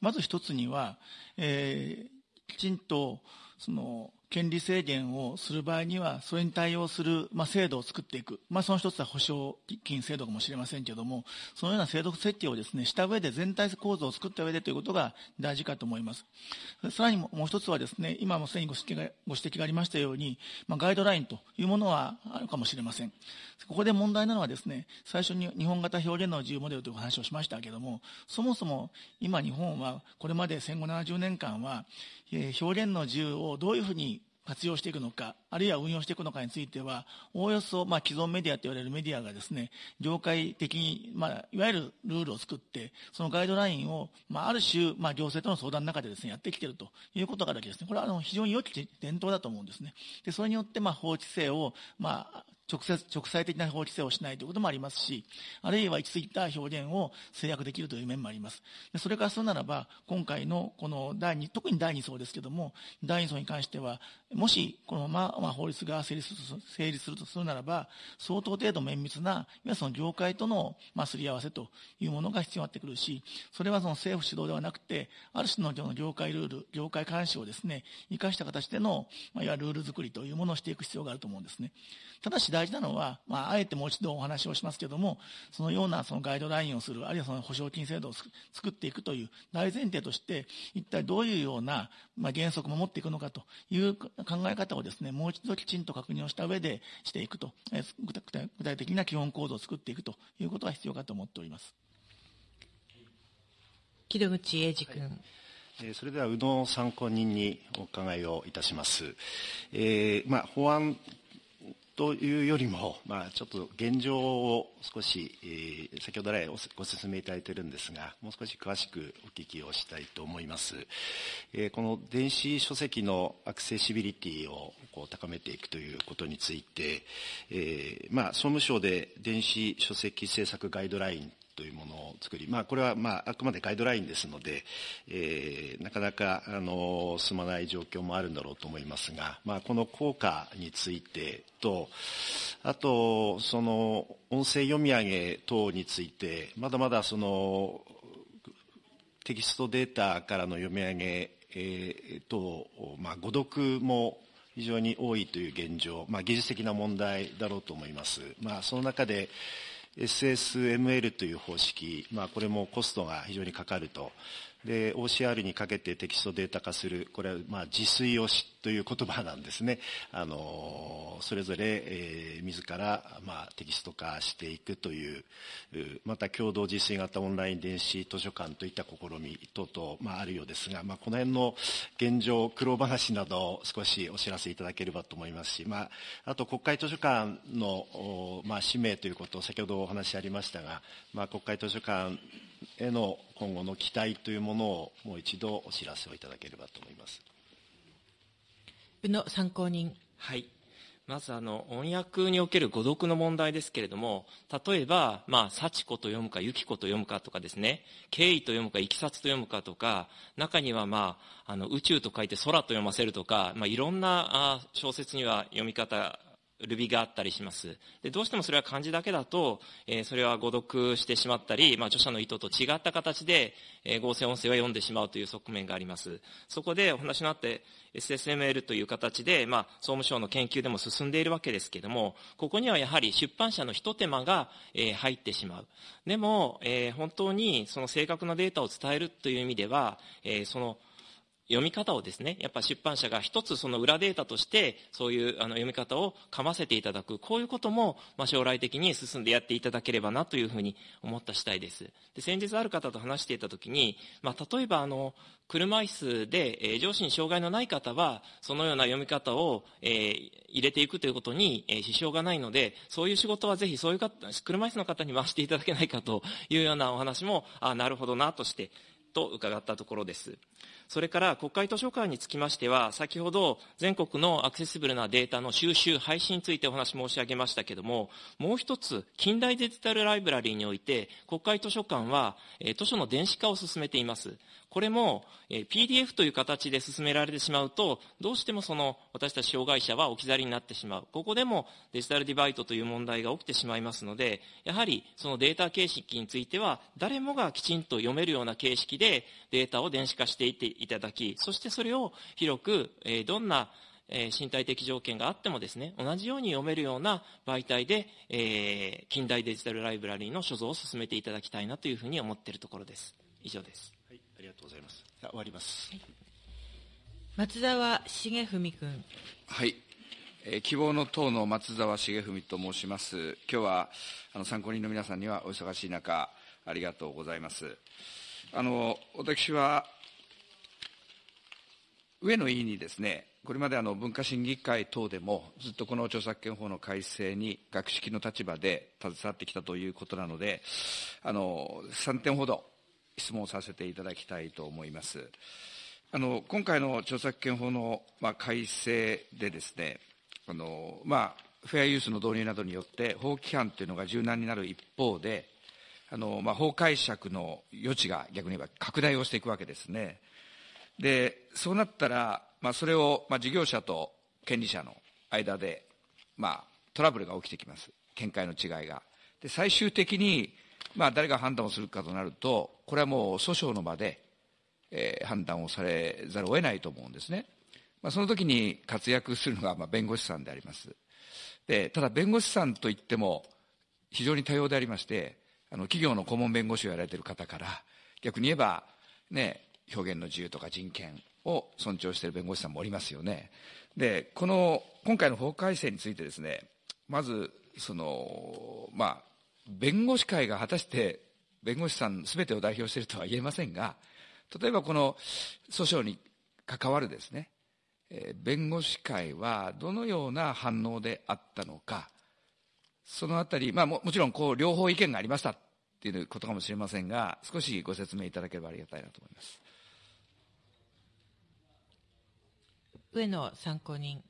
まず一つには、えー、きちんとその権利制限をする場合には、それに対応する、まあ、制度を作っていく。まあ、その一つは保証金制度かもしれませんけれども、そのような制度設計をですね、した上で全体構造を作った上でということが大事かと思います。さらにもう一つはですね、今もすでにご指摘がご指摘がありましたように、まあ、ガイドラインというものはあるかもしれません。ここで問題なのはですね、最初に日本型表現の自由モデルという話をしましたけれども、そもそも今日本はこれまで戦後70年間は、えー、表現の自由をどういうふうに活用していくのか、あるいは運用していくのかについては、おおよそ、まあ、既存メディアと言われるメディアがですね、業界的に、まあ、いわゆるルールを作って、そのガイドラインを、まあ、ある種、まあ、行政との相談の中でですね、やってきているということがあるわけですね。これは、あの、非常に良き伝統だと思うんですね。で、それによって、まあ、法規制を、まあ、直接、直裁的な法規制をしないということもありますし、あるいは行き過ぎた表現を制約できるという面もあります。でそれからするならば、今回のこの第2、特に第2層ですけども、第2層に関しては、もしこのまま、法律が成立するとするならば、相当程度綿密な、いわゆるその業界との、まあ、すり合わせというものが必要になってくるし、それはその政府主導ではなくて、ある種の業界ルール、業界監視をですね、生かした形での、まあ、いわゆるルール作りというものをしていく必要があると思うんですね。ただし大事なのは、まあ、あえてもう一度お話をしますけれども、そのようなそのガイドラインをする、あるいはその保証金制度を作っていくという大前提として、一体どういうような、まあ、原則も持っていくのかという考え方をですね、もう一度きちんと確認をした上でしていくと、え具体的な基本構造を作っていくということが必要かと思っております。木戸口英二君。はいそれでは、宇野参考人にお伺いをいたします。えーまあ、法案というよりも、まあ、ちょっと現状を少し、えー、先ほど来ご説明いただいているんですが、もう少し詳しくお聞きをしたいと思います。えー、この電子書籍のアクセシビリティをこう高めていくということについて、えー、まあ、総務省で電子書籍政策ガイドラインというものを作り、まあ、これは、まあ、あくまでガイドラインですので、えー、なかなか、あの、進まない状況もあるんだろうと思いますが、まあ、この効果についてと、あと、その、音声読み上げ等について、まだまだその、テキストデータからの読み上げ、えー、と、まあ、誤読も非常に多いという現状、まあ、技術的な問題だろうと思います。まあ、その中で、SSML という方式、まあ、これもコストが非常にかかると。で、OCR にかけてテキストデータ化する、これは、まあ、自炊をしという言葉なんですね。あの、それぞれ、えー、自ら、まあ、テキスト化していくという、また共同自炊型オンライン電子図書館といった試み等々、まあ、あるようですが、まあ、この辺の現状、苦労話など少しお知らせいただければと思いますし、まあ、あと国会図書館の、まあ、使命ということを先ほどお話ありましたが、まあ、国会図書館への今後の期待というものをもう一度お知らせをいただければと思います。宇野参考人。はい。まずあの音訳における誤読の問題ですけれども例えば、まあ、幸子と読むか由紀子と読むかとかですね経緯と読むかいきさつと読むかとか中には、まあ、あの宇宙と書いて空と読ませるとか、まあ、いろんなあ小説には読み方ルビがあったりします。でどうしてもそれは漢字だけだと、えー、それは誤読してしまったり、まあ、著者の意図と違った形で、えー、合成音声は読んでしまうという側面があります。そこでお話のあって SSML という形で、まあ、総務省の研究でも進んでいるわけですけども、ここにはやはり出版社の一手間が、えー、入ってしまう。でも、えー、本当にその正確なデータを伝えるという意味では、えー、その読み方をですね、やっぱ出版社が一つその裏データとして、そういうあの読み方をかませていただく、こういうことも、まあ、将来的に進んでやっていただければなというふうに思った次第です。で先日ある方と話していたときに、まあ、例えばあの、車椅子で、えー、上司に障害のない方は、そのような読み方を、えー、入れていくということに、えー、支障がないので、そういう仕事はぜひそういう方、車椅子の方に回していただけないかというようなお話も、あなるほどなとして、と伺ったところです。それから国会図書館につきましては、先ほど全国のアクセシブルなデータの収集、配信についてお話申し上げましたけれども、もう一つ、近代デジタルライブラリーにおいて、国会図書館は、え図書の電子化を進めています。これも、え PDF という形で進められてしまうと、どうしてもその私たち障害者は置き去りになってしまう。ここでもデジタルディバイトという問題が起きてしまいますので、やはりそのデータ形式については、誰もがきちんと読めるような形式でデータを電子化していっていただき、そしてそれを広く、えどんなえ身体的条件があってもですね、同じように読めるような媒体で、えー、近代デジタルライブラリーの所蔵を進めていただきたいなというふうに思っているところです。以上です。ありがとうございます。終わります。はい、松沢重文君。はい。えー、希望の党の松沢重文と申します。今日はあの参考人の皆さんにはお忙しい中、ありがとうございます。あの私は上野委員にですね、これまであの文化審議会等でもずっとこの著作権法の改正に学識の立場で携わってきたということなので、あの3点ほど質問させていただきたいと思います。あの今回の著作権法の、まあ、改正でですね、あのまあ、フェアユースの導入などによって法規範というのが柔軟になる一方で、あのまあ、法解釈の余地が逆に言えば拡大をしていくわけですね。で、そうなったら、まあ、それを、まあ、事業者と権利者の間で、まあ、トラブルが起きてきます。見解の違いが。で、最終的に、まあ、誰が判断をするかとなると、これはもう訴訟の場で、えー、判断をされざるを得ないと思うんですね。まあ、その時に活躍するのが、まあ、弁護士さんであります。で、ただ弁護士さんといっても、非常に多様でありまして、あの、企業の顧問弁護士をやられている方から、逆に言えば、ね、表現の自由とか人権を尊重している弁護士さんもおりますよね。で、この、今回の法改正についてですね、まず、その、まあ、弁護士会が果たして弁護士さん全てを代表しているとは言えませんが、例えばこの訴訟に関わるですね、えー、弁護士会はどのような反応であったのか、そのあたり、まあももちろんこう両方意見がありましたっていうことかもしれませんが、少しご説明いただければありがたいなと思います。上野参考人。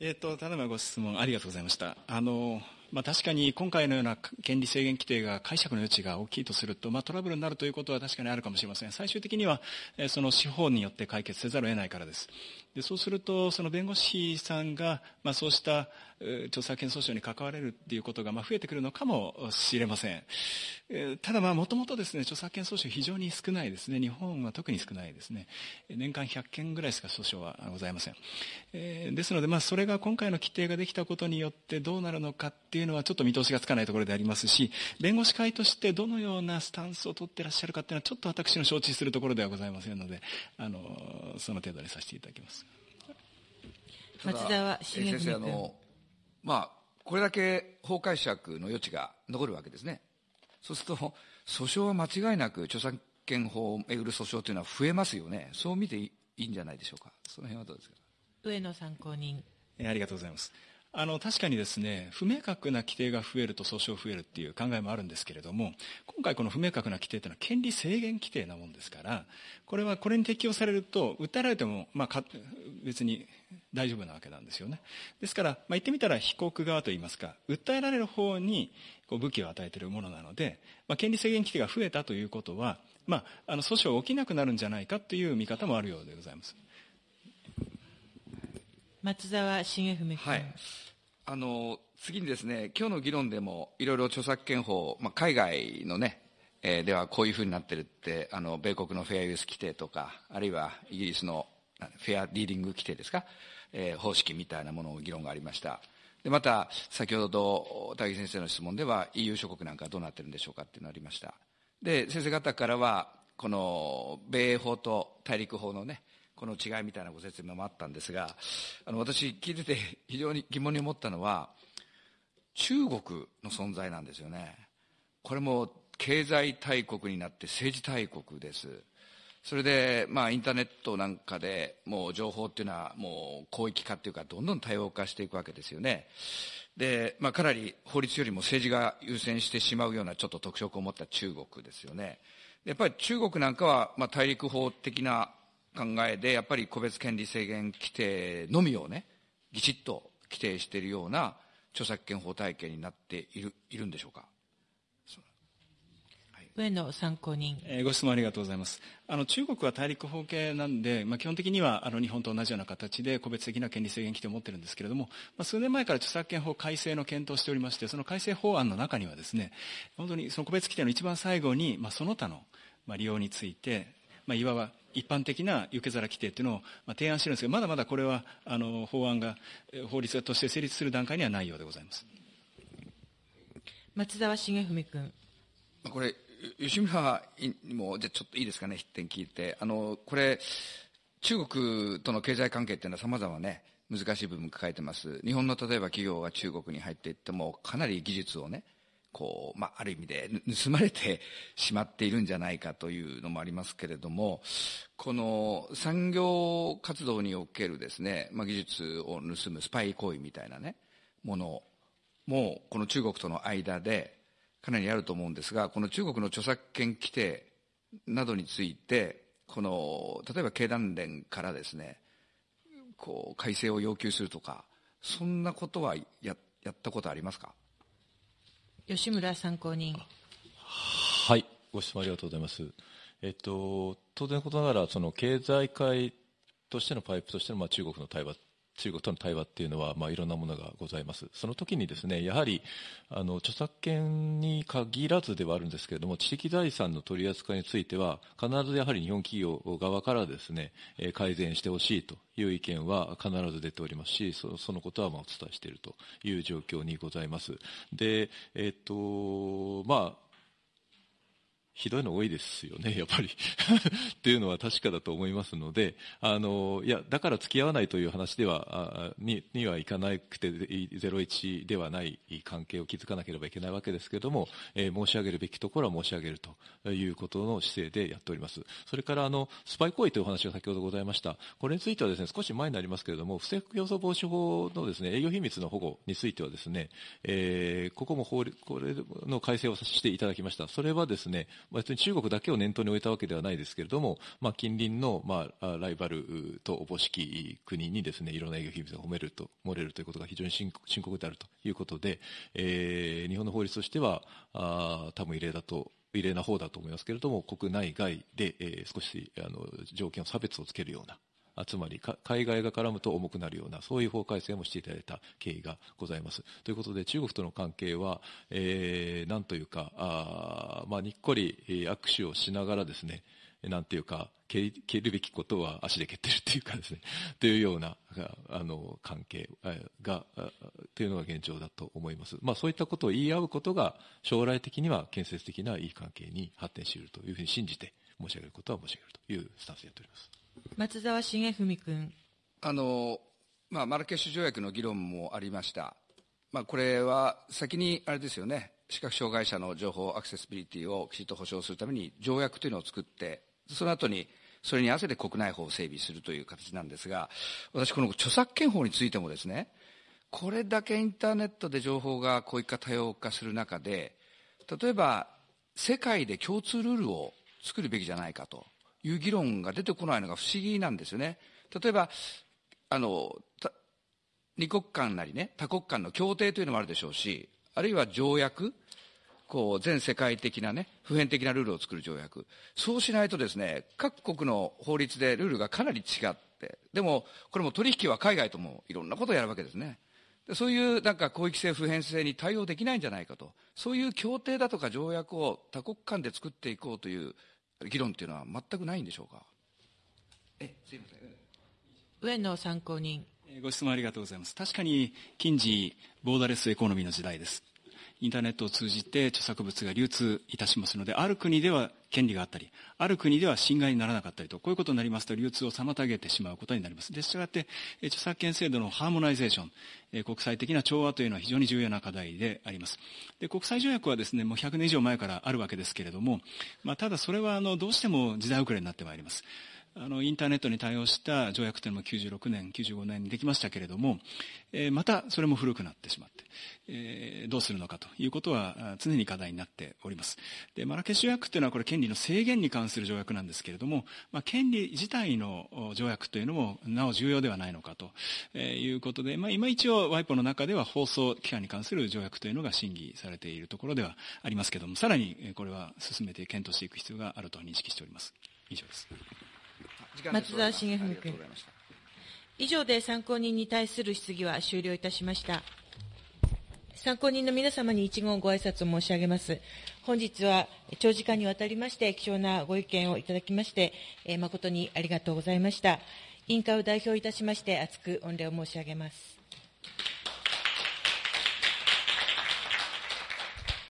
えっ、ー、と、ただいまご質問ありがとうございました。あの、まあ、確かに今回のような権利制限規定が解釈の余地が大きいとすると、まあ、トラブルになるということは確かにあるかもしれません。最終的には、えその司法によって解決せざるを得ないからです。でそうすると、その弁護士さんが、まあ、そうした著作権訴訟に関われるっていうことが、まあ、増えてくるのかもしれません。えただ、もともとですね、著作権訴訟非常に少ないですね。日本は特に少ないですね。年間100件ぐらいしか訴訟はございません。えー、ですので、まあ、それが今回の規定ができたことによってどうなるのかっていうのはちょっと見通しがつかないところでありますし、弁護士会としてどのようなスタンスを取ってらっしゃるかっていうのはちょっと私の承知するところではございませんので、あの、その程度にさせていただきます。松沢茂先生、あの、まあ、これだけ法解釈の余地が残るわけですね。そうすると、訴訟は間違いなく著作権法をめぐる訴訟というのは増えますよね。そう見ていいんじゃないでしょうか。その辺はどうですか？上野参考人。ありがとうございます。あの確かにですね不明確な規定が増えると訴訟増えるっていう考えもあるんですけれども今回この不明確な規定というのは権利制限規定なもんですからこれはこれに適用されると訴えられても、まあ、別に大丈夫なわけなんですよね。ですから、まあ、言ってみたら被告側といいますか訴えられる方にこう武器を与えているものなので、まあ、権利制限規定が増えたということは、まあ、あの訴訟起きなくなるんじゃないかという見方もあるようでございます。松沢重文君、はいあの次にですね、今日の議論でもいろいろ著作権法、まあ、海外のね、えー、ではこういうふうになってるって、あの米国のフェアユース規定とか、あるいはイギリスのフェアリーディング規定ですか、えー、方式みたいなものを議論がありました。でまた、先ほど高木先生の質問では EU 諸国なんかどうなってるんでしょうかっていうのがありました。で、先生方からは、この米英法と大陸法のね、この違いみたいなご説明もあったんですが、あの私聞いてて非常に疑問に思ったのは、中国の存在なんですよね。これも経済大国になって政治大国です。それで、まあ、インターネットなんかでもう情報っていうのはもう広域化っていうか、どんどん多様化していくわけですよね。で、まあ、かなり法律よりも政治が優先してしまうようなちょっと特色を持った中国ですよね。やっぱり中国なんかは、まあ、大陸法的な考えで、やっぱり個別権利制限規定のみをね、ぎちっと規定しているような著作権法体系になっているいるんでしょうか？上野参考人、えー、ご質問ありがとうございます。あの中国は大陸法系なんで、まあ、基本的にはあの日本と同じような形で個別的な権利制限規定を持ってるんですけれども、まあ、数年前から著作権法改正の検討をしておりまして、その改正法案の中にはですね、本当にその個別規定の一番最後に、まあ、その他の、まあ、利用について、まあ、いわば一般的な受け皿規定というのを、まあ、提案してるんですけど、まだまだこれはあの法案が、法律として成立する段階にはないようでございます。松沢重文君。これ吉村にも、じゃちょっといいですかね、筆点聞いて。あの、これ、中国との経済関係っていうのは様々ね、難しい部分抱えてます。日本の例えば企業が中国に入っていっても、かなり技術をね、こう、まあ、ある意味で盗まれてしまっているんじゃないかというのもありますけれども、この産業活動におけるですね、まあ、技術を盗むスパイ行為みたいなね、ものも、この中国との間で、かなりあると思うんですが、この中国の著作権規定などについて、この、例えば経団連からですね、こう、改正を要求するとか、そんなことはややったことありますか？吉村参考人。はい、ご質問ありがとうございます。えっと、当然のことながら、その経済界としてのパイプとしての、まあ、中国の対話中国との対話っていうのは、まあ、いろんなものがございます。その時にですね、やはり、あの、著作権に限らずではあるんですけれども、知的財産の取り扱いについては、必ずやはり日本企業側からですね、改善してほしいという意見は必ず出ておりますし、そそのことはまあお伝えしているという状況にございます。で、えっと、まあ、ひどいの多いですよね、やっぱり っていうのは確かだと思いますので、あの、いや、だから付き合わないという話では、ににはいかなくて、01ではない関係を築かなければいけないわけですけれども、えー、申し上げるべきところは申し上げるということの姿勢でやっております。それから、あの、スパイ行為というお話が先ほどございました。これについてはですね、少し前になりますけれども、不正競争防止法のですね、営業秘密の保護についてはですね、えー、ここも法律、これの改正をさせていただきました。それはですね、別に中国だけを念頭に置いたわけではないですけれども、まあ、近隣の、まあ、ライバルとおぼしき国にですね、いろんな営業秘密が褒めると、漏れるということが非常に深刻であるということで、えー、日本の法律としては、あ多分異例だと異例な方だと思いますけれども、国内外で、えー、少しあの条件を差別をつけるような、つまり海外が絡むと重くなるような、そういう法改正もしていただいた経緯がございます。ということで、中国との関係は、えー、なんというか、あまあ、にっこり握手をしながらですね、なんていうか、蹴るべきことは足で蹴ってるっていうかですね、というような、あの、関係が、というのが現状だと思います。まあそういったことを言い合うことが、将来的には建設的ないい関係に発展しているというふうに信じて申し上げることは申し上げるというスタンスでやっております。松沢重文君。あの、まあ、マラケシュ条約の議論もありました。まあ、これは先にあれですよね、視覚障害者の情報アクセシビリティをきちっと保障するために条約というのを作って、その後にそれに合わせて国内法を整備するという形なんですが、私、この著作権法についてもですね、これだけインターネットで情報がこういった多様化する中で、例えば世界で共通ルールを作るべきじゃないかと。いう議論が出てこないのが不思議なんですよね。例えば、あの、二国間なりね、多国間の協定というのもあるでしょうし、あるいは条約、こう、全世界的なね、普遍的なルールを作る条約。そうしないとですね、各国の法律でルールがかなり違って、でも、これも取引は海外ともいろんなことをやるわけですね。そういうなんか広域性、普遍性に対応できないんじゃないかと。そういう協定だとか条約を多国間で作っていこうという議論っていうのは全くないんでしょうか？え、すいません。上野参考人。ご質問ありがとうございます。確かに近時ボーダレスエコノミーの時代です。インターネットを通じて著作物が流通いたしますので、ある国では権利があったり、ある国では侵害にならなかったりと、こういうことになりますと、流通を妨げてしまうことになります。でしたがって、著作権制度のハーモナイゼーション、国際的な調和というのは非常に重要な課題であります。で国際条約はですね、もう100年以上前からあるわけですけれども、まあ、ただそれはあのどうしても時代遅れになってまいります。あのインターネットに対応した条約というのも96年、95年にできましたけれども、えー、またそれも古くなってしまって、えー、どうするのかということは常に課題になっております。で、マラケシュ条約というのはこれ権利の制限に関する条約なんですけれども、まあ、権利自体の条約というのもなお重要ではないのかということで、まあ、今一応 WIPO の中では放送機関に関する条約というのが審議されているところではありますけれども、さらにこれは進めて検討していく必要があると認識しております。以上です。松沢茂文君。以上で参考人に対する質疑は終了いたしました。参考人の皆様に一言ご挨拶を申し上げます。本日は長時間にわたりまして貴重なご意見をいただきまして、え誠にありがとうございました。委員会を代表いたしまして、厚く御礼を申し上げます。